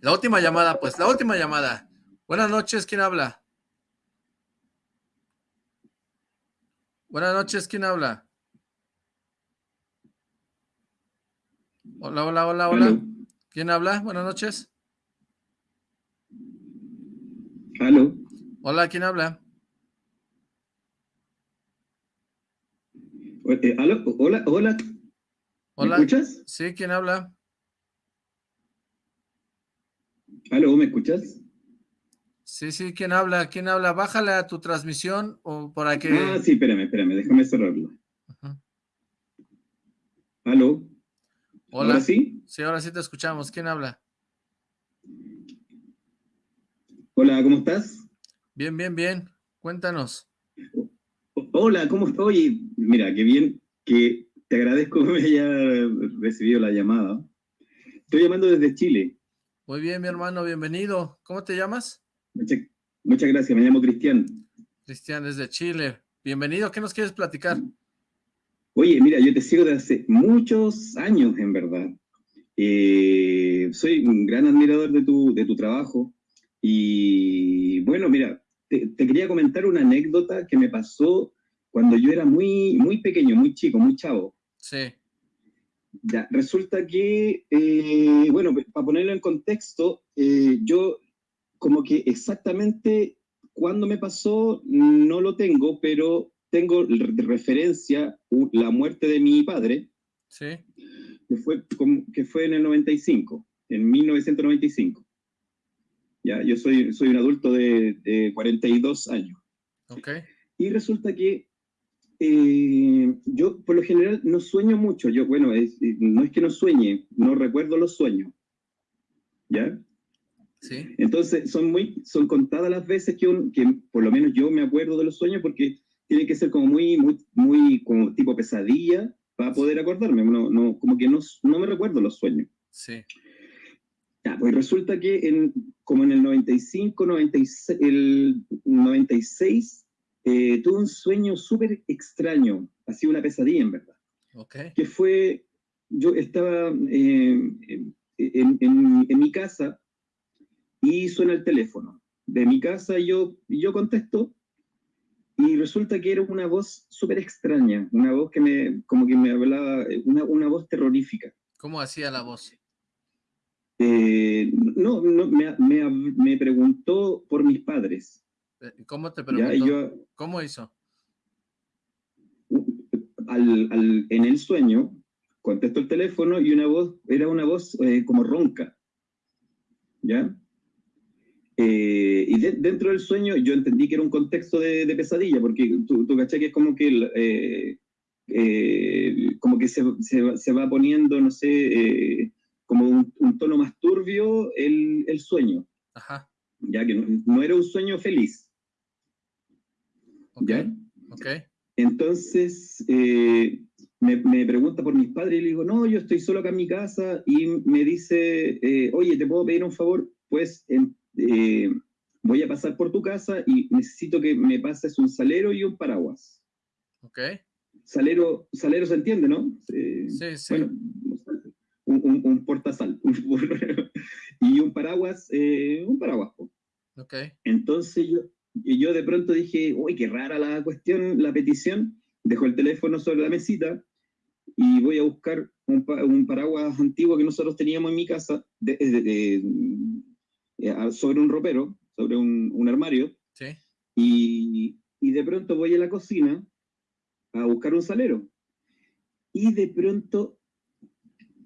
Speaker 1: La última llamada, pues, la última llamada. Buenas noches, ¿quién habla? Buenas noches, ¿quién habla? Hola, hola, hola, hola. ¿Quién habla? Buenas noches.
Speaker 9: Aló.
Speaker 1: Hola, ¿quién habla?
Speaker 9: Eh, aló, hola, hola. ¿Me
Speaker 1: Hola.
Speaker 9: escuchas?
Speaker 1: Sí, ¿quién habla?
Speaker 9: Aló, ¿me escuchas?
Speaker 1: Sí, sí, ¿quién habla? ¿Quién habla? Bájale a tu transmisión o para que...
Speaker 9: Ah, sí, espérame, espérame, déjame cerrarlo.
Speaker 1: Ujú.
Speaker 9: Aló.
Speaker 1: Hola.
Speaker 9: ¿Ahora sí?
Speaker 1: Sí, ahora sí te escuchamos. ¿Quién habla?
Speaker 9: Hola, ¿cómo estás?
Speaker 1: Bien, bien, bien. Cuéntanos.
Speaker 9: Hola, ¿cómo estás? Oye, mira, qué bien que te agradezco que (laughs) me haya recibido la llamada. Estoy llamando desde Chile.
Speaker 1: Muy bien, mi hermano, bienvenido. ¿Cómo te llamas?
Speaker 9: Muchas, muchas gracias, me llamo Cristian.
Speaker 1: Cristian, desde Chile. Bienvenido. ¿Qué nos quieres platicar?
Speaker 9: Oye, mira, yo te sigo desde hace muchos años, en verdad. Eh, soy un gran admirador de tu, de tu trabajo. Y bueno, mira, te, te quería comentar una anécdota que me pasó cuando yo era muy, muy pequeño, muy chico, muy chavo.
Speaker 1: Sí,
Speaker 9: Ya, resulta que, eh, bueno, para ponerlo en contexto, eh, yo como que exactamente cuándo me pasó no lo tengo, pero tengo de referencia la muerte de mi padre,
Speaker 1: sí.
Speaker 9: que fue, que fue en el 95, en 1995. Ya, yo soy, soy un adulto de, de 42 años.
Speaker 1: Ok.
Speaker 9: Y resulta que eh, yo, por lo general, no sueño mucho. Yo, bueno, es- eh, no es que no sueñe, no recuerdo los sueños. ¿Ya?
Speaker 1: Sí.
Speaker 9: Entonces, son muy, son contadas las veces que, un- que por lo menos yo me acuerdo de los sueños porque tiene que ser como muy, muy, muy como tipo pesadilla para poder acordarme. No, no, como que no, no me recuerdo los sueños.
Speaker 1: Sí.
Speaker 9: Ya, pues resulta que en, como en el 95, 96, el 96, eh, tuve un sueño súper extraño, así una pesadilla en verdad,
Speaker 1: Ok.
Speaker 9: que fue, yo estaba eh, en, en- en- mi casa y suena el teléfono de mi casa y yo, yo contesto y resulta que era una voz súper extraña, una voz que me, como que me hablaba, una, una voz terrorífica.
Speaker 1: ¿Cómo hacía la voz?
Speaker 9: Eh, no, no me, me, me preguntó por mis padres.
Speaker 1: ¿Cómo te preguntó?
Speaker 9: yo,
Speaker 1: ¿Cómo hizo?
Speaker 9: al, al- en el sueño, contesto el teléfono y una voz, era una voz eh, como ronca. ¿Ya? Eh, y de- dentro del sueño yo entendí que era un contexto de, de pesadilla, porque tú, tú cachai que es como que, eh, eh, como que se, se va- se va poniendo, no sé, eh, como un, un tono más turbio el, el sueño,
Speaker 1: Ajá.
Speaker 9: ya que no, no era un sueño feliz.
Speaker 1: Ok.
Speaker 9: ¿Ya?
Speaker 1: Ok.
Speaker 9: Entonces, eh, me, me pregunta por mis padres y le digo, no, yo estoy solo acá en mi casa y me dice, eh, oye, ¿te puedo pedir un favor? Pues eh, voy a pasar por tu casa y necesito que me pases un salero y un paraguas.
Speaker 1: Ok.
Speaker 9: Salero, salero se entiende, ¿no?
Speaker 1: sí, sí.
Speaker 9: Bueno, un, un, un portasal. (laughs) y un paraguas, eh, un paraguas.
Speaker 1: Ok.
Speaker 9: Entonces yo, yo de pronto dije, uy, qué rara la cuestión, la petición. Dejo el teléfono sobre la mesita y voy a buscar un, un paraguas antiguo que nosotros teníamos en mi casa de, eh, sobre un ropero, sobre un, un armario.
Speaker 1: Sí.
Speaker 9: Y, y de pronto voy a la cocina a buscar un salero. Y de pronto,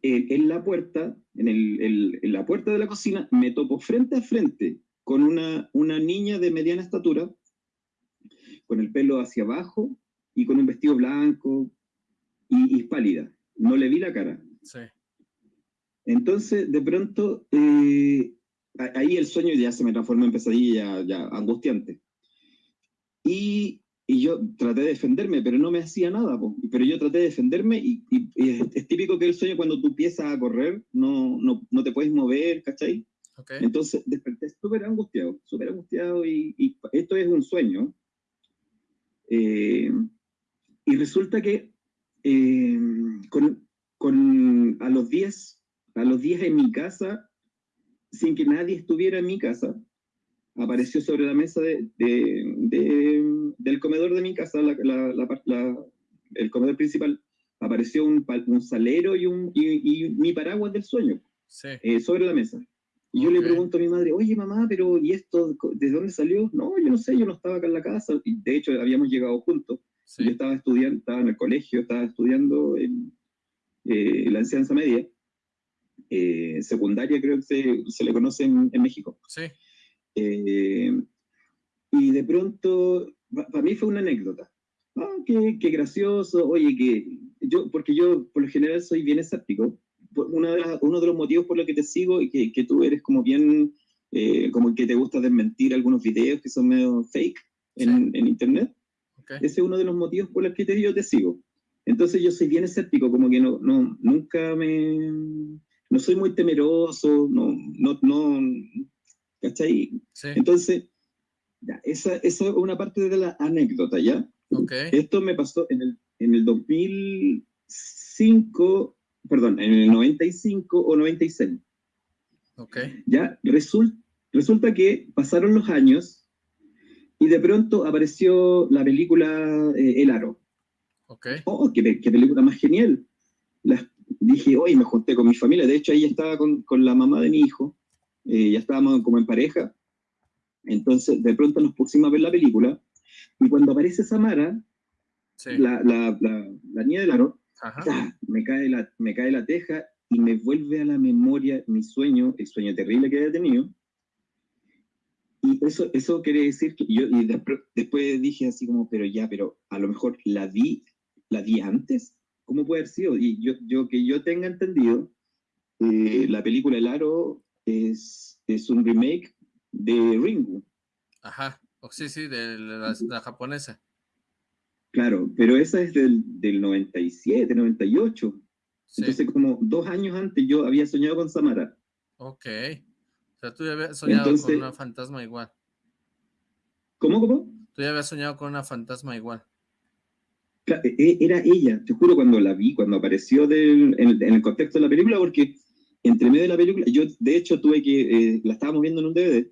Speaker 9: en la puerta, en, el, en, la puerta de la cocina, me topo frente a frente con una, una niña de mediana estatura, con el pelo hacia abajo y con un vestido blanco y, pálida. No le vi la cara.
Speaker 1: Sí.
Speaker 9: Entonces, de pronto, eh, ahí el sueño ya se me transformó en pesadilla, ya, angustiante. Y, y, yo traté de defenderme, pero no me hacía nada. Pero yo traté de defenderme y, es, típico que el sueño cuando tú empiezas a correr no, no, no te puedes mover, ¿cachai?
Speaker 1: Okay.
Speaker 9: Entonces desperté súper angustiado, súper angustiado y, y, esto es un sueño. Eh, y resulta que eh, con, con, a los 10, a los 10 en mi casa, sin que nadie estuviera en mi casa, apareció sobre la mesa de, de, del comedor de mi casa, la, la, el comedor principal, apareció un, un salero y, un, y, mi paraguas del sueño
Speaker 1: sí.
Speaker 9: eh, sobre la mesa. Y yo le pregunto a mi madre, oye mamá, pero ¿y esto de dónde salió? No, yo no sé, yo no estaba acá en la casa. Y de hecho habíamos llegado juntos. Yo estaba estudiando, estaba en el colegio, estaba estudiando en eh, la enseñanza media. Eh, secundaria creo que se, se le conoce en, México.
Speaker 1: Sí.
Speaker 9: Eh, y de pronto, para mí fue una anécdota. Ah, qué, qué gracioso, oye, que yo, porque yo por lo general soy bien escéptico, una de uno de los motivos por los que te sigo y que, que tú eres como bien, eh, como que te gusta desmentir algunos videos que son medio fake en, en internet.
Speaker 1: Okay.
Speaker 9: Ese es uno de los motivos por los que te, yo te sigo. Entonces yo soy bien escéptico, como que no, no, nunca me, no soy muy temeroso, no, no, no ¿cachai?
Speaker 1: Sí.
Speaker 9: Entonces, ya, esa, esa es una parte de la anécdota, ¿ya?
Speaker 1: Okay.
Speaker 9: Esto me pasó en el, en el 2005, perdón, en el 95 o 96.
Speaker 1: Ok.
Speaker 9: Ya, result, resulta que pasaron los años y de pronto apareció la película eh, El Aro.
Speaker 1: Ok.
Speaker 9: Oh, qué, qué película más genial. Dije, hoy me junté con mi familia, de hecho ahí estaba con, con la mamá de mi hijo, eh, ya estábamos como en pareja, entonces de pronto nos pusimos a ver la película, y cuando aparece Samara,
Speaker 1: sí.
Speaker 9: la, la, la, la niña del aro, me, cae la, me cae la teja y me vuelve a la memoria mi sueño, el sueño terrible que había tenido. Y eso, eso quiere decir que yo y después, después dije así como, pero ya, pero a lo mejor la vi, la vi antes. ¿Cómo puede haber sido? Y yo, yo que yo tenga entendido, eh, la película El Aro es, es un remake de Ringu.
Speaker 1: Ajá, oh, sí, sí, de la, la japonesa.
Speaker 9: Claro, pero esa es del, del 97, 98. Sí. Entonces, como dos años antes yo había soñado con Samara.
Speaker 1: Ok. O sea, tú ya habías soñado Entonces, con una fantasma igual.
Speaker 9: ¿Cómo, cómo?
Speaker 1: Tú ya habías soñado con una fantasma igual.
Speaker 9: Era ella, te juro, cuando la vi, cuando apareció del, en, en, el contexto de la película, porque entre medio de la película, yo de hecho tuve que, eh, la estábamos viendo en un DVD,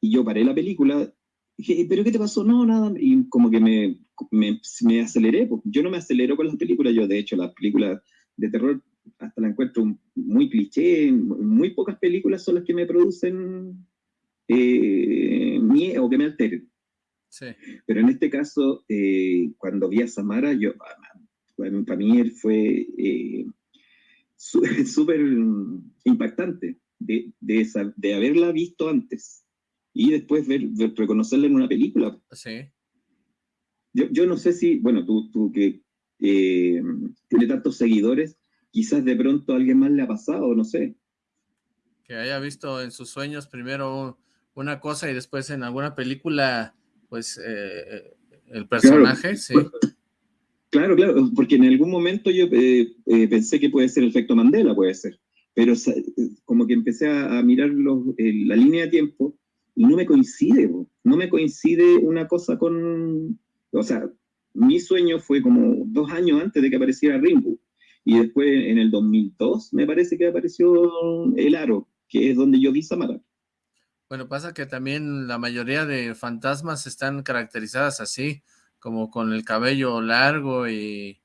Speaker 9: y yo paré la película, dije, ¿pero qué te pasó? No, nada, y como que me, me, me aceleré, pues. yo no me acelero con las películas, yo de hecho las películas de terror hasta la encuentro muy cliché, muy pocas películas son las que me producen eh, miedo o que me alteren.
Speaker 1: Sí.
Speaker 9: Pero en este caso, eh, cuando vi a Samara, yo, bueno, para mí él fue eh, (laughs) súper impactante de, de, esa, de, haberla visto antes y después ver, ver, reconocerla en una película.
Speaker 1: Sí.
Speaker 9: Yo, yo no sé si, bueno, tú, tú que eh, tiene tantos seguidores, quizás de pronto a alguien más le ha pasado, no sé.
Speaker 1: Que haya visto en sus sueños primero una cosa y después en alguna película pues eh, el personaje,
Speaker 9: claro.
Speaker 1: sí.
Speaker 9: Claro, claro, porque en algún momento yo eh, eh, pensé que puede ser el efecto Mandela, puede ser, pero como que empecé a, a mirar los, eh, la línea de tiempo y no me coincide, no me coincide una cosa con, o sea, mi sueño fue como dos años antes de que apareciera Ringo, y después en el 2002 me parece que apareció El Aro, que es donde yo vi Samara.
Speaker 1: Bueno, pasa que también la mayoría de fantasmas están caracterizadas así, como con el cabello largo y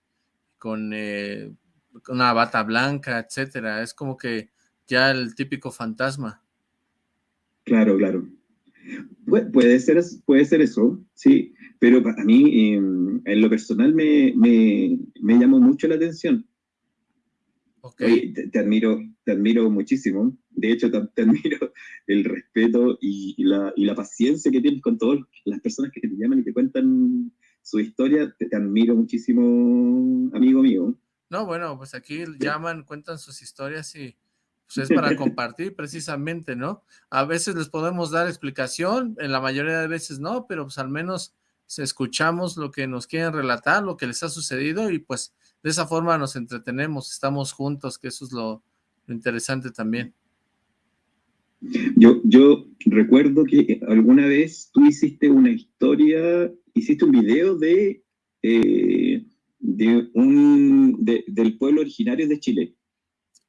Speaker 1: con eh, una bata blanca, etcétera. Es como que ya el típico fantasma.
Speaker 9: Claro, claro. Puede, ser, puede ser eso, sí, pero para mí, em, en lo personal, me, me, llamó mucho la atención. Okay. te, admiro, te admiro muchísimo. De hecho, te, admiro el respeto y, la, y, la, paciencia que tienes con todas las personas que te llaman y te cuentan su historia. Te, admiro muchísimo, amigo mío.
Speaker 1: No, bueno, pues aquí llaman, cuentan sus historias y pues es para compartir precisamente, ¿no? A veces les podemos dar explicación, en la mayoría de veces no, pero pues al menos escuchamos lo que nos quieren relatar, lo que les ha sucedido y pues de esa forma nos entretenemos, estamos juntos, que eso es lo, interesante también.
Speaker 9: Yo, recuerdo que alguna vez tú hiciste una historia, hiciste un video de, eh, de un, del pueblo originario de Chile.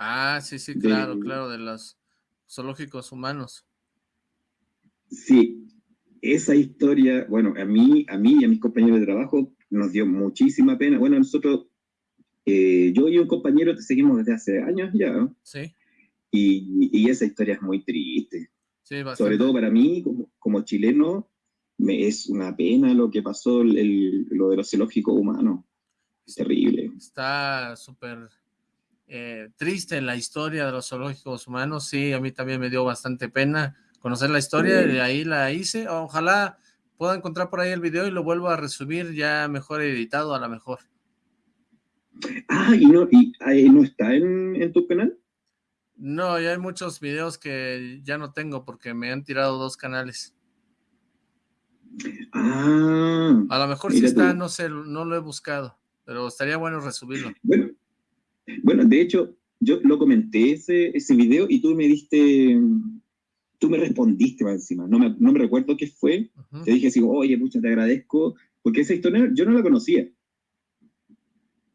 Speaker 1: Ah, sí, sí, claro, claro, de los zoológicos humanos.
Speaker 9: Sí, esa historia, bueno, a mí, a mí y a mis compañeros de trabajo nos dio muchísima pena. Bueno, nosotros, eh, yo y un compañero te seguimos desde hace años ya. Sí. Y, esa historia es muy triste. Sí, Sobre todo para mí, como, chileno, me, es una pena lo que pasó, el, lo de los zoológicos humanos. Es terrible.
Speaker 1: Está súper eh, triste en la historia de los zoológicos humanos. Sí, a mí también me dio bastante pena conocer la historia y de ahí la hice. Ojalá pueda encontrar por ahí el video y lo vuelvo a resubir ya mejor editado a la mejor.
Speaker 9: Ah, ¿y no, y, no está en, tu canal?
Speaker 1: No, ya hay muchos videos que ya no tengo porque me han tirado dos canales.
Speaker 9: Ah.
Speaker 1: A lo mejor sí está, no sé, no lo he buscado, pero estaría bueno resubirlo.
Speaker 9: Bueno, bueno, de hecho, yo lo comenté ese, ese video y tú me diste, tú me respondiste más encima, no me, no me recuerdo qué fue, te dije así, oye, muchas te agradezco, porque esa historia yo no la conocía.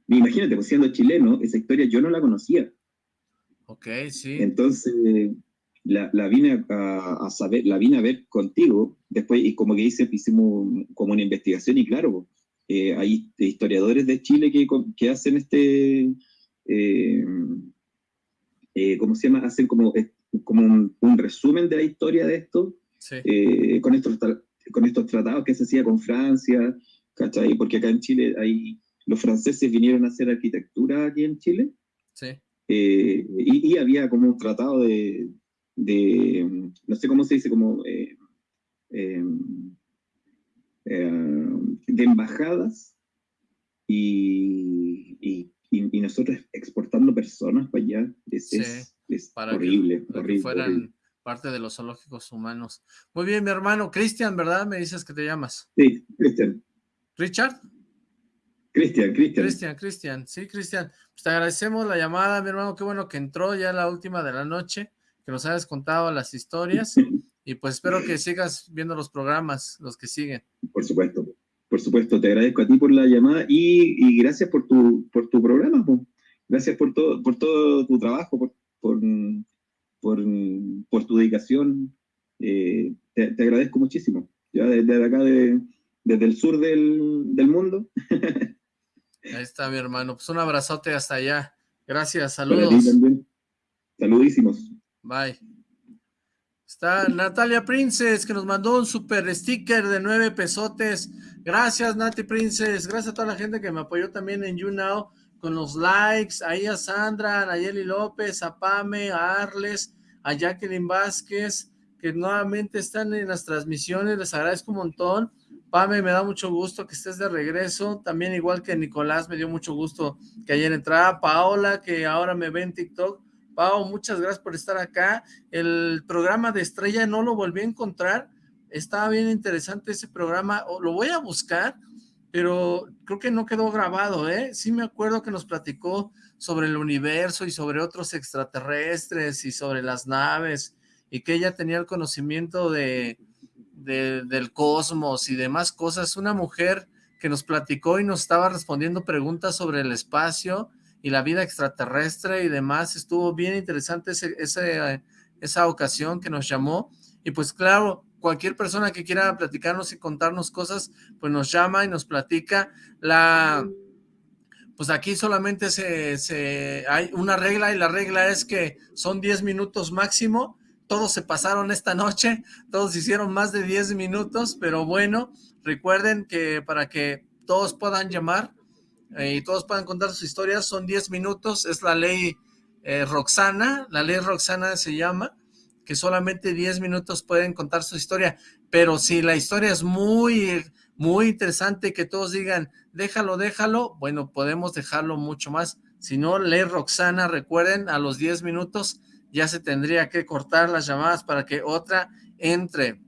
Speaker 9: Imagínate, pues siendo chileno, esa historia yo no la conocía.
Speaker 1: Ok, sí.
Speaker 9: Entonces, la, la vine a, saber, la vine a ver contigo, después, y como que hice, hicimos como una investigación, y claro, eh, hay historiadores de Chile que, que hacen este, ¿cómo se llama? Hacen como, eh, como un, resumen de la historia de esto, con, estos, con estos tratados que se hacía con Francia, ¿cachai? Porque acá en Chile hay, los franceses vinieron a hacer arquitectura aquí en Chile,
Speaker 1: sí.
Speaker 9: y, había como un tratado de, de, no sé cómo se dice, como... de embajadas y, y y, nosotros exportando personas para allá, es, horrible,
Speaker 1: para que fueran parte de los zoológicos humanos. Muy bien, mi hermano, Cristian, ¿verdad? Me dices que te llamas.
Speaker 9: Sí, Cristian.
Speaker 1: ¿Richard?
Speaker 9: Cristian, Cristian.
Speaker 1: Cristian, Cristian, sí, Cristian. Pues te agradecemos la llamada, mi hermano, qué bueno que entró ya la última de la noche, que nos hayas contado las historias, (laughs) y pues espero que sigas viendo los programas, los que siguen.
Speaker 9: Por supuesto por supuesto, te agradezco a ti por la llamada y, gracias por tu, por tu programa. Gracias por todo, por todo tu trabajo, por, por, tu dedicación. Eh, te, agradezco muchísimo. Ya desde, acá, desde el sur del, del mundo. (laughs)
Speaker 1: Ahí está mi hermano. Pues un abrazote hasta allá. Gracias, saludos.
Speaker 9: Saludísimos.
Speaker 1: Bye. Está Natalia Princess, que nos mandó un super sticker de nueve pesotes. Gracias, Nati Princess. Gracias a toda la gente que me apoyó también en YouNow con los likes. Ahí a Sandra, a Nayeli López, a Pame, a Arles, a Jacqueline Vázquez, que nuevamente están en las transmisiones. Les agradezco un montón. Pame, me da mucho gusto que estés de regreso. También igual que Nicolás, me dio mucho gusto que ayer entrara. Paola, que ahora me ve en TikTok. Pau, muchas gracias por estar acá. El programa de Estrella no lo volví a encontrar. Estaba bien interesante ese programa. Lo voy a buscar, pero creo que no quedó grabado, ¿eh? Sí me acuerdo que nos platicó sobre el universo y sobre otros extraterrestres y sobre las naves y que ella tenía el conocimiento de, del cosmos y demás cosas. Una mujer que nos platicó y nos estaba respondiendo preguntas sobre el espacio y la vida extraterrestre y demás. Estuvo bien interesante ese, esa ocasión que nos llamó. Y pues claro, cualquier persona que quiera platicarnos y contarnos cosas, pues nos llama y nos platica. La, pues aquí solamente se, se, hay una regla y la regla es que son 10 minutos máximo. Todos se pasaron esta noche, todos hicieron más de 10 minutos, pero bueno, recuerden que para que todos puedan llamar eh, y todos puedan contar sus historias, son 10 minutos, es la ley eh, Roxana, la ley Roxana se llama, que solamente 10 minutos pueden contar su historia, pero si la historia es muy, muy interesante, que todos digan, déjalo, déjalo, bueno, podemos dejarlo mucho más. Si no, lee Roxana, recuerden, a los 10 minutos ya se tendría que cortar las llamadas para que otra entre.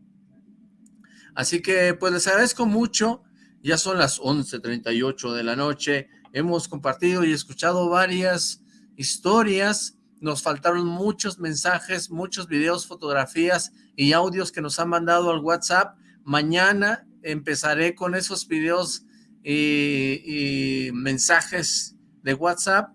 Speaker 1: Así que, pues les agradezco mucho, ya son las 11.38 de la noche, hemos compartido y escuchado varias historias, nos faltaron muchos mensajes, muchos videos, fotografías y audios que nos han mandado al WhatsApp. Mañana empezaré con esos videos y, mensajes de WhatsApp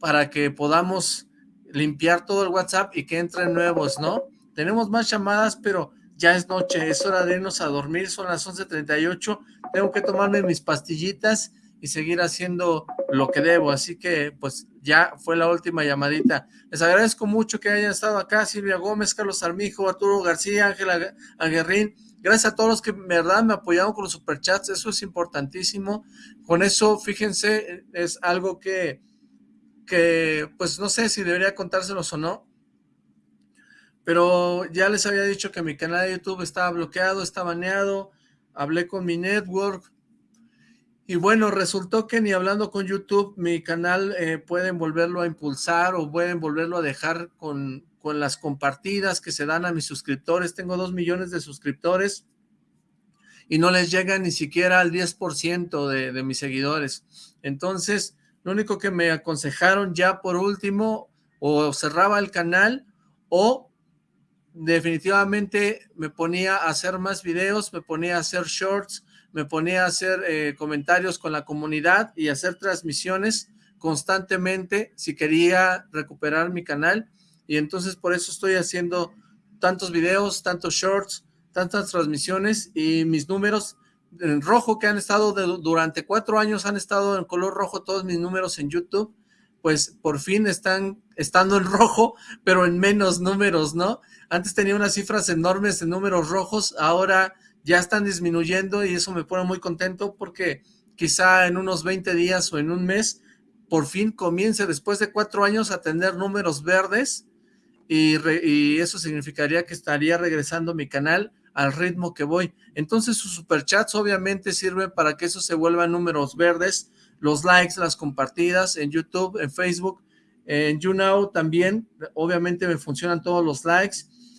Speaker 1: para que podamos limpiar todo el WhatsApp y que entren nuevos, ¿no? Tenemos más llamadas, pero ya es noche, es hora de irnos a dormir, son las 11.38, tengo que tomarme mis pastillitas y seguir haciendo lo que debo, así que pues ya fue la última llamadita. Les agradezco mucho que hayan estado acá, Silvia Gómez, Carlos Armijo, Arturo García, Ángela Aguerrín, gracias a todos los que verdad me apoyaron con los superchats, eso es importantísimo, con eso fíjense, es algo que, que pues no sé si debería contárselos o no, pero ya les había dicho que mi canal de YouTube estaba bloqueado, está baneado, hablé con mi network, y bueno, resultó que ni hablando con YouTube, mi canal eh, pueden volverlo a impulsar o pueden volverlo a dejar con, con las compartidas que se dan a mis suscriptores. Tengo dos millones de suscriptores y no les llega ni siquiera al 10% de, de mis seguidores. Entonces, lo único que me aconsejaron ya por último, o cerraba el canal o definitivamente me ponía a hacer más videos, me ponía a hacer shorts, me ponía a hacer eh, comentarios con la comunidad y hacer transmisiones constantemente si quería recuperar mi canal y entonces por eso estoy haciendo tantos videos, tantos shorts, tantas transmisiones y mis números en rojo que han estado durante cuatro años, han estado en color rojo todos mis números en YouTube, pues por fin están estando en rojo, pero en menos números, ¿no? Antes tenía unas cifras enormes de números rojos, ahora ya están disminuyendo y eso me pone muy contento porque quizá en unos 20 días o en un mes por fin comience después de cuatro años a tener números verdes y, eso significaría que estaría regresando mi canal al ritmo que voy. Entonces sus superchats obviamente sirven para que eso se vuelvan números verdes, los likes, las compartidas en YouTube, en Facebook, en YouNow también, obviamente me funcionan todos los likes,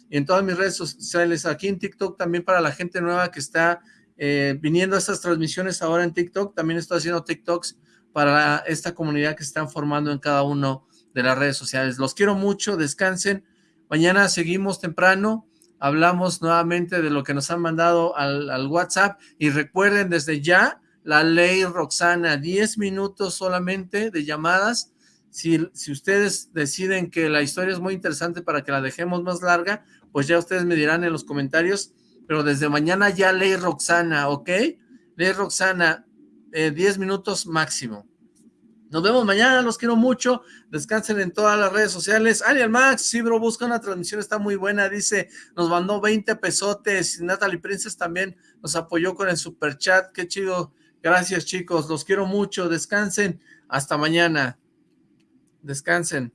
Speaker 1: en todas mis redes sociales, aquí en TikTok también para la gente nueva que está eh, viniendo a estas transmisiones ahora en TikTok, también estoy haciendo TikToks para esta comunidad que están formando en cada uno de las redes sociales. Los quiero mucho, descansen. Mañana seguimos temprano, hablamos nuevamente de lo que nos han mandado al, al WhatsApp y recuerden desde ya la ley Roxana, 10 minutos solamente de llamadas si, si, ustedes deciden que la historia es muy interesante para que la dejemos más larga, pues ya ustedes me dirán en los comentarios, pero desde mañana ya ley Roxana, ¿ok? Ley Roxana, 10 eh, minutos máximo. Nos vemos mañana, los quiero mucho, descansen en todas las redes sociales. Ariel Max, sí, bro, busca una transmisión, está muy buena, dice, nos mandó 20 pesotes, Natalie Princess también nos apoyó con el super chat, qué chido, gracias chicos, los quiero mucho, descansen, hasta mañana, descansen.